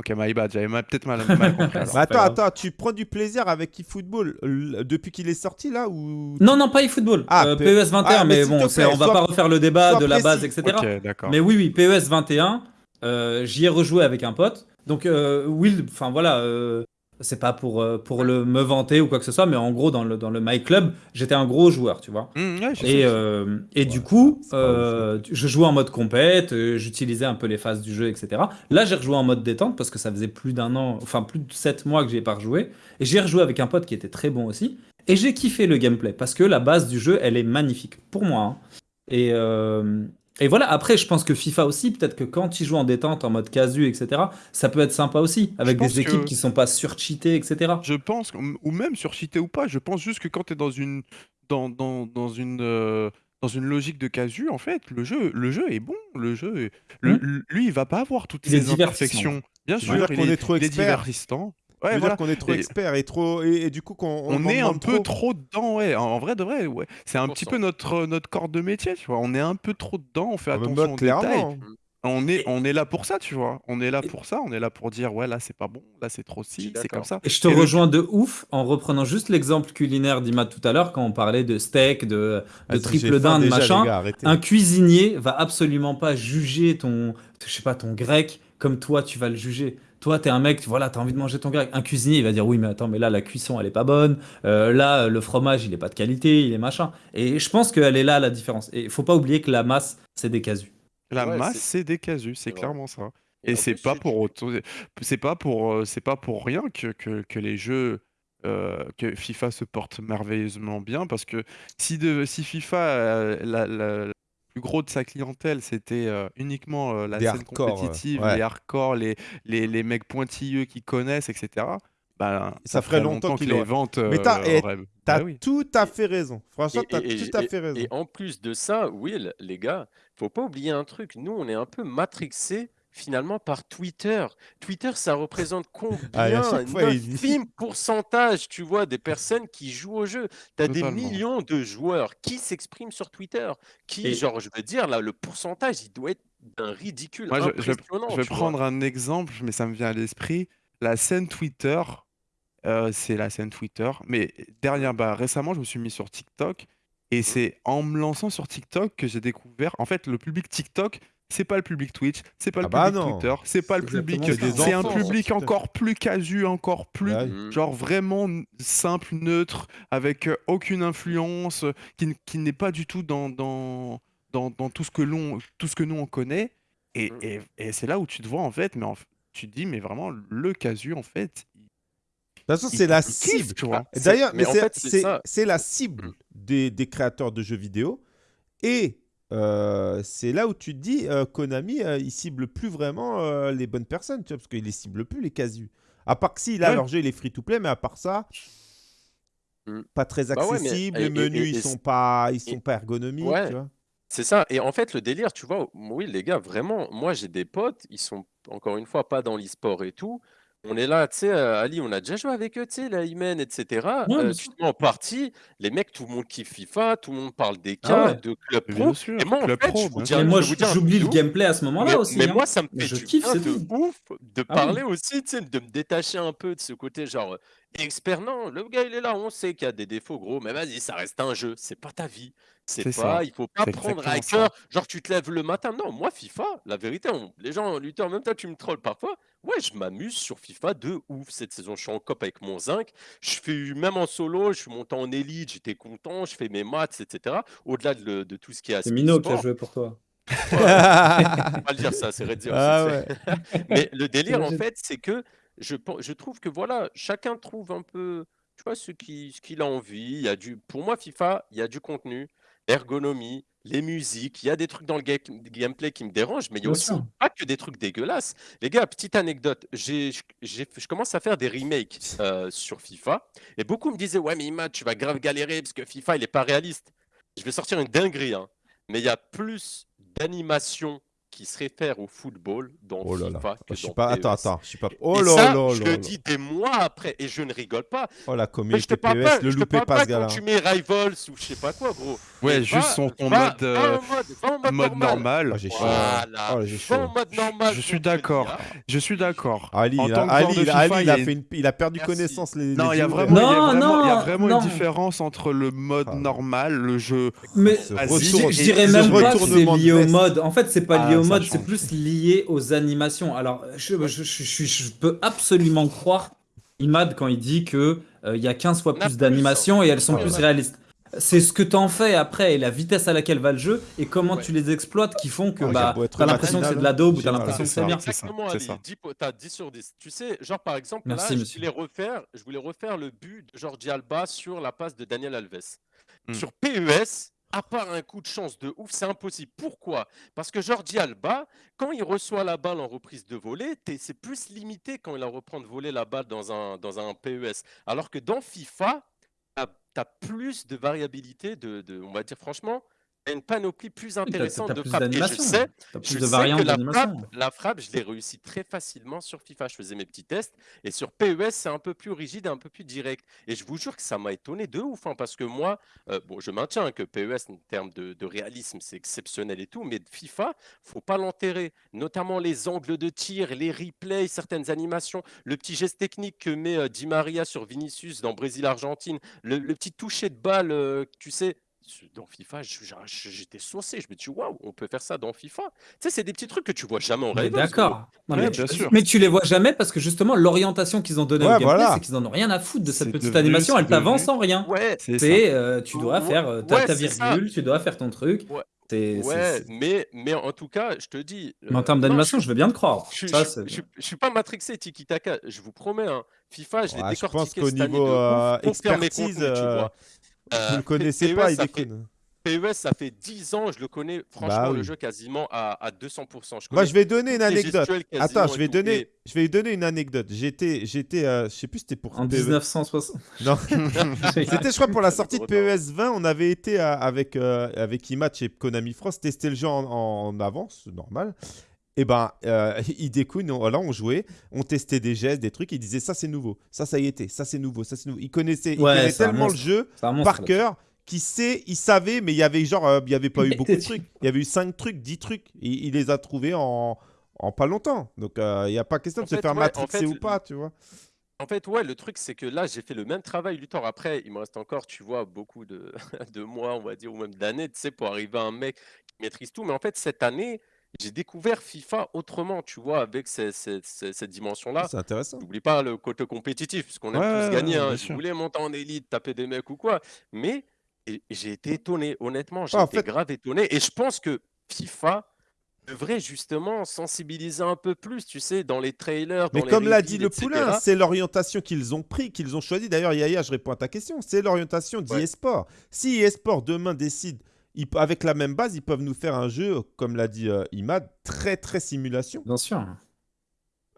Ok, my bad, j'avais peut-être mal, mal compris. attends, attends, tu prends du plaisir avec eFootball depuis qu'il est sorti là ou Non, non, pas eFootball. Ah, Euh, PES 21, Ah, mais bon, on va sois- pas refaire le débat de la base, etc. Mais oui, oui, PES 21, euh, j'y ai rejoué avec un pote. Donc, euh, Will, enfin voilà, euh, c'est pas pour, euh, pour le, me vanter ou quoi que ce soit, mais en gros, dans le, dans le My Club, j'étais un gros joueur, tu vois. Mmh, ouais, Et, euh, et du coup, euh, je jouais en mode compète, j'utilisais un peu les phases du jeu, etc. Là, j'ai rejoué en mode détente parce que ça faisait plus d'un an, enfin plus de 7 mois que j'y ai pas rejoué. Et j'ai rejoué avec un pote qui était très bon aussi. Et j'ai kiffé le gameplay parce que la base du jeu, elle est magnifique pour moi. hein. Et, euh, et voilà, après, je pense que FIFA aussi, peut-être que quand tu joues en détente, en mode casu, etc., ça peut être sympa aussi, avec des équipes que- qui sont pas surcheatées, etc. Je pense, ou même sur cheaté ou pas, je pense juste que quand tu es dans une, dans, dans, dans une, euh, dans une logique de casu, en fait, le jeu, le jeu est bon. Le jeu, est- le- Hmm. lui, il va pas avoir toutes divertissant. imperfections. Bien sûr, il qu'on est, est trop il est expert divertissant. Ouais, voilà. dire qu'on est trop Et- expert et trop et, et du coup qu'on On, est un peu trop dedans, ouais. En, en vrai de vrai, ouais. C'est un petit 100%. peu notre, notre corps de métier, tu vois. On est un peu trop dedans, on fait Ah, mais attention aux détails. On est, on là pour ça, tu vois. On est là pour ça. On est là pour dire, ouais, là, c'est pas bon, là, c'est trop ci, c'est comme ça. Et je te le- rejoins de ouf en reprenant juste l'exemple culinaire d'Imad tout à l'heure quand on parlait de steak, de, triple dinde, déjà, machin. gars. Un cuisinier va absolument pas juger ton, je sais pas, ton grec comme toi tu vas le juger. Toi, t'es un mec, voilà, t'as envie de manger ton grec. Un cuisinier, il va dire oui, mais attends, mais là, la cuisson, elle est pas bonne. Euh, là, le fromage, il est pas de qualité, il est machin. Et je pense qu'elle est là la différence. Et il faut pas oublier que la masse, c'est des casus. La Ouais, masse, c'est- des casus, c'est clairement ça. Et Et c'est pas tu- pour pas pour euh, c'est pas pour rien que, que, que les jeux euh, que FIFA se porte merveilleusement bien parce que si de si FIFA euh, la, la- le plus gros de sa clientèle c'était euh, uniquement euh, la Des scène hardcore, euh, compétitive, ouais. les hardcore, les, les, les mecs pointilleux qui connaissent, etc. Bah, Ça ferait longtemps qu'il les ventes Mais t'as- euh, et T'as Bah oui. tout à fait raison. Franchement, Et, t'as et- tout à et- fait raison. et en plus de ça, Will, les gars, faut pas oublier un truc. Nous, on est un peu matrixés finalement par Twitter. Twitter, ça représente combien Ah, un infime pourcentage, tu vois, des personnes qui jouent au jeu? Tu as des millions de joueurs qui s'expriment sur Twitter. Qui, Et- genre, je veux dire, là, le pourcentage, il doit être d'un ridicule Moi, je, je vais- impressionnant. je vais tu vois? prendre un exemple, mais ça me vient à l'esprit. La scène Twitter, euh, c'est la scène Twitter. Mais derrière, bah, récemment, je me suis mis sur TikTok. Et c'est en me lançant sur TikTok que j'ai découvert. En fait, le public TikTok, c'est pas le public Twitch, c'est pas Ah le bah public non. Twitter, c'est pas le public. C'est un public encore plus casu, encore plus. Ouais. Mhm. Genre vraiment simple, neutre, avec euh, aucune influence, qui, qui n'est pas du tout dans, dans, dans, dans tout, ce que l'on, tout ce que nous on connaît. Et, Mm. et, et c'est là où tu te vois en fait, mais en tu te dis, mais vraiment, le casu en fait, De toute façon, c'est la cible. C'est- D'ailleurs, en c'est- fait, la cible Mm. des, des créateurs de jeux vidéo. Et euh, c'est là où tu te dis, euh, Konami, euh, il cible plus vraiment les bonnes personnes, tu vois, parce qu'il les cible plus, les casus. À part que si, là, Ouais. leur jeu, il est free-to-play, mais à part ça, Mm. pas très Bah ouais, mais- accessible. les menus, et- ils sont pas, ils sont et- pas ergonomiques, Ouais. tu vois. C'est ça. Et en fait, le délire, tu vois, oui, les gars, vraiment, moi, j'ai des potes, ils sont encore une fois pas dans l'e-sport et tout. On est là, tu sais, euh, Ali, on a déjà joué avec eux, tu sais, la Imen, etc. Ouais, Euh, tu en partie, les mecs, tout le monde kiffe FIFA, tout le monde parle des Ah cas, ouais. de club pro. Bien sûr, Et moi, en Club fait, Pro, je vous bien dis sûr. un- Et je moi, vais vous je- dire un j'oublie le truc. gameplay à ce moment-là aussi. mais hein. moi, ça me Mais fait je du kiffe, bien c'est de tout. ouf de Ah parler oui. aussi, tu sais, de me détacher un peu de ce côté genre expert. Non, le gars, il est là, on sait qu'il y a des défauts, gros, mais vas-y, ça reste un jeu, c'est pas ta vie. C'est pas, ça. il faut pas prendre à cœur, genre tu te lèves le matin. Non, moi, FIFA, la vérité, on- les gens luttaient en même temps, tu me trolls parfois. Ouais, je m'amuse sur FIFA de ouf cette saison. Je suis en cop avec mon zinc. Je fais même en solo, je suis monté en élite, j'étais content, je fais mes maths, etc. Au-delà de, tout ce qui est C'est Mino qui a joué pour toi. Ouais, faut pas le dire ça, c'est Red Zero, Ah c'est- Mais le délire, en fait, c'est que je, trouve que voilà, chacun trouve un peu, tu vois, ce qui- ce qu'il a envie. Il y a du, pour moi, FIFA, il y a du contenu, l'ergonomie, les musiques, il y a des trucs dans le ga- gameplay qui me dérangent, mais il y a aussi pas que des trucs dégueulasses. Les gars, petite anecdote, j'ai, je commence à faire des remakes euh, sur FIFA, et beaucoup me disaient, ouais, mais Imad, tu vas grave galérer parce que FIFA, il est pas réaliste. Je vais sortir une dinguerie, hein, mais il y a plus d'animations qui se réfèrent au football dans Oh là là. FIFA que Je suis dans pas. PES. Attends, attends. Je suis pas. Et Oh là ça, là je le dis des mois après, et je ne rigole pas. Oh la communauté PES, pas, le je te loupez parle pas ce gars-là. quand tu mets Rivals ou je sais pas quoi, gros. Ouais, juste son ton va- mode, va euh, en mode, va en mode mode normal. normal. Oh, j'ai chaud. Voilà. Oh, mode normal. Je suis d'accord. hein. Je suis d'accord. Ali, il a, perdu connaissance. Non, il y a vraiment, une différence entre le mode Ah, normal, le jeu. Mais je dirais même pas que c'est lié au mode. En fait, c'est pas Ah, lié au ça mode, c'est plus lié aux animations. Alors, je, je, je, je- je peux absolument croire Imad quand il dit que euh, il y a 15 fois plus d'animations et elles sont plus ouais. réalistes. C'est ce que t'en fais après et la vitesse à laquelle va le jeu et comment Ouais. tu les exploites qui font que Oh, bah, t'as l'impression que c'est de la daube ou t'as Génial. l'impression que C'est bien. C'est ça, Exactement, c'est Ali. ça. 10 po- T'as 10 sur 10. Tu sais, genre par exemple, Merci, là, je monsieur. voulais, refaire, je voulais refaire le but de Jordi Alba sur la passe de Daniel Alves. Hmm. Sur PES, à part un coup de chance de ouf, c'est impossible. Pourquoi? Parce que Jordi Alba, quand il reçoit la balle en reprise de volée, c'est plus limité quand il la reprend de voler la balle dans un, dans PES. Alors que dans FIFA, tu as, plus de variabilité, de, de- on va dire franchement, une panoplie plus intéressante de frappes. Et je sais, je de sais que la frappe, d'animation. la frappe, je l'ai réussi très facilement sur FIFA. Je faisais mes petits tests. Et sur PES, c'est un peu plus rigide et un peu plus direct. Et je vous jure que ça m'a étonné de ouf. hein, parce que moi, euh, bon, je maintiens que PES, en termes de, de réalisme, c'est exceptionnel et tout. Mais de FIFA, faut pas l'enterrer. Notamment les angles de tir, les replays, certaines animations, le petit geste technique que met euh, Di Maria sur Vinicius dans Brésil-Argentine, le, le petit toucher de balle, euh, tu sais. Dans FIFA, j'étais saucé. Je me dis, waouh, on peut faire ça dans FIFA. Tu sais, c'est des petits trucs que tu vois jamais en Rivals. d'accord. Ouais, mais, bien tu, sûr. mais tu les vois jamais parce que justement l'orientation qu'ils ont donnée Ouais, au gameplay, voilà. c'est qu'ils en ont rien à foutre de cette petite devenu- animation. Elle t'avance en rien. Ouais, C'est ça. C'est euh, tu dois Ouais, faire euh, ta, ouais, ta c'est ça. virgule, tu dois faire ton truc. Ouais. Mais, mais en tout cas, je te dis. Mais en euh, termes d'animation, je- je veux bien te croire. Je, Ça, je- c'est- je- je suis pas matrixé Tiki Taka, je vous promets. hein. FIFA, je l'ai Ouais, je pense décortiqué qu'au niveau, euh, expertise, contenus, tu euh, vois. Vous Euh, le connaissez PES, pas, il ça fait- déconne. PES, ça fait 10 ans, je le connais franchement Bah le oui. jeu quasiment à, à 200%. Je Moi, je vais donner une anecdote. Attends, je vais donner, Et- je vais donner une anecdote. J'étais, j'étais, euh, je sais plus, c'était pour En PES. 1960. Non, c'était, je crois, pour la sortie de. PES 20, on avait été à- avec euh, avec Imatch et Konami France tester le jeu en, en avance, normal. Et ben, euh, Hideko, nous, là, on jouait, on testait des gestes, des trucs. Il disait ça, c'est nouveau. Ça, ça y était. Ça, c'est nouveau. Ça, c'est nouveau. Il connaissait, il Ouais, connaissait tellement le jeu monstre, par cœur qu'il sait, il savait, mais il y avait genre, euh, il y avait pas eu beaucoup de trucs. Il y avait eu 5 trucs, 10 trucs. Il, il les a trouvés en, en pas longtemps. Donc, euh, il n'y a pas question En de se fait, faire ouais, en matrixer fait, ou pas, tu vois. En fait, ouais, le truc, c'est que là, j'ai fait le même travail, Luthor. Après, il me reste encore, tu vois, beaucoup de, de mois, on va dire, ou même d'années, tu sais, pour arriver à un mec qui maîtrise tout. Mais en fait, cette année, j'ai découvert FIFA autrement, tu vois, avec ces- ces- ces- cette dimension-là. C'est intéressant. N'oublie pas le côté compétitif, puisqu'on aime Ouais, tous gagner. ouais, Hein. bien Je sûr. voulais monter en élite, taper des mecs ou quoi. Mais et- j'ai été étonné, honnêtement, j'ai en été fait- grave étonné. Et je pense que FIFA devrait justement sensibiliser un peu plus, tu sais, dans les trailers, Mais dans les comme l'a reveals, dit le etc. poulain, c'est l'orientation qu'ils ont pris, qu'ils ont choisi. D'ailleurs, Yaya, je réponds à ta question. C'est l'orientation Ouais. d'e-sport. Si e-sport demain décide, ils- avec la même base, ils peuvent nous faire un jeu, comme l'a dit euh, Imad, très très simulation. Bien sûr.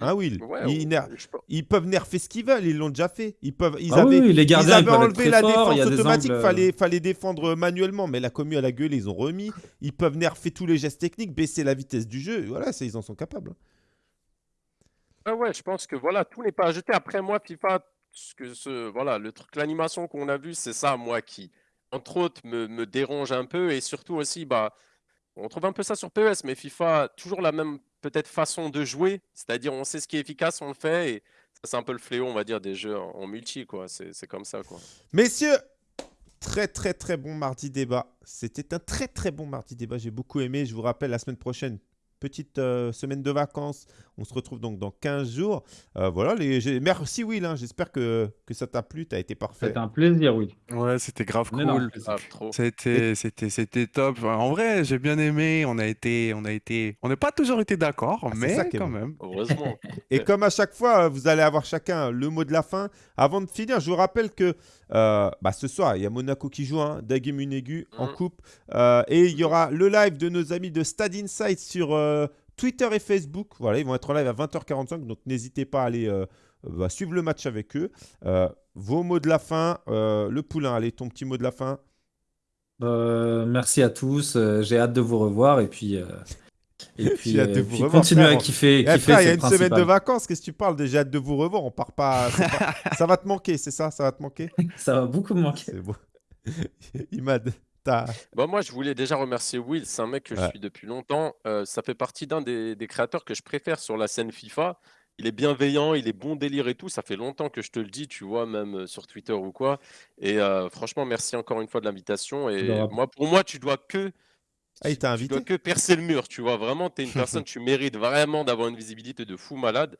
Hein, Will? Ouais, ils, ner- peuvent nerfer ce qu'ils veulent, ils l'ont déjà fait. Ils, peuvent, ils Ah oui, avaient, oui, les ils gardiens ils avaient enlevé la défense automatique, angles, euh, fallait, fallait défendre manuellement, mais la commu à la gueule, ils ont remis. Ils peuvent nerfer tous les gestes techniques, baisser la vitesse du jeu. Voilà, ça, ils en sont capables. Ah ouais, je pense que voilà, tout n'est pas à jeter. Après moi, FIFA, ce que ce, voilà, le truc, l'animation qu'on a vu, c'est ça, moi, qui, entre autres, me, dérange un peu. Et surtout aussi, bah, on trouve un peu ça sur PES, mais FIFA, toujours la même peut-être façon de jouer. C'est-à-dire, on sait ce qui est efficace, on le fait. Et c'est un peu le fléau, on va dire, des jeux en, multi, quoi. C'est c'est comme ça, quoi. Messieurs, très très très bon mardi débat. C'était un très très bon mardi débat. J'ai beaucoup aimé. Je vous rappelle, la semaine prochaine, petite euh, semaine de vacances. On se retrouve donc dans 15 jours. Euh, voilà, les... merci Will. hein. J'espère que, que ça t'a plu. Tu as été parfait. C'était un plaisir, oui. Ouais, c'était grave cool. Ah. C'était, c'était, c'était top. Enfin, En vrai, j'ai bien aimé. On a été, on a été, on n'a pas toujours été d'accord, Ah, c'est mais ça quand bon. même. Heureusement. Et comme à chaque fois, vous allez avoir chacun le mot de la fin. Avant de finir, je vous rappelle que euh, bah, ce soir, il y a Monaco qui joue, hein, Dagui Munegu en Mhm. coupe. Euh, et il y aura le live de nos amis de Stade Insight sur euh, Twitter et Facebook. Voilà, ils vont être en live à 20h45. Donc n'hésitez pas à aller euh, bah, suivre le match avec eux. Euh, vos mots de la fin. euh, le poulain, allez, ton petit mot de la fin. Euh, merci à tous. euh, j'ai hâte de vous revoir et puis, euh, et puis, J'ai hâte de euh, vous puis revoir, continuer à kiffer. Eh, kiffer, frère, il y a une semaine de vacances. Qu'est-ce que tu parles J'ai hâte de vous revoir. On part pas. ça va te manquer, c'est ça? Ça va te manquer? Ça va beaucoup me manquer. C'est bon. Imad, t'as. Bah, moi, je voulais déjà remercier Will, c'est un mec que je suis depuis longtemps. Euh, ça fait partie d'un des, des créateurs que je préfère sur la scène FIFA. Il est bienveillant, il est bon délire et tout. Ça fait longtemps que je te le dis, tu vois, même euh, sur Twitter ou quoi. Et euh, franchement, merci encore une fois de l'invitation. Et moi, pour moi, tu dois que Ah, il t'a tu invité dois que percer le mur, tu vois. Vraiment, tu es une personne, tu mérites vraiment d'avoir une visibilité de fou malade.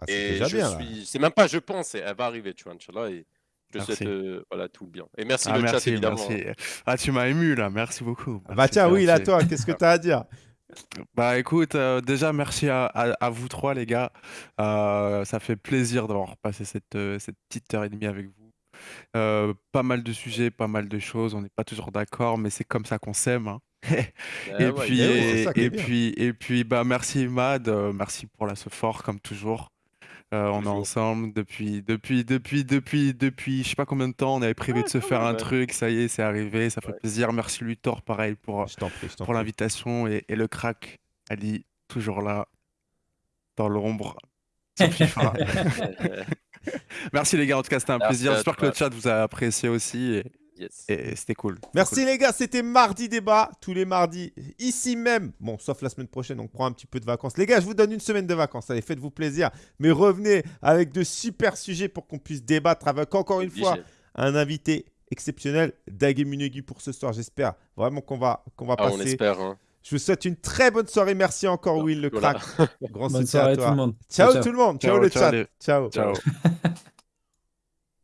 Ah, c'est Et déjà je bien. suis, c'est même pas, je pense, elle va arriver, tu vois, Inch'Allah. Et je te souhaite euh, voilà, tout le bien. Et merci Ah, le chat, merci, évidemment. merci. Ah, tu m'as ému là. Merci beaucoup. Bah Merci, tiens, oui, là, toi, qu'est-ce que t'as à dire? Bah écoute, euh, déjà merci à, à- à vous trois les gars. Euh, ça fait plaisir d'avoir passé cette, euh, cette petite heure et demie avec vous. Euh, pas mal de sujets, pas mal de choses. On n'est pas toujours d'accord, mais c'est comme ça qu'on s'aime. hein. Eh Et ouais, puis, c'est et, puis, et puis, bah merci Mad, euh, merci pour la ce fort comme toujours. Euh, on est ensemble depuis, depuis, depuis, depuis, depuis, je sais pas combien de temps. On avait prévu Ouais, de se faire un truc. Ça y est, c'est arrivé. Ça fait Ouais. plaisir. Merci Luthor, pareil, pour, prie, pour l'invitation. Et, et le crack, Ali, toujours là, dans l'ombre. Merci les gars, en tout cas, c'était un Merci plaisir. J'espère que le chat vous a apprécié aussi. Et, Yes. et c'était cool. Merci cool. les gars, c'était mardi débat, tous les mardis, ici même. Bon, sauf la semaine prochaine, on prend un petit peu de vacances. Les gars, je vous donne une semaine de vacances. Allez, faites-vous plaisir. Mais revenez avec de super sujets pour qu'on puisse débattre avec encore une fois un invité exceptionnel, Dagé Munegi pour ce soir. J'espère vraiment qu'on va, qu'on va Ah, on passer. espère. hein. Je vous souhaite une très bonne soirée. Merci encore, Will, le Voilà. crack. Grand Bonne soutien soirée à tout toi. le monde. Ciao, Ciao. tout le monde. Ciao, Ciao, le ciao chat. les- Ciao. Ciao.